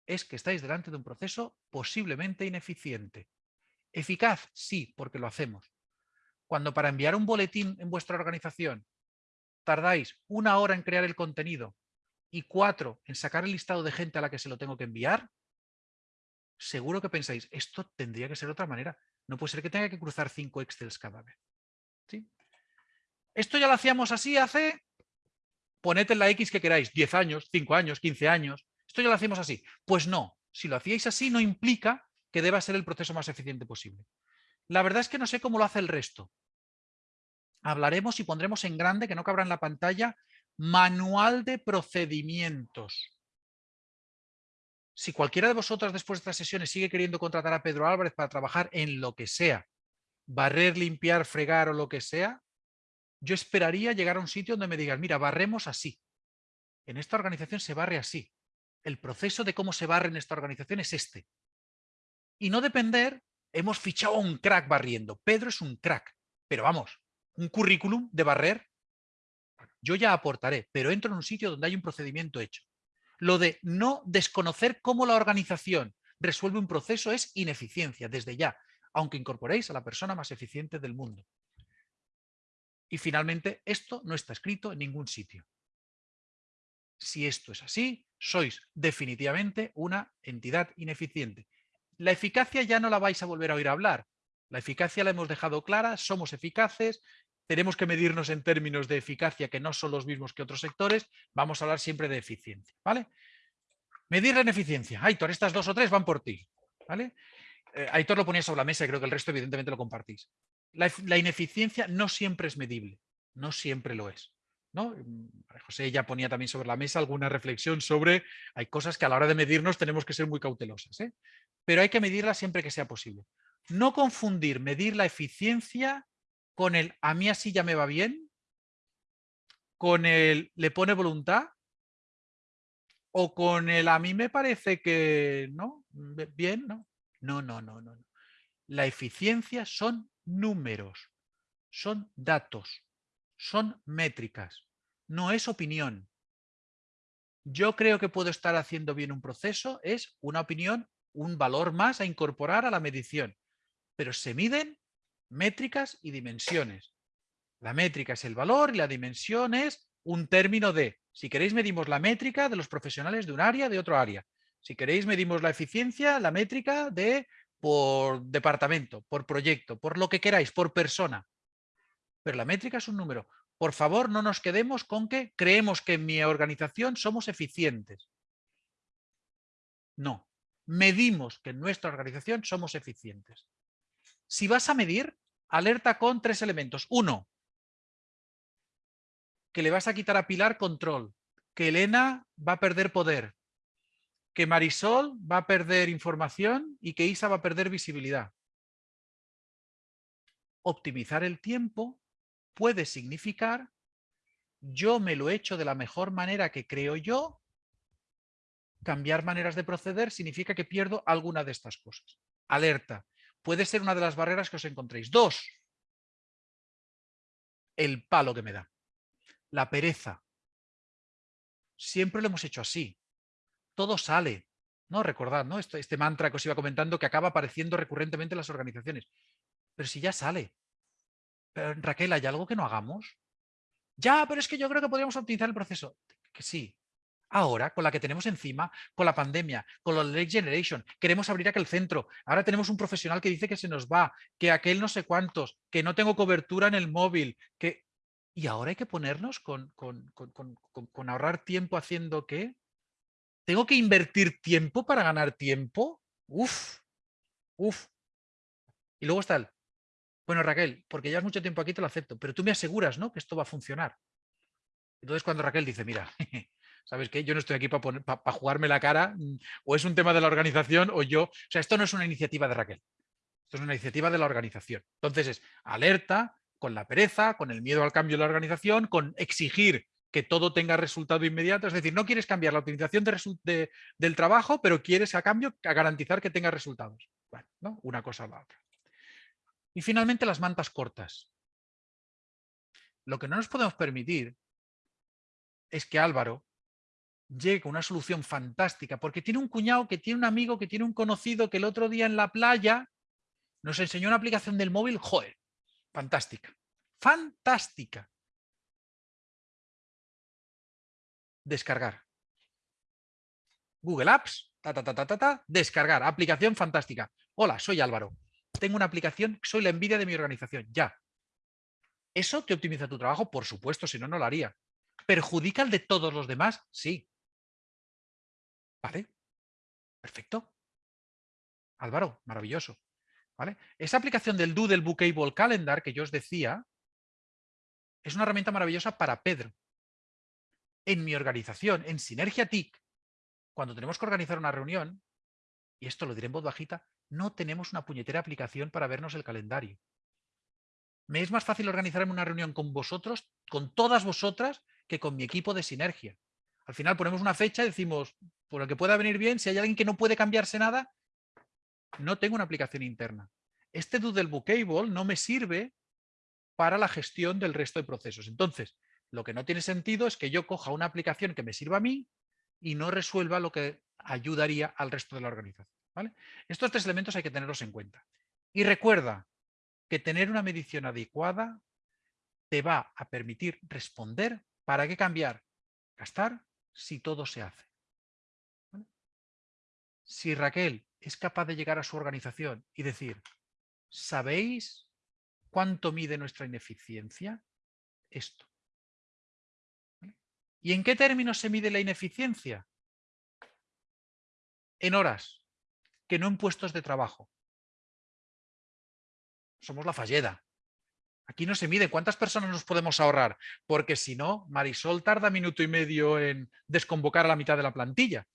es que estáis delante de un proceso posiblemente ineficiente. Eficaz, sí, porque lo hacemos. Cuando para enviar un boletín en vuestra organización tardáis una hora en crear el contenido y cuatro en sacar el listado de gente a la que se lo tengo que enviar, seguro que pensáis, esto tendría que ser de otra manera. No puede ser que tenga que cruzar cinco Excels cada vez. ¿Sí? Esto ya lo hacíamos así hace, poned en la X que queráis, 10 años, 5 años, 15 años. Esto ya lo hacemos así. Pues no, si lo hacíais así no implica que deba ser el proceso más eficiente posible. La verdad es que no sé cómo lo hace el resto. Hablaremos y pondremos en grande, que no cabrá en la pantalla, manual de procedimientos. Si cualquiera de vosotras después de estas sesiones sigue queriendo contratar a Pedro Álvarez para trabajar en lo que sea, barrer, limpiar, fregar o lo que sea, yo esperaría llegar a un sitio donde me digan, mira, barremos así. En esta organización se barre así. El proceso de cómo se barre en esta organización es este. Y no depender, hemos fichado a un crack barriendo. Pedro es un crack, pero vamos, un currículum de barrer, yo ya aportaré, pero entro en un sitio donde hay un procedimiento hecho. Lo de no desconocer cómo la organización resuelve un proceso es ineficiencia desde ya, aunque incorporéis a la persona más eficiente del mundo. Y finalmente, esto no está escrito en ningún sitio. Si esto es así, sois definitivamente una entidad ineficiente. La eficacia ya no la vais a volver a oír hablar. La eficacia la hemos dejado clara, somos eficaces, tenemos que medirnos en términos de eficacia que no son los mismos que otros sectores, vamos a hablar siempre de eficiencia. ¿vale? Medir en eficiencia. Aitor, estas dos o tres van por ti. ¿vale? eh, Aitor lo ponía sobre la mesa y creo que el resto evidentemente lo compartís. La, ineficiencia no siempre es medible, no siempre lo es. ¿no? José ya ponía también sobre la mesa alguna reflexión sobre hay cosas que a la hora de medirnos tenemos que ser muy cautelosas, ¿eh? Pero hay que medirlas siempre que sea posible. No confundir medir la eficiencia con el a mí así ya me va bien, con el le pone voluntad o con el a mí me parece que no, bien, no. No, no, no, no. La eficiencia son números, son datos, son métricas, no es opinión. Yo creo que puedo estar haciendo bien un proceso, es una opinión, un valor más a incorporar a la medición, pero se miden métricas y dimensiones. La métrica es el valor y la dimensión es un término de, si queréis medimos la métrica de los profesionales de un área, de otro área. Si queréis medimos la eficiencia, la métrica de por departamento, por proyecto, por lo que queráis, por persona. Pero la métrica es un número. Por favor, no nos quedemos con que creemos que en mi organización somos eficientes. No, medimos que en nuestra organización somos eficientes. Si vas a medir, alerta con tres elementos. Uno, que le vas a quitar a Pilar control, que Elena va a perder poder, que Marisol va a perder información y que Isa va a perder visibilidad. Optimizar el tiempo puede significar yo me lo he hecho de la mejor manera que creo yo, cambiar maneras de proceder significa que pierdo alguna de estas cosas. Alerta, puede ser una de las barreras que os encontréis. Dos, el palo que me da, la pereza. Siempre lo hemos hecho así todo sale. ¿no? Recordad, ¿no? Este, este, mantra que os iba comentando que acaba apareciendo recurrentemente en las organizaciones. Pero si ya sale. Pero, Raquel, ¿hay algo que no hagamos? Ya, pero es que yo creo que podríamos optimizar el proceso. Que sí. Ahora, con la que tenemos encima, con la pandemia, con la Next Generation, queremos abrir aquel centro. Ahora tenemos un profesional que dice que se nos va, que aquel no sé cuántos, que no tengo cobertura en el móvil, que... Y ahora hay que ponernos con, con, con ahorrar tiempo haciendo qué? ¿Tengo que invertir tiempo para ganar tiempo? Uf, uf. Y luego está el, bueno Raquel, porque llevas mucho tiempo aquí te lo acepto, pero tú me aseguras ¿no? que esto va a funcionar. Entonces cuando Raquel dice, mira, ¿sabes qué? Yo no estoy aquí para jugarme la cara, mm, o es un tema de la organización, o yo... O sea, esto no es una iniciativa de Raquel, esto es una iniciativa de la organización. Entonces es alerta, con la pereza, con el miedo al cambio de la organización, con exigir que todo tenga resultado inmediato. Es decir, no quieres cambiar la optimización del trabajo, pero quieres a cambio garantizar que tenga resultados. Bueno, una cosa a la otra. Y finalmente las mantas cortas. Lo que no nos podemos permitir es que Álvaro con una solución fantástica, porque tiene un cuñado, que tiene un amigo, que tiene un conocido, que el otro día en la playa nos enseñó una aplicación del móvil, joder, fantástica, fantástica. descargar. Google Apps, ta, ta, ta, ta, ta, descargar, aplicación fantástica. Hola, soy Álvaro. Tengo una aplicación, soy la envidia de mi organización, ya. ¿Eso te optimiza tu trabajo? Por supuesto, si no, no lo haría. ¿Perjudica el de todos los demás? Sí. ¿Vale? Perfecto. Álvaro, maravilloso. ¿Vale? Esa aplicación del Doodle Bookable Calendar que yo os decía es una herramienta maravillosa para Pedro, en mi organización, en Sinergia TIC, cuando tenemos que organizar una reunión, y esto lo diré en voz bajita, no tenemos una puñetera aplicación para vernos el calendario. Me es más fácil organizarme una reunión con vosotros, con todas vosotras, que con mi equipo de Sinergia. Al final ponemos una fecha y decimos, por lo que pueda venir bien, si hay alguien que no puede cambiarse nada, no tengo una aplicación interna. Este Doodle Bookable no me sirve para la gestión del resto de procesos. Entonces, lo que no tiene sentido es que yo coja una aplicación que me sirva a mí y no resuelva lo que ayudaría al resto de la organización. Estos tres elementos hay que tenerlos en cuenta. Y recuerda que tener una medición adecuada te va a permitir responder para qué cambiar, gastar, si todo se hace. Si Raquel es capaz de llegar a su organización y decir, ¿sabéis cuánto mide nuestra ineficiencia? Esto. ¿Y en qué términos se mide la ineficiencia? En horas, que no en puestos de trabajo. somos la falleda. Aquí no se mide cuántas personas nos podemos ahorrar, porque si no, Marisol tarda minuto y medio en desconvocar a la mitad de la plantilla.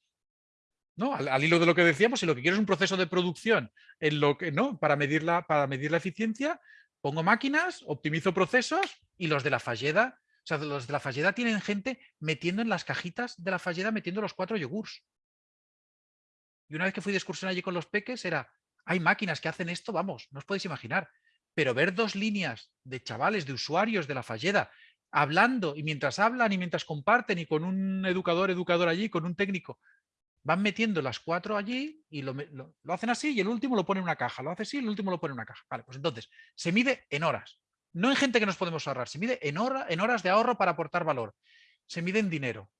¿no? Al, hilo de lo que decíamos, si lo que quiero es un proceso de producción en lo que, ¿no? para, medir la, para medir la eficiencia, pongo máquinas, optimizo procesos y los de la falleda, o sea, los de la falleda tienen gente metiendo en las cajitas de la falleda, metiendo los cuatro yogures. Y una vez que fui de excursión allí con los peques, era, hay máquinas que hacen esto, vamos, no os podéis imaginar. Pero ver dos líneas de chavales, de usuarios de la falleda, hablando y mientras hablan y mientras comparten y con un educador, educador allí, con un técnico, van metiendo las cuatro allí y lo, hacen así y el último lo pone en una caja, lo hace así y el último lo pone en una caja. Vale, pues entonces, se mide en horas, no en gente que nos podemos ahorrar, se mide en, hora, en horas de ahorro para aportar valor, se mide en dinero,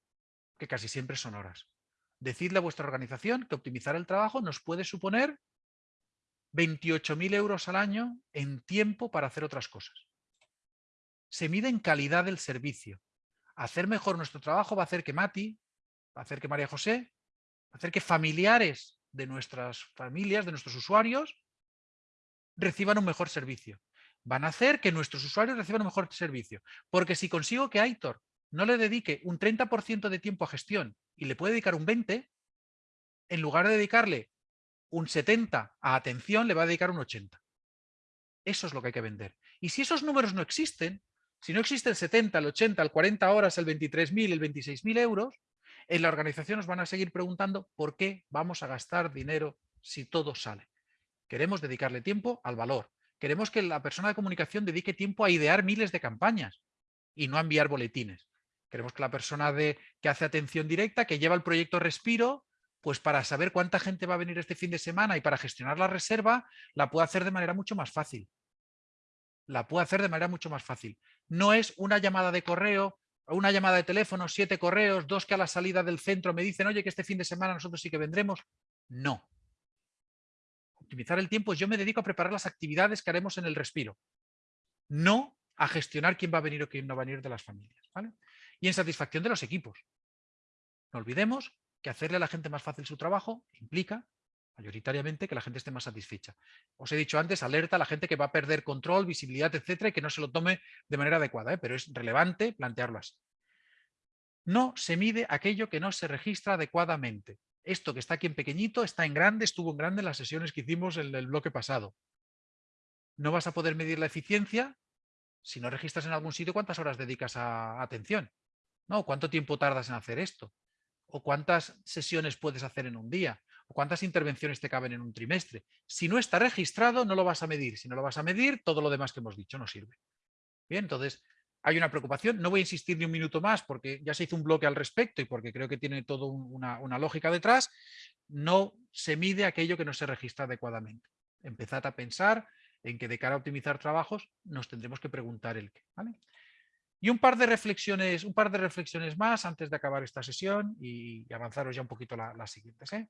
que casi siempre son horas. Decidle a vuestra organización que optimizar el trabajo nos puede suponer 28.000 euros al año en tiempo para hacer otras cosas. Se mide en calidad del servicio. Hacer mejor nuestro trabajo va a hacer que Mati, va a hacer que María José hacer que familiares de nuestras familias, de nuestros usuarios, reciban un mejor servicio. Van a hacer que nuestros usuarios reciban un mejor servicio. Porque si consigo que Aitor no le dedique un 30% de tiempo a gestión y le puede dedicar un 20%, en lugar de dedicarle un 70% a atención, le va a dedicar un 80%. Eso es lo que hay que vender. Y si esos números no existen, si no existe el 70, el 80, el 40 horas, el 23.000, el 26.000 euros, en la organización nos van a seguir preguntando por qué vamos a gastar dinero si todo sale. Queremos dedicarle tiempo al valor. Queremos que la persona de comunicación dedique tiempo a idear miles de campañas y no a enviar boletines. Queremos que la persona de, que hace atención directa, que lleva el proyecto Respiro, pues para saber cuánta gente va a venir este fin de semana y para gestionar la reserva, la puede hacer de manera mucho más fácil. La puede hacer de manera mucho más fácil. No es una llamada de correo una llamada de teléfono, siete correos, dos que a la salida del centro me dicen, oye, que este fin de semana nosotros sí que vendremos. No. Optimizar el tiempo, yo me dedico a preparar las actividades que haremos en el respiro. No a gestionar quién va a venir o quién no va a venir de las familias. Y en satisfacción de los equipos. No olvidemos que hacerle a la gente más fácil su trabajo implica mayoritariamente que la gente esté más satisfecha. Os he dicho antes, alerta a la gente que va a perder control, visibilidad, etcétera, y que no se lo tome de manera adecuada, ¿eh? pero es relevante plantearlo así. No se mide aquello que no se registra adecuadamente. Esto que está aquí en pequeñito está en grande, estuvo en grande en las sesiones que hicimos en el bloque pasado. No vas a poder medir la eficiencia si no registras en algún sitio cuántas horas dedicas a atención. ¿no? ¿Cuánto tiempo tardas en hacer esto? ¿O cuántas sesiones puedes hacer en un día? cuántas intervenciones te caben en un trimestre. Si no está registrado, no lo vas a medir. Si no lo vas a medir, todo lo demás que hemos dicho no sirve. Bien, entonces hay una preocupación. No voy a insistir ni un minuto más porque ya se hizo un bloque al respecto y porque creo que tiene toda una, lógica detrás. No se mide aquello que no se registra adecuadamente. Empezad a pensar en que de cara a optimizar trabajos nos tendremos que preguntar el qué. Y un par de reflexiones, un par de reflexiones más antes de acabar esta sesión y, avanzaros ya un poquito las siguientes. ¿eh?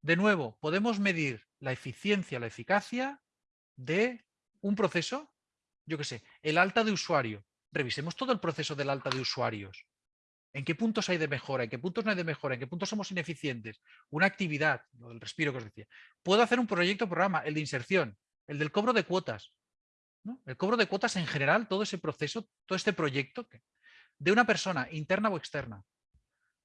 De nuevo, podemos medir la eficiencia, la eficacia de un proceso, yo qué sé, el alta de usuario. Revisemos todo el proceso del alta de usuarios. ¿En qué puntos hay de mejora? ¿En qué puntos no hay de mejora? ¿En qué puntos somos ineficientes? Una actividad, del respiro que os decía. Puedo hacer un proyecto programa, el de inserción, el del cobro de cuotas. El cobro de cuotas en general, todo ese proceso, todo este proyecto, de una persona, interna o externa,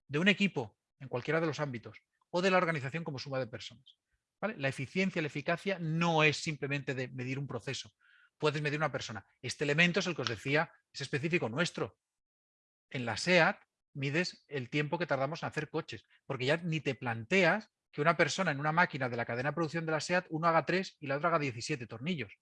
de un equipo, en cualquiera de los ámbitos o de la organización como suma de personas. La eficiencia, la eficacia no es simplemente de medir un proceso. Puedes medir una persona. Este elemento es el que os decía, es específico nuestro. En la SEAT mides el tiempo que tardamos en hacer coches, porque ya ni te planteas que una persona en una máquina de la cadena de producción de la SEAT, uno haga 3 y la otra haga 17 tornillos.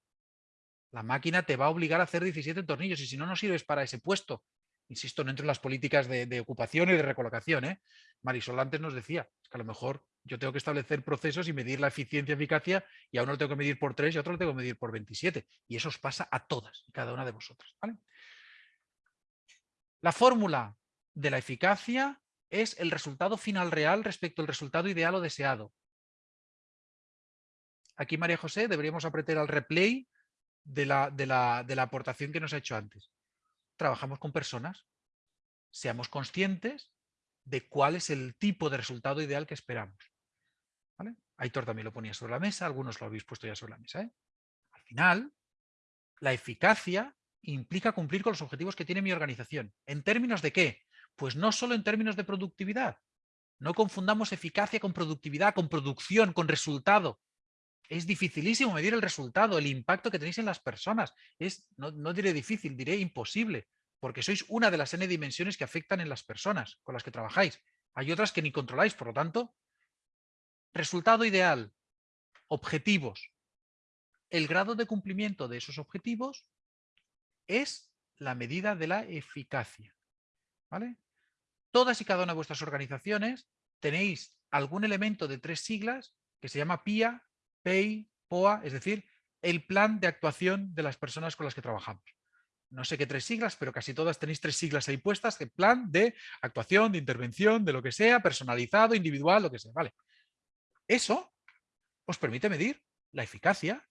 La máquina te va a obligar a hacer 17 tornillos y si no, no sirves para ese puesto. Insisto, no entro en las políticas de, ocupación y de recolocación. ¿eh? Marisol antes nos decía que a lo mejor yo tengo que establecer procesos y medir la eficiencia eficacia y a uno lo tengo que medir por 3 y a otro lo tengo que medir por 27. Y eso os pasa a todas y cada una de vosotras. La fórmula de la eficacia es el resultado final real respecto al resultado ideal o deseado. Aquí, María José, deberíamos apretar al replay de la, de la aportación que nos ha hecho antes trabajamos con personas, seamos conscientes de cuál es el tipo de resultado ideal que esperamos. ¿vale? Aitor también lo ponía sobre la mesa, algunos lo habéis puesto ya sobre la mesa. ¿eh? Al final, La eficacia implica cumplir con los objetivos que tiene mi organización. ¿En términos de qué? Pues no solo en términos de productividad. No confundamos eficacia con productividad, con producción, con resultado. Es dificilísimo medir el resultado, el impacto que tenéis en las personas. Es, no, no diré difícil, diré imposible, porque sois una de las n dimensiones que afectan en las personas con las que trabajáis. Hay otras que ni controláis, por lo tanto, resultado ideal, objetivos. El grado de cumplimiento de esos objetivos es la medida de la eficacia. ¿vale? Todas y cada una de vuestras organizaciones tenéis algún elemento de tres siglas que se llama PIA, PEI, POA, es decir, el plan de actuación de las personas con las que trabajamos. No sé qué tres siglas, pero casi todas tenéis tres siglas ahí puestas, el plan de actuación, de intervención, de lo que sea, personalizado, individual, lo que sea. Vale. Eso os permite medir la eficacia.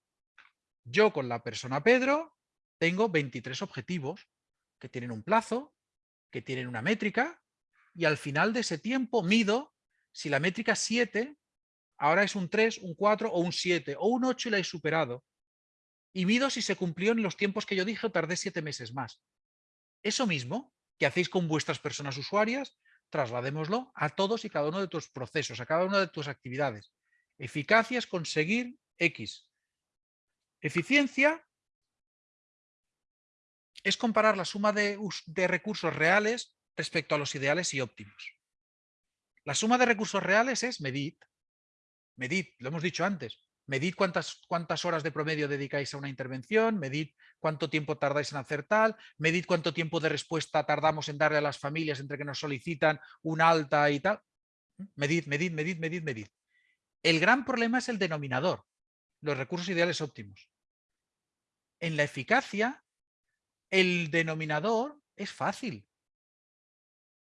Yo con la persona Pedro tengo 23 objetivos que tienen un plazo, que tienen una métrica, y al final de ese tiempo mido si la métrica 7 ahora es un 3, un 4 o un 7 o un 8 y la he superado. Y mido si se cumplió en los tiempos que yo dije o tardé 7 meses más. Eso mismo que hacéis con vuestras personas usuarias, trasladémoslo a todos y cada uno de tus procesos, a cada una de tus actividades. Eficacia es conseguir X. Eficiencia es comparar la suma de, recursos reales respecto a los ideales y óptimos. La suma de recursos reales es medid. Medid, lo hemos dicho antes. Medid cuántas, cuántas horas de promedio dedicáis a una intervención, medid cuánto tiempo tardáis en hacer tal, medid cuánto tiempo de respuesta tardamos en darle a las familias entre que nos solicitan un alta y tal. Medid, medid, medid, medid, medid. El gran problema es el denominador, los recursos ideales óptimos. En la eficacia, el denominador es fácil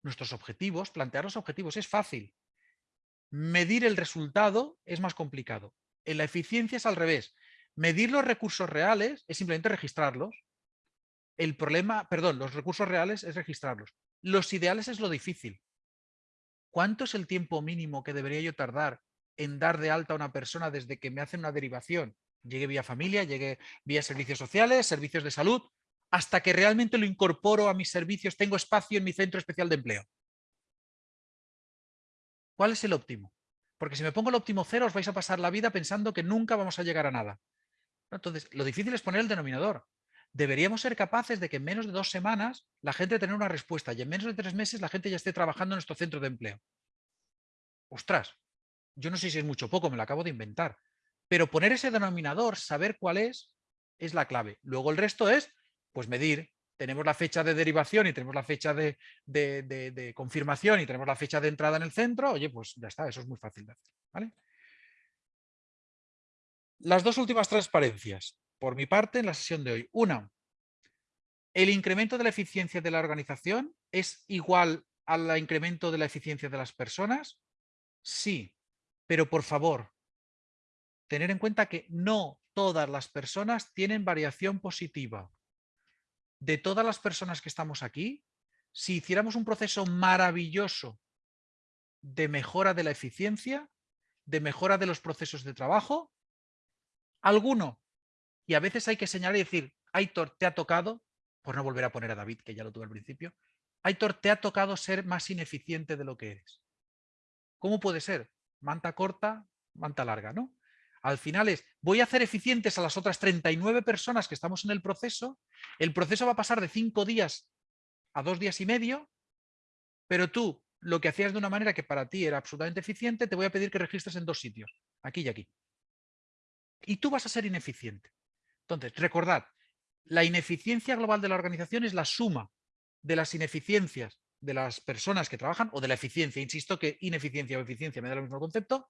nuestros objetivos, plantear los objetivos es fácil. Medir el resultado es más complicado. En la eficiencia es al revés. Medir los recursos reales es simplemente registrarlos. El problema, perdón, los recursos reales es registrarlos. Los ideales es lo difícil. ¿Cuánto es el tiempo mínimo que debería yo tardar en dar de alta a una persona desde que me hacen una derivación? Llegué vía familia, llegué vía servicios sociales, servicios de salud, hasta que realmente lo incorporo a mis servicios, tengo espacio en mi centro especial de empleo. ¿Cuál es el óptimo? Porque si me pongo el óptimo cero os vais a pasar la vida pensando que nunca vamos a llegar a nada. Entonces, lo difícil es poner el denominador. Deberíamos ser capaces de que en menos de dos semanas la gente tenga una respuesta y en menos de tres meses la gente ya esté trabajando en nuestro centro de empleo. Ostras, yo no sé si es mucho o poco, me lo acabo de inventar. Pero poner ese denominador, saber cuál es, es la clave. Luego el resto es pues medir, tenemos la fecha de derivación y tenemos la fecha de, confirmación y tenemos la fecha de entrada en el centro, oye, pues ya está, eso es muy fácil de hacer. Las dos últimas transparencias, por mi parte, en la sesión de hoy. Una, ¿el incremento de la eficiencia de la organización es igual al incremento de la eficiencia de las personas? Sí, pero por favor, tener en cuenta que no todas las personas tienen variación positiva de todas las personas que estamos aquí, si hiciéramos un proceso maravilloso de mejora de la eficiencia, de mejora de los procesos de trabajo, alguno, y a veces hay que señalar y decir, Aitor, te ha tocado, por no volver a poner a David, que ya lo tuve al principio, Aitor, te ha tocado ser más ineficiente de lo que eres. ¿Cómo puede ser? Manta corta, manta larga, ¿no? Al final es, voy a hacer eficientes a las otras 39 personas que estamos en el proceso, el proceso va a pasar de cinco días a dos días y medio, pero tú lo que hacías de una manera que para ti era absolutamente eficiente, te voy a pedir que registres en dos sitios, aquí y aquí. Y tú vas a ser ineficiente. Entonces, recordad, la ineficiencia global de la organización es la suma de las ineficiencias de las personas que trabajan o de la eficiencia. Insisto que ineficiencia o eficiencia me da el mismo concepto,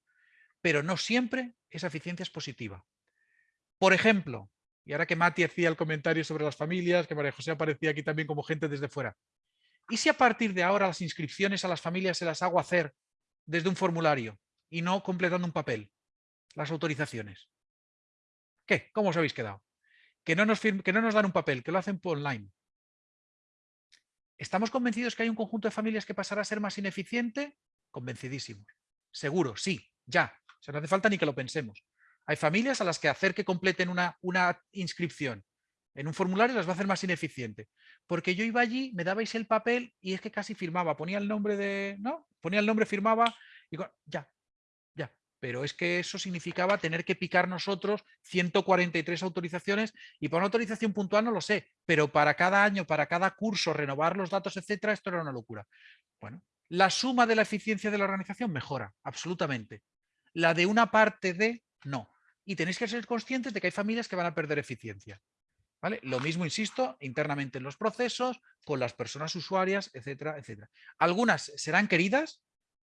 pero no siempre esa eficiencia es positiva. Por ejemplo, y ahora que Mati hacía el comentario sobre las familias, que María José aparecía aquí también como gente desde fuera, ¿y si a partir de ahora las inscripciones a las familias se las hago hacer desde un formulario y no completando un papel? Las autorizaciones. ¿Qué? ¿Cómo os habéis quedado? Que no nos, que no nos dan un papel, que lo hacen por online. ¿Estamos convencidos que hay un conjunto de familias que pasará a ser más ineficiente? Convencidísimos. Seguro, sí, ya. O sea, no hace falta ni que lo pensemos. Hay familias a las que hacer que completen una, una inscripción En un formulario las va a hacer más ineficiente. Porque yo iba allí, me dabais el papel y es que casi firmaba. Ponía el nombre de... ¿no? Ponía el nombre, firmaba y ya, ya. Pero es que eso significaba tener que picar nosotros 143 autorizaciones y para una autorización puntual no lo sé, pero para cada año, para cada curso, renovar los datos, etcétera, esto era una locura. Bueno, la suma de la eficiencia de la organización mejora, absolutamente. La de una parte de, no. Y tenéis que ser conscientes de que hay familias que van a perder eficiencia. ¿Vale? Lo mismo, insisto, internamente en los procesos, con las personas usuarias, etcétera, etcétera. Algunas serán queridas,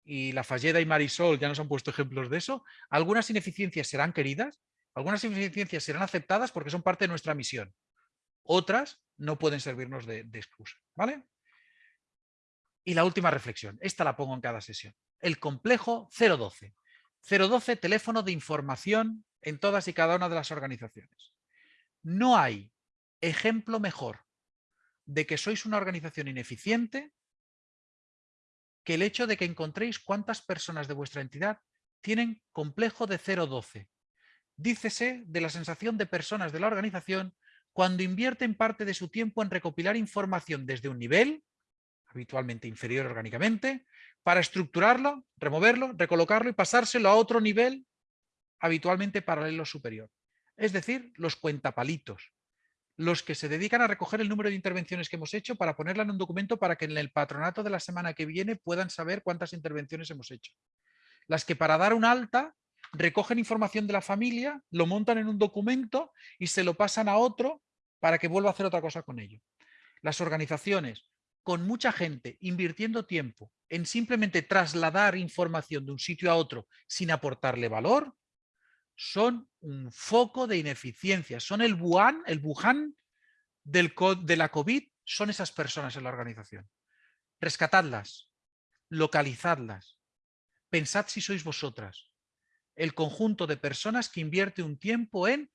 y la Falleda y Marisol ya nos han puesto ejemplos de eso. Algunas ineficiencias serán queridas, algunas ineficiencias serán aceptadas porque son parte de nuestra misión. Otras no pueden servirnos de, de excusa. ¿vale? Y la última reflexión, esta la pongo en cada sesión. El complejo 012. 012, teléfono de información en todas y cada una de las organizaciones. No hay ejemplo mejor de que sois una organización ineficiente que el hecho de que encontréis cuántas personas de vuestra entidad tienen complejo de 012. Dícese de la sensación de personas de la organización cuando invierten parte de su tiempo en recopilar información desde un nivel, habitualmente inferior orgánicamente, para estructurarlo, removerlo, recolocarlo y pasárselo a otro nivel, habitualmente paralelo superior. Es decir, los cuentapalitos, los que se dedican a recoger el número de intervenciones que hemos hecho para ponerla en un documento para que en el patronato de la semana que viene puedan saber cuántas intervenciones hemos hecho. Las que para dar un alta recogen información de la familia, lo montan en un documento y se lo pasan a otro para que vuelva a hacer otra cosa con ello. Las organizaciones con mucha gente invirtiendo tiempo en simplemente trasladar información de un sitio a otro sin aportarle valor, son un foco de ineficiencia. Son el Wuhan, el Wuhan de la COVID, son esas personas en la organización. Rescatadlas, localizadlas, pensad si sois vosotras. El conjunto de personas que invierte un tiempo en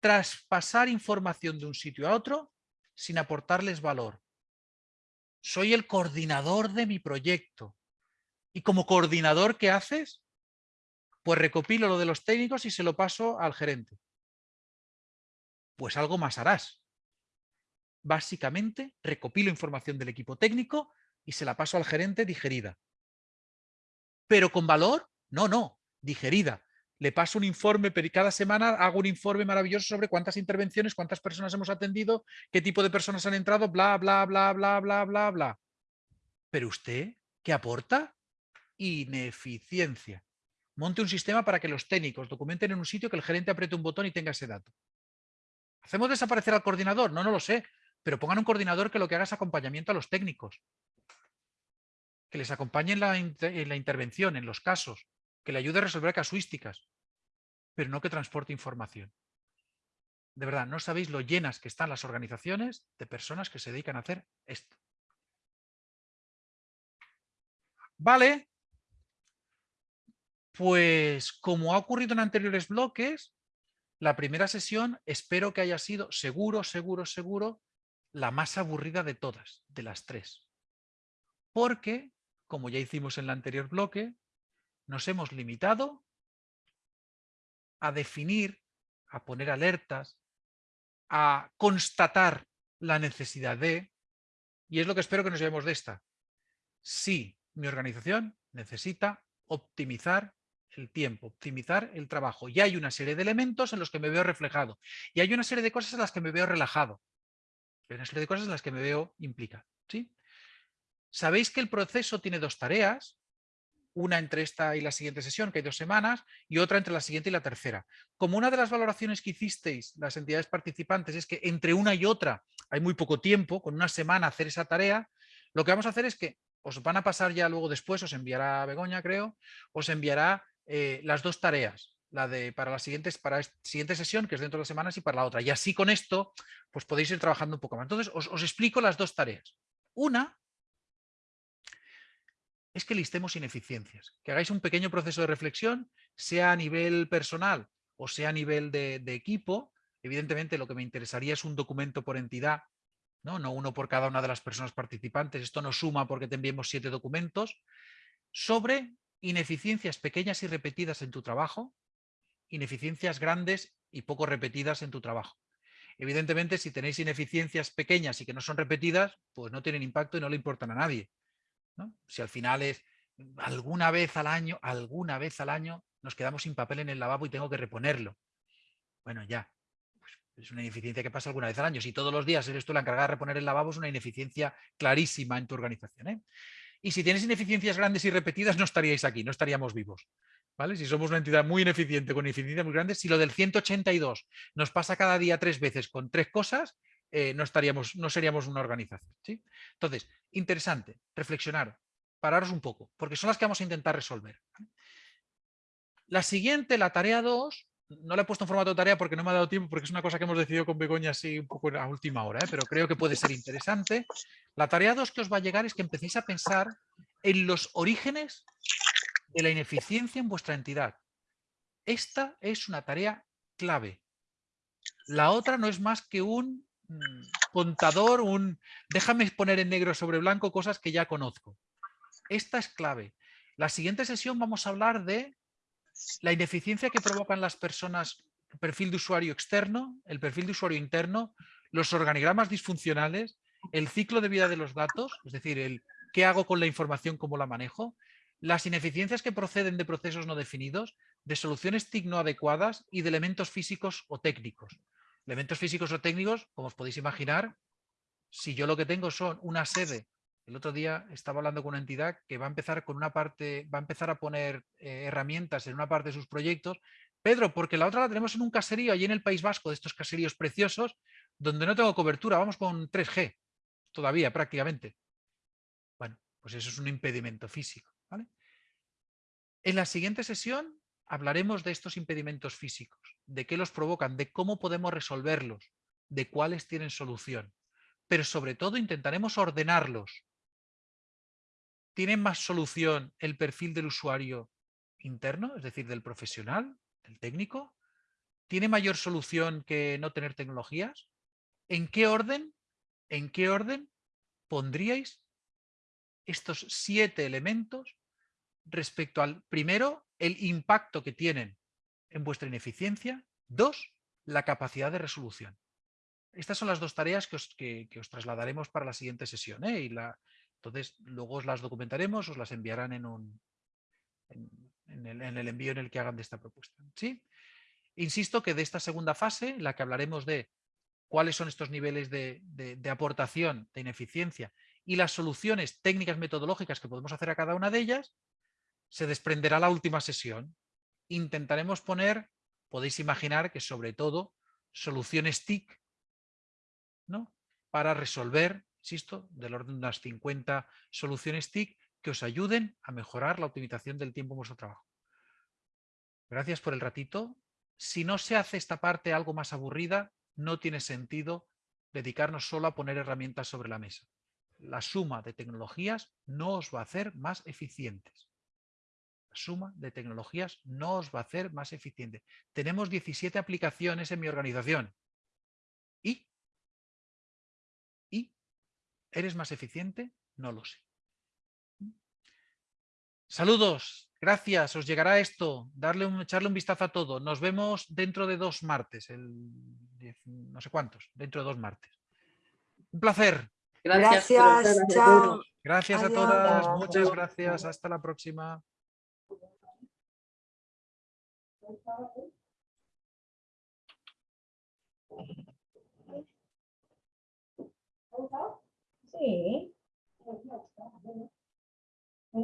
traspasar información de un sitio a otro sin aportarles valor. Soy el coordinador de mi proyecto. Y como coordinador, ¿qué haces? Pues recopilo lo de los técnicos y se lo paso al gerente. Pues algo más harás. Básicamente, recopilo información del equipo técnico y se la paso al gerente digerida. ¿Pero con valor? No, no, digerida. Le paso un informe, cada semana hago un informe maravilloso sobre cuántas intervenciones, cuántas personas hemos atendido, qué tipo de personas han entrado, bla, bla, bla, bla, bla, bla, bla. Pero usted, ¿qué aporta? Ineficiencia monte un sistema para que los técnicos documenten en un sitio que el gerente apriete un botón y tenga ese dato. ¿Hacemos desaparecer al coordinador? No, no lo sé, pero pongan un coordinador que lo que haga es acompañamiento a los técnicos. Que les acompañe en la, en la intervención, en los casos, que le ayude a resolver casuísticas, pero no que transporte información. De verdad, no sabéis lo llenas que están las organizaciones de personas que se dedican a hacer esto. Vale, pues como ha ocurrido en anteriores bloques, la primera sesión espero que haya sido seguro, seguro, seguro, la más aburrida de todas, de las tres. Porque, como ya hicimos en el anterior bloque, nos hemos limitado a definir, a poner alertas, a constatar la necesidad de, y es lo que espero que nos llevemos de esta. Si mi organización necesita optimizar el tiempo, optimizar el trabajo. Y hay una serie de elementos en los que me veo reflejado. Y hay una serie de cosas en las que me veo relajado. Hay una serie de cosas en las que me veo implicado. ¿sí? Sabéis que el proceso tiene dos tareas, una entre esta y la siguiente sesión, que hay dos semanas, y otra entre la siguiente y la tercera. Como una de las valoraciones que hicisteis las entidades participantes es que entre una y otra hay muy poco tiempo, con una semana hacer esa tarea, lo que vamos a hacer es que os van a pasar ya luego después, os enviará Begoña, creo, os enviará eh, las dos tareas, la de para la siguiente, para siguiente sesión, que es dentro de las semanas, y para la otra. Y así con esto, pues podéis ir trabajando un poco más. Entonces, os, os explico las dos tareas. Una es que listemos ineficiencias, que hagáis un pequeño proceso de reflexión, sea a nivel personal o sea a nivel de, equipo. Evidentemente lo que me interesaría es un documento por entidad, ¿no? no uno por cada una de las personas participantes. Esto no suma porque te enviemos siete documentos sobre ineficiencias pequeñas y repetidas en tu trabajo, ineficiencias grandes y poco repetidas en tu trabajo. Evidentemente, si tenéis ineficiencias pequeñas y que no son repetidas, pues no tienen impacto y no le importan a nadie. Si al final es alguna vez al año, alguna vez al año nos quedamos sin papel en el lavabo y tengo que reponerlo. Bueno, ya. Pues es una ineficiencia que pasa alguna vez al año. Si todos los días eres tú la encargada de reponer el lavabo, es una ineficiencia clarísima en tu organización. ¿eh? Y si tienes ineficiencias grandes y repetidas, no estaríais aquí, no estaríamos vivos. ¿Vale? Si somos una entidad muy ineficiente con ineficiencias muy grandes, si lo del 182 nos pasa cada día tres veces con tres cosas, eh, no, estaríamos, no seríamos una organización. ¿sí? Entonces, interesante, reflexionar, pararos un poco, porque son las que vamos a intentar resolver. La siguiente, la tarea 2, no la he puesto en formato de tarea porque no me ha dado tiempo, porque es una cosa que hemos decidido con Begoña así un poco a última hora, ¿eh? pero creo que puede ser interesante. La tarea 2 que os va a llegar es que empecéis a pensar en los orígenes de la ineficiencia en vuestra entidad. Esta es una tarea clave. La otra no es más que un contador, un déjame poner en negro sobre blanco cosas que ya conozco. Esta es clave. La siguiente sesión vamos a hablar de la ineficiencia que provocan las personas, el perfil de usuario externo, el perfil de usuario interno, los organigramas disfuncionales, el ciclo de vida de los datos, es decir, el qué hago con la información, cómo la manejo, las ineficiencias que proceden de procesos no definidos, de soluciones TIC no adecuadas y de elementos físicos o técnicos. Elementos físicos o técnicos, como os podéis imaginar, si yo lo que tengo son una sede, el otro día estaba hablando con una entidad que va a empezar con una parte, va a empezar a poner eh, herramientas en una parte de sus proyectos. Pedro, porque la otra la tenemos en un caserío allí en el País Vasco, de estos caseríos preciosos, donde no tengo cobertura, vamos con 3G, todavía prácticamente. Bueno, pues eso es un impedimento físico. En la siguiente sesión hablaremos de estos impedimentos físicos, de qué los provocan, de cómo podemos resolverlos, de cuáles tienen solución. Pero sobre todo intentaremos ordenarlos. ¿Tiene más solución el perfil del usuario interno, es decir, del profesional, del técnico? ¿Tiene mayor solución que no tener tecnologías? ¿En qué orden, en qué orden pondríais estos siete elementos respecto al, primero, el impacto que tienen en vuestra ineficiencia, dos, la capacidad de resolución. Estas son las dos tareas que os, trasladaremos para la siguiente sesión. ¿eh? Y la, entonces, luego os las documentaremos, os las enviarán en, un, en, el, envío en el que hagan de esta propuesta. ¿sí? Insisto que de esta segunda fase, en la que hablaremos de cuáles son estos niveles de, de aportación, de ineficiencia y las soluciones técnicas metodológicas que podemos hacer a cada una de ellas, se desprenderá la última sesión. Intentaremos poner, podéis imaginar que sobre todo, soluciones TIC ¿no? para resolver, insisto, del orden de unas 50 soluciones TIC que os ayuden a mejorar la optimización del tiempo en vuestro trabajo. Gracias por el ratito. Si no se hace esta parte algo más aburrida, no tiene sentido dedicarnos solo a poner herramientas sobre la mesa. La suma de tecnologías no os va a hacer más eficientes suma de tecnologías no os va a hacer más eficiente. Tenemos 17 aplicaciones en mi organización. ¿Y? ¿Y? ¿Eres más eficiente? No lo sé. Saludos, gracias, os llegará esto, darle un, echarle un vistazo a todo. Nos vemos dentro de dos martes, el, no sé cuántos, dentro de dos martes. Un placer. Gracias, chao. Gracias a todas, muchas gracias, hasta la próxima. Sí.